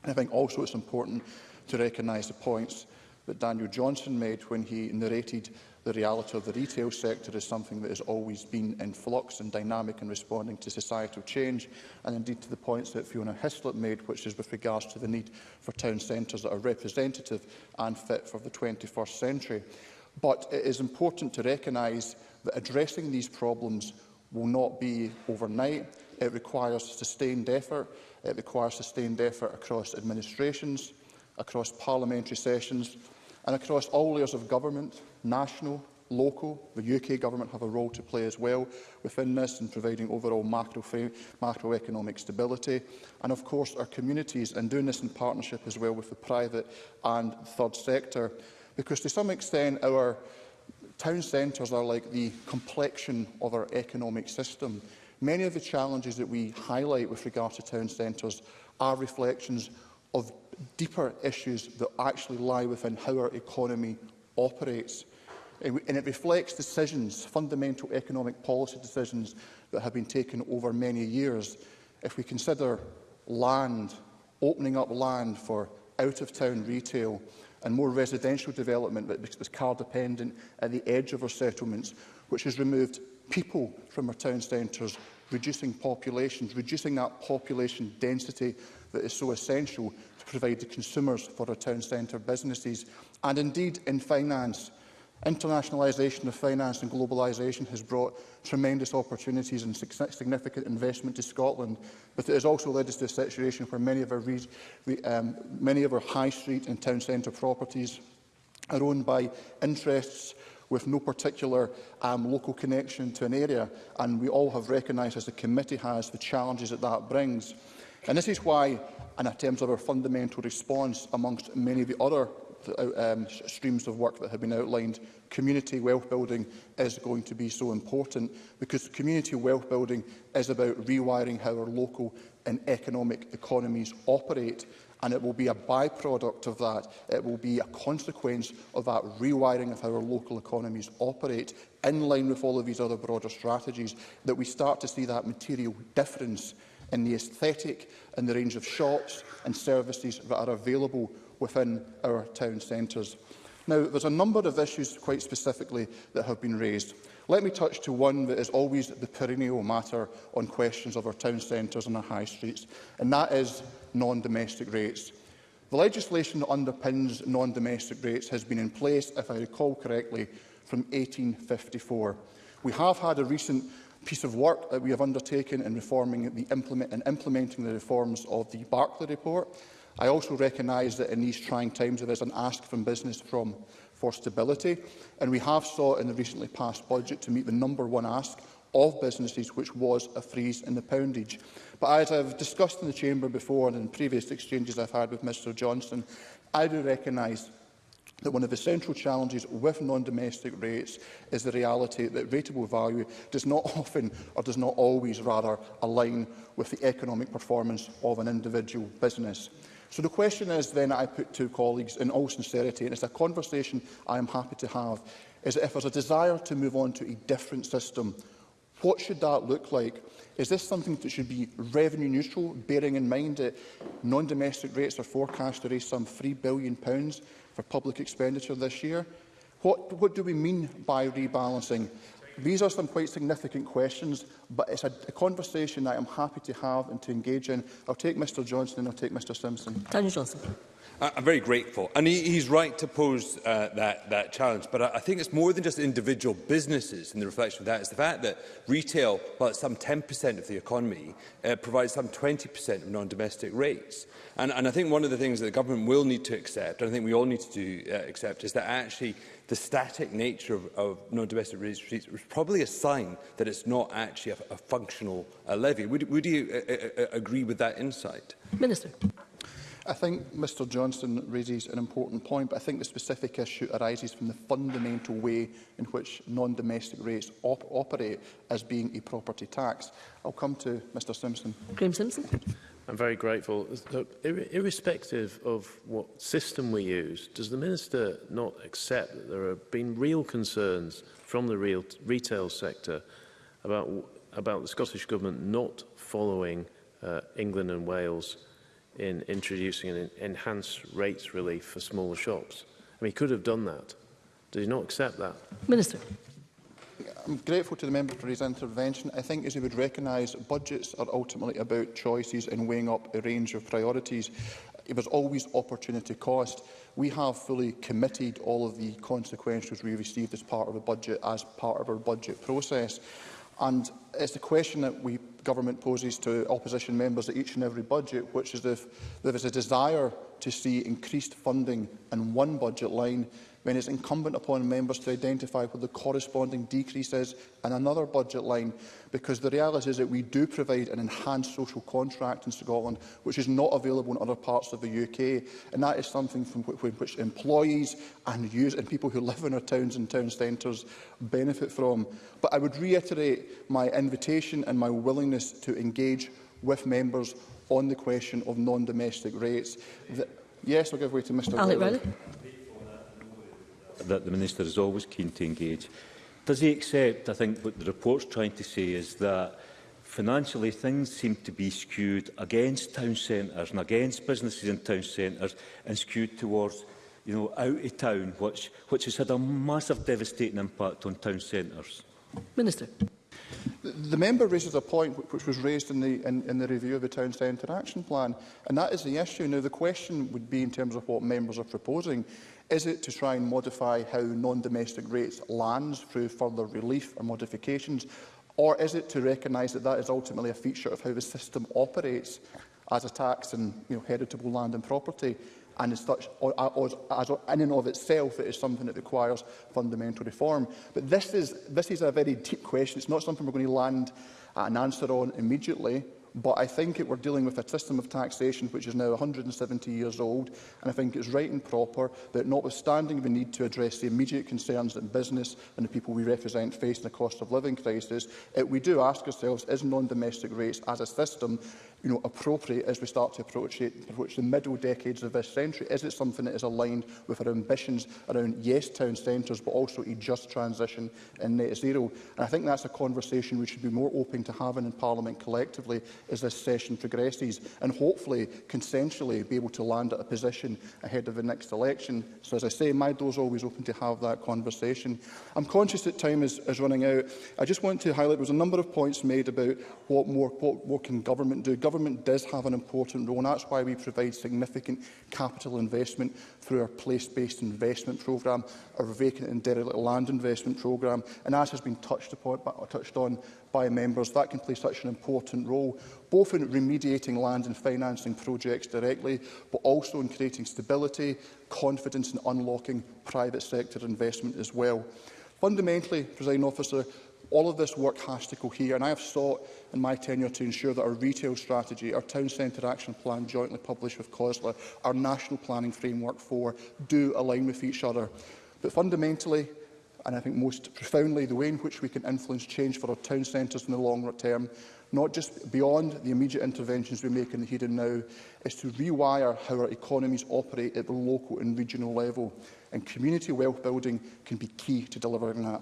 And I think also it's important to recognise the points that Daniel Johnson made when he narrated the reality of the retail sector as something that has always been in flux and dynamic in responding to societal change, and indeed to the points that Fiona Hislop made, which is with regards to the need for town centres that are representative and fit for the 21st century. But it is important to recognise that addressing these problems will not be overnight. It requires sustained effort. It requires sustained effort across administrations, across parliamentary sessions, and across all layers of government, national, local, the UK government have a role to play as well within this in providing overall macro macroeconomic stability and of course our communities and doing this in partnership as well with the private and third sector because to some extent our town centres are like the complexion of our economic system. Many of the challenges that we highlight with regard to town centres are reflections of deeper issues that actually lie within how our economy operates. And it reflects decisions, fundamental economic policy decisions that have been taken over many years. If we consider land, opening up land for out-of-town retail and more residential development that was car-dependent at the edge of our settlements, which has removed people from our town centres, reducing populations, reducing that population density that is so essential to provide to consumers for our town centre businesses and indeed in finance. Internationalisation of finance and globalisation has brought tremendous opportunities and significant investment to Scotland, but it has also led us to a situation where many of our, um, many of our high street and town centre properties are owned by interests with no particular um, local connection to an area, and we all have recognised, as the committee has, the challenges that that brings. And this is why, and in terms of our fundamental response amongst many of the other uh, um, streams of work that have been outlined, community wealth building is going to be so important because community wealth building is about rewiring how our local and economic economies operate and it will be a byproduct of that. It will be a consequence of that rewiring of how our local economies operate in line with all of these other broader strategies that we start to see that material difference in the aesthetic and the range of shops and services that are available within our town centres. Now, there's a number of issues quite specifically that have been raised. Let me touch to one that is always the perennial matter on questions of our town centres and our high streets, and that is non-domestic rates. The legislation that underpins non-domestic rates has been in place, if I recall correctly, from 1854. We have had a recent piece of work that we have undertaken in reforming the implement and implementing the reforms of the Barclay report. I also recognise that in these trying times there is an ask from business from for stability, and we have saw in the recently passed budget to meet the number one ask of businesses, which was a freeze in the poundage. But as have discussed in the Chamber before and in previous exchanges I've had with Mr Johnson, I do recognise that one of the central challenges with non-domestic rates is the reality that rateable value does not often, or does not always rather, align with the economic performance of an individual business. So the question is then I put to colleagues in all sincerity, and it's a conversation I am happy to have, is that if there's a desire to move on to a different system, what should that look like? Is this something that should be revenue neutral, bearing in mind that non-domestic rates are forecast to raise some £3 billion for public expenditure this year? What, what do we mean by rebalancing? These are some quite significant questions, but it's a, a conversation that I'm happy to have and to engage in. I'll take Mr Johnson and I'll take Mr Simpson. Daniel Johnson. I'm very grateful. And he, he's right to pose uh, that, that challenge. But I, I think it's more than just individual businesses in the reflection of that. It's the fact that retail, while it's some 10% of the economy, uh, provides some 20% of non-domestic rates. And, and I think one of the things that the government will need to accept, and I think we all need to do, uh, accept, is that actually the static nature of, of non-domestic rates was probably a sign that it's not actually a, a functional uh, levy. Would, would you uh, uh, uh agree with that insight? Minister. I think Mr Johnston raises an important point, but I think the specific issue arises from the fundamental way in which non-domestic rates op operate as being a property tax. I'll come to Mr Simpson. Graham Simpson. I'm very grateful. So, ir irrespective of what system we use, does the Minister not accept that there have been real concerns from the real retail sector about, about the Scottish Government not following uh, England and Wales' in introducing an enhanced rates relief for smaller shops. I mean, he could have done that. Did he not accept that? Minister. I'm grateful to the member for his intervention. I think, as he would recognise, budgets are ultimately about choices and weighing up a range of priorities. It was always opportunity cost. We have fully committed all of the consequences we received as part of a budget, as part of our budget process. And it's the question that we government poses to opposition members at each and every budget, which is if there is a desire to see increased funding in one budget line, when it's incumbent upon members to identify what the corresponding decrease is in another budget line, because the reality is that we do provide an enhanced social contract in Scotland, which is not available in other parts of the UK, and that is something from which employees and users and people who live in our towns and town centres benefit from. But I would reiterate my invitation and my willingness to engage with members on the question of non-domestic rates. The, yes, I'll give way to Mr Alec Riley that the Minister is always keen to engage. Does he accept, I think, what the report's trying to say is that financially things seem to be skewed against town centres and against businesses in town centres and skewed towards you know, out of town, which, which has had a massive devastating impact on town centres? Minister. The, the member raises a point which was raised in the, in, in the review of the Town Centre Action Plan, and that is the issue. Now, the question would be, in terms of what members are proposing, Is it to try and modify how non-domestic rates lands through further relief or modifications? Or is it to recognise that that is ultimately a feature of how the system operates as a tax and you know, heritable land and property? and as such, or, or, as, in and of itself, it is something that requires fundamental reform. But this is, this is a very deep question. It's not something we're going to land an answer on immediately. But I think it we're dealing with a system of taxation which is now 170 years old, and I think it's right and proper that notwithstanding the need to address the immediate concerns that business and the people we represent face in the cost of living crisis, it, we do ask ourselves, is non-domestic rates as a system you know, appropriate as we start to approach, it, approach the middle decades of this century? Is it something that is aligned with our ambitions around, yes, town centres, but also a just transition and net zero? And I think that's a conversation we should be more open to having in Parliament collectively as this session progresses, and hopefully, consensually, be able to land at a position ahead of the next election. So, as I say, my door's always open to have that conversation. I'm conscious that time is, is running out. I just want to highlight there was a number of points made about what more, what more can government do government does have an important role, and that's why we provide significant capital investment through our place-based investment programme, our vacant and derelict land investment programme, and as has been touched, upon, touched on by members, that can play such an important role, both in remediating land and financing projects directly, but also in creating stability, confidence and unlocking private sector investment as well. Fundamentally, President Officer, All of this work has to cohere, and I have sought in my tenure to ensure that our retail strategy, our town centre action plan jointly published with COSLA, our national planning framework for, do align with each other. But fundamentally, and I think most profoundly, the way in which we can influence change for our town centres in the long term, not just beyond the immediate interventions we make in the here and now, is to rewire how our economies operate at the local and regional level. And community wealth building can be key to delivering that.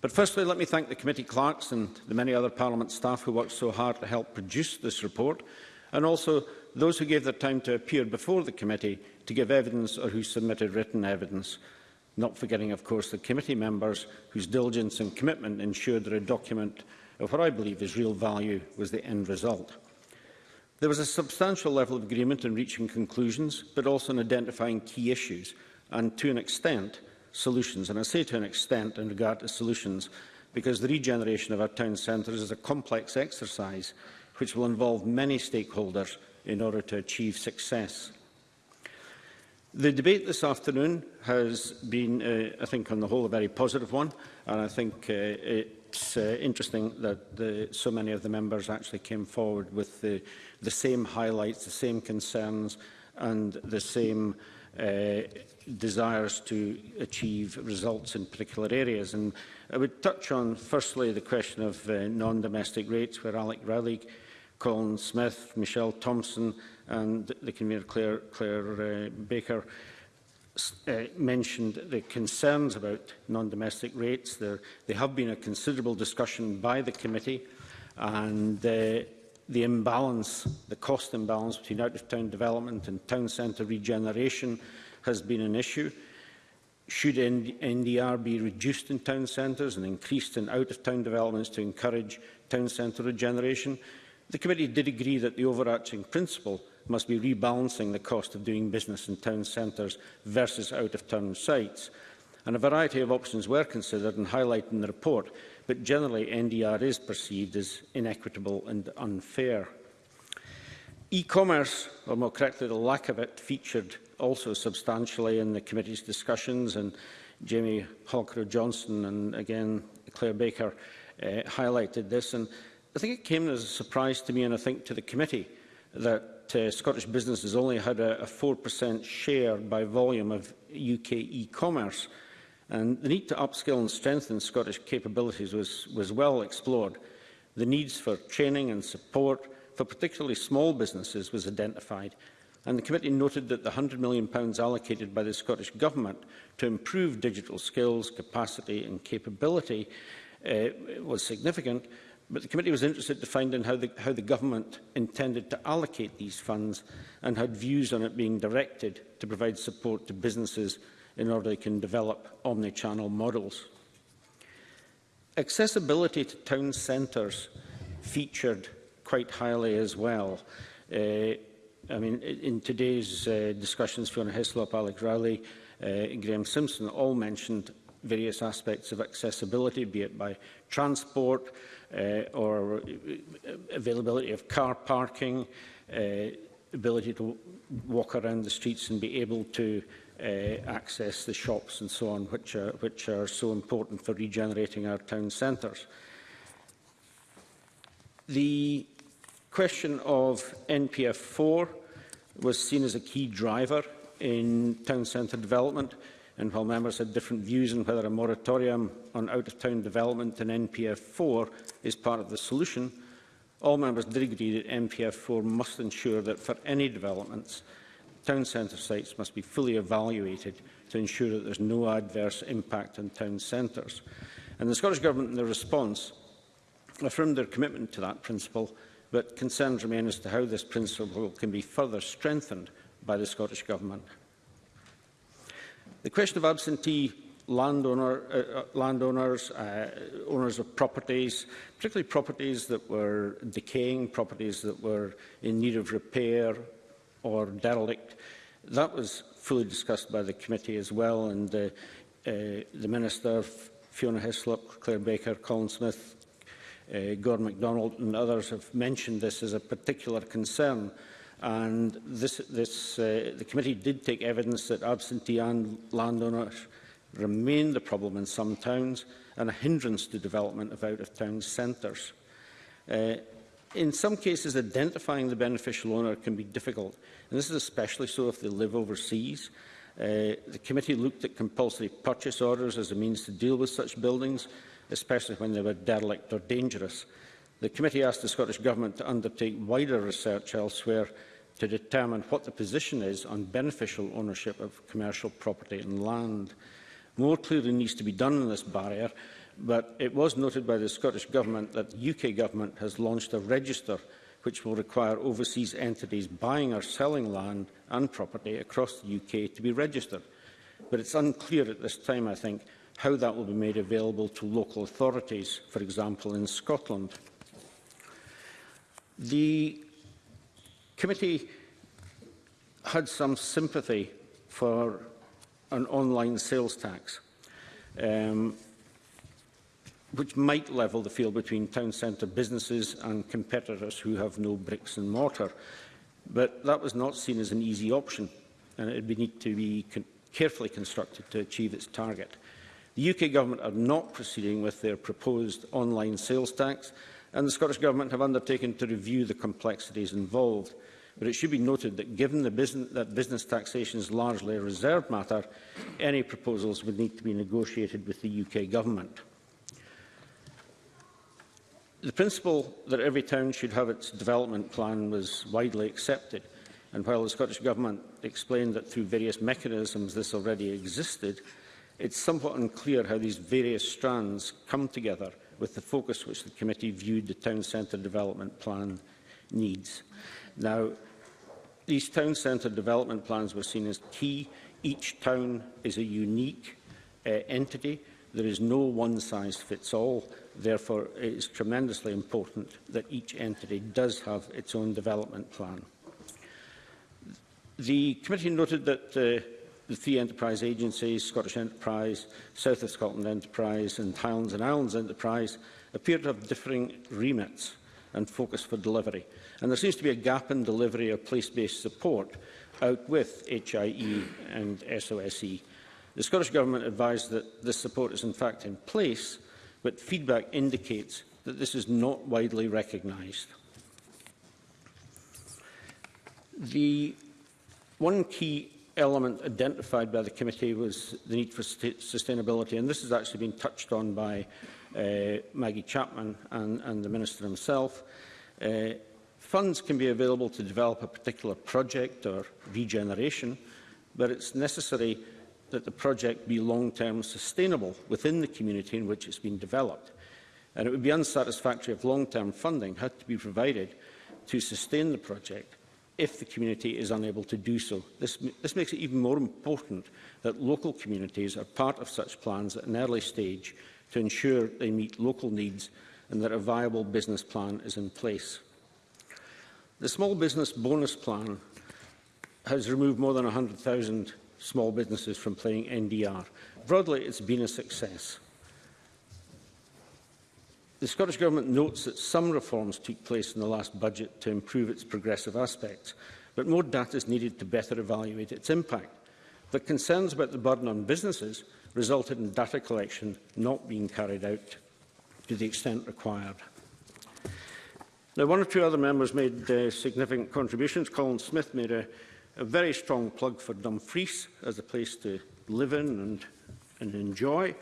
But firstly, let me thank the committee clerks and the many other Parliament staff who worked so hard to help produce this report, and also those who gave their time to appear before the committee to give evidence or who submitted written evidence, not forgetting, of course, the committee members whose diligence and commitment ensured that a document of what I believe is real value was the end result. There was a substantial level of agreement in reaching conclusions, but also in identifying key issues, and to an extent, solutions. And I say to an extent in regard to solutions, because the regeneration of our town centres is a complex exercise which will involve many stakeholders in order to achieve success. The debate this afternoon has been, uh, I think, on the whole, a very positive one, and I think uh, it's uh, interesting that the, so many of the members actually came forward with the, the same highlights, the same concerns, and the same uh, Uh, desires to achieve results in particular areas. And I would touch on, firstly, the question of uh, non-domestic rates, where Alec Rowley, Colin Smith, Michelle Thompson and the convener Claire, Claire uh, Baker uh, mentioned the concerns about non-domestic rates. There, there have been a considerable discussion by the committee and uh, the imbalance, the cost imbalance between out-of-town development and town centre regeneration has been an issue. Should NDR be reduced in town centres and increased in out-of-town developments to encourage town centre regeneration? The committee did agree that the overarching principle must be rebalancing the cost of doing business in town centres versus out-of-town sites. And a variety of options were considered and highlighted in the report, but generally NDR is perceived as inequitable and unfair. E-commerce, or more correctly the lack of it, featured also substantially in the committee's discussions and Jamie Holcrow-Johnson and again Claire Baker uh, highlighted this and I think it came as a surprise to me and I think to the committee that uh, Scottish businesses only had a, 4% share by volume of UK e-commerce. And the need to upskill and strengthen Scottish capabilities was, was well explored. The needs for training and support for particularly small businesses was identified, and the committee noted that the £100 million allocated by the Scottish Government to improve digital skills, capacity and capability uh, was significant, but the committee was interested to find in how the, how the Government intended to allocate these funds and had views on it being directed to provide support to businesses in order can develop omnichannel models. Accessibility to town centres featured quite highly as well. Uh, I mean, in today's uh, discussions, Fiona Hislop, Alex Rowley, uh, Graham Simpson all mentioned various aspects of accessibility, be it by transport uh, or uh, availability of car parking, uh, ability to walk around the streets and be able to uh, access the shops and so on, which are, which are so important for regenerating our town centres. The question of NPF4 was seen as a key driver in town centre development, and while members had different views on whether a moratorium on out-of-town development in NPF4 is part of the solution, all members did agree that NPF4 must ensure that for any developments, town centre sites must be fully evaluated to ensure that there's no adverse impact on town centres. And the Scottish Government, in their response, affirmed their commitment to that principle, but concerns remain as to how this principle can be further strengthened by the Scottish Government. The question of absentee landowner, uh, uh landowners, uh, owners of properties, particularly properties that were decaying, properties that were in need of repair, or derelict. That was fully discussed by the committee as well, and uh, uh, the Minister, Fiona Hislop, Claire Baker, Colin Smith, uh, Gordon MacDonald and others have mentioned this as a particular concern. And this, this, uh, the committee did take evidence that absentee and landowners remain the problem in some towns and a hindrance to development of out-of-town centres. Uh, in some cases, identifying the beneficial owner can be difficult, and this is especially so if they live overseas. Uh, the committee looked at compulsory purchase orders as a means to deal with such buildings, especially when they were derelict or dangerous. The committee asked the Scottish Government to undertake wider research elsewhere to determine what the position is on beneficial ownership of commercial property and land. More clearly needs to be done in this barrier, but it was noted by the Scottish Government that the UK Government has launched a register which will require overseas entities buying or selling land and property across the UK to be registered. But it's unclear at this time, I think, how that will be made available to local authorities, for example, in Scotland. The committee had some sympathy for an online sales tax. Um, which might level the field between town centre businesses and competitors who have no bricks and mortar. But that was not seen as an easy option, and it would need to be con carefully constructed to achieve its target. The UK Government are not proceeding with their proposed online sales tax, and the Scottish Government have undertaken to review the complexities involved. But it should be noted that given the business, that business taxation is largely a reserved matter, any proposals would need to be negotiated with the UK Government. The principle that every town should have its development plan was widely accepted, and while the Scottish Government explained that through various mechanisms this already existed, it's somewhat unclear how these various strands come together with the focus which the committee viewed the town centre development plan needs. Now, these town centre development plans were seen as key. Each town is a unique uh, entity. There is no one-size-fits-all Therefore, it is tremendously important that each entity does have its own development plan. The committee noted that uh, the three enterprise agencies, Scottish Enterprise, South of Scotland Enterprise and Highlands and Islands Enterprise, appear to have differing remits and focus for delivery. And there seems to be a gap in delivery of place-based support out with HIE and SOSE. The Scottish Government advised that this support is in fact in place, but feedback indicates that this is not widely recognised. The one key element identified by the committee was the need for sustainability, and this has actually been touched on by uh, Maggie Chapman and, and the Minister himself. Uh, funds can be available to develop a particular project or regeneration, but it's necessary that the project be long-term sustainable within the community in which it's been developed. And it would be unsatisfactory if long-term funding had to be provided to sustain the project if the community is unable to do so. This, this makes it even more important that local communities are part of such plans at an early stage to ensure they meet local needs and that a viable business plan is in place. The Small Business Bonus Plan has removed more than 100,000 small businesses from playing NDR. Broadly, it's been a success. The Scottish Government notes that some reforms took place in the last budget to improve its progressive aspects, but more data is needed to better evaluate its impact. The concerns about the burden on businesses resulted in data collection not being carried out to the extent required. Now, one or two other members made uh, significant contributions. Colin Smith made a a very strong plug for Dumfries as a place to live in and, and enjoy.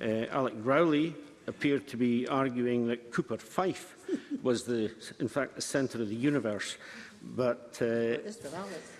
Uh, Alec Growley appeared to be arguing that Cooper Fife was, the, in fact, the centre of the universe. But... Uh,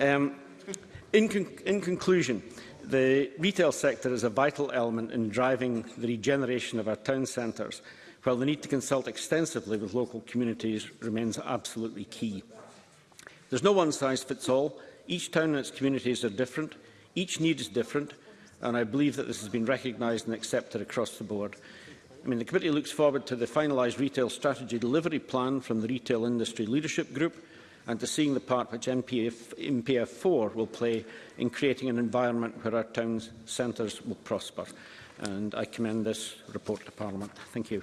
Um, in, con in conclusion, the retail sector is a vital element in driving the regeneration of our town centres while the need to consult extensively with local communities remains absolutely key. There's no one-size-fits-all. Each town and its communities are different. Each need is different, and I believe that this has been recognised and accepted across the board. I mean, the committee looks forward to the finalised retail strategy delivery plan from the Retail Industry Leadership Group and to seeing the part which MPF, MPF4 will play in creating an environment where our town's centres will prosper and I commend this report to Parliament. Thank you.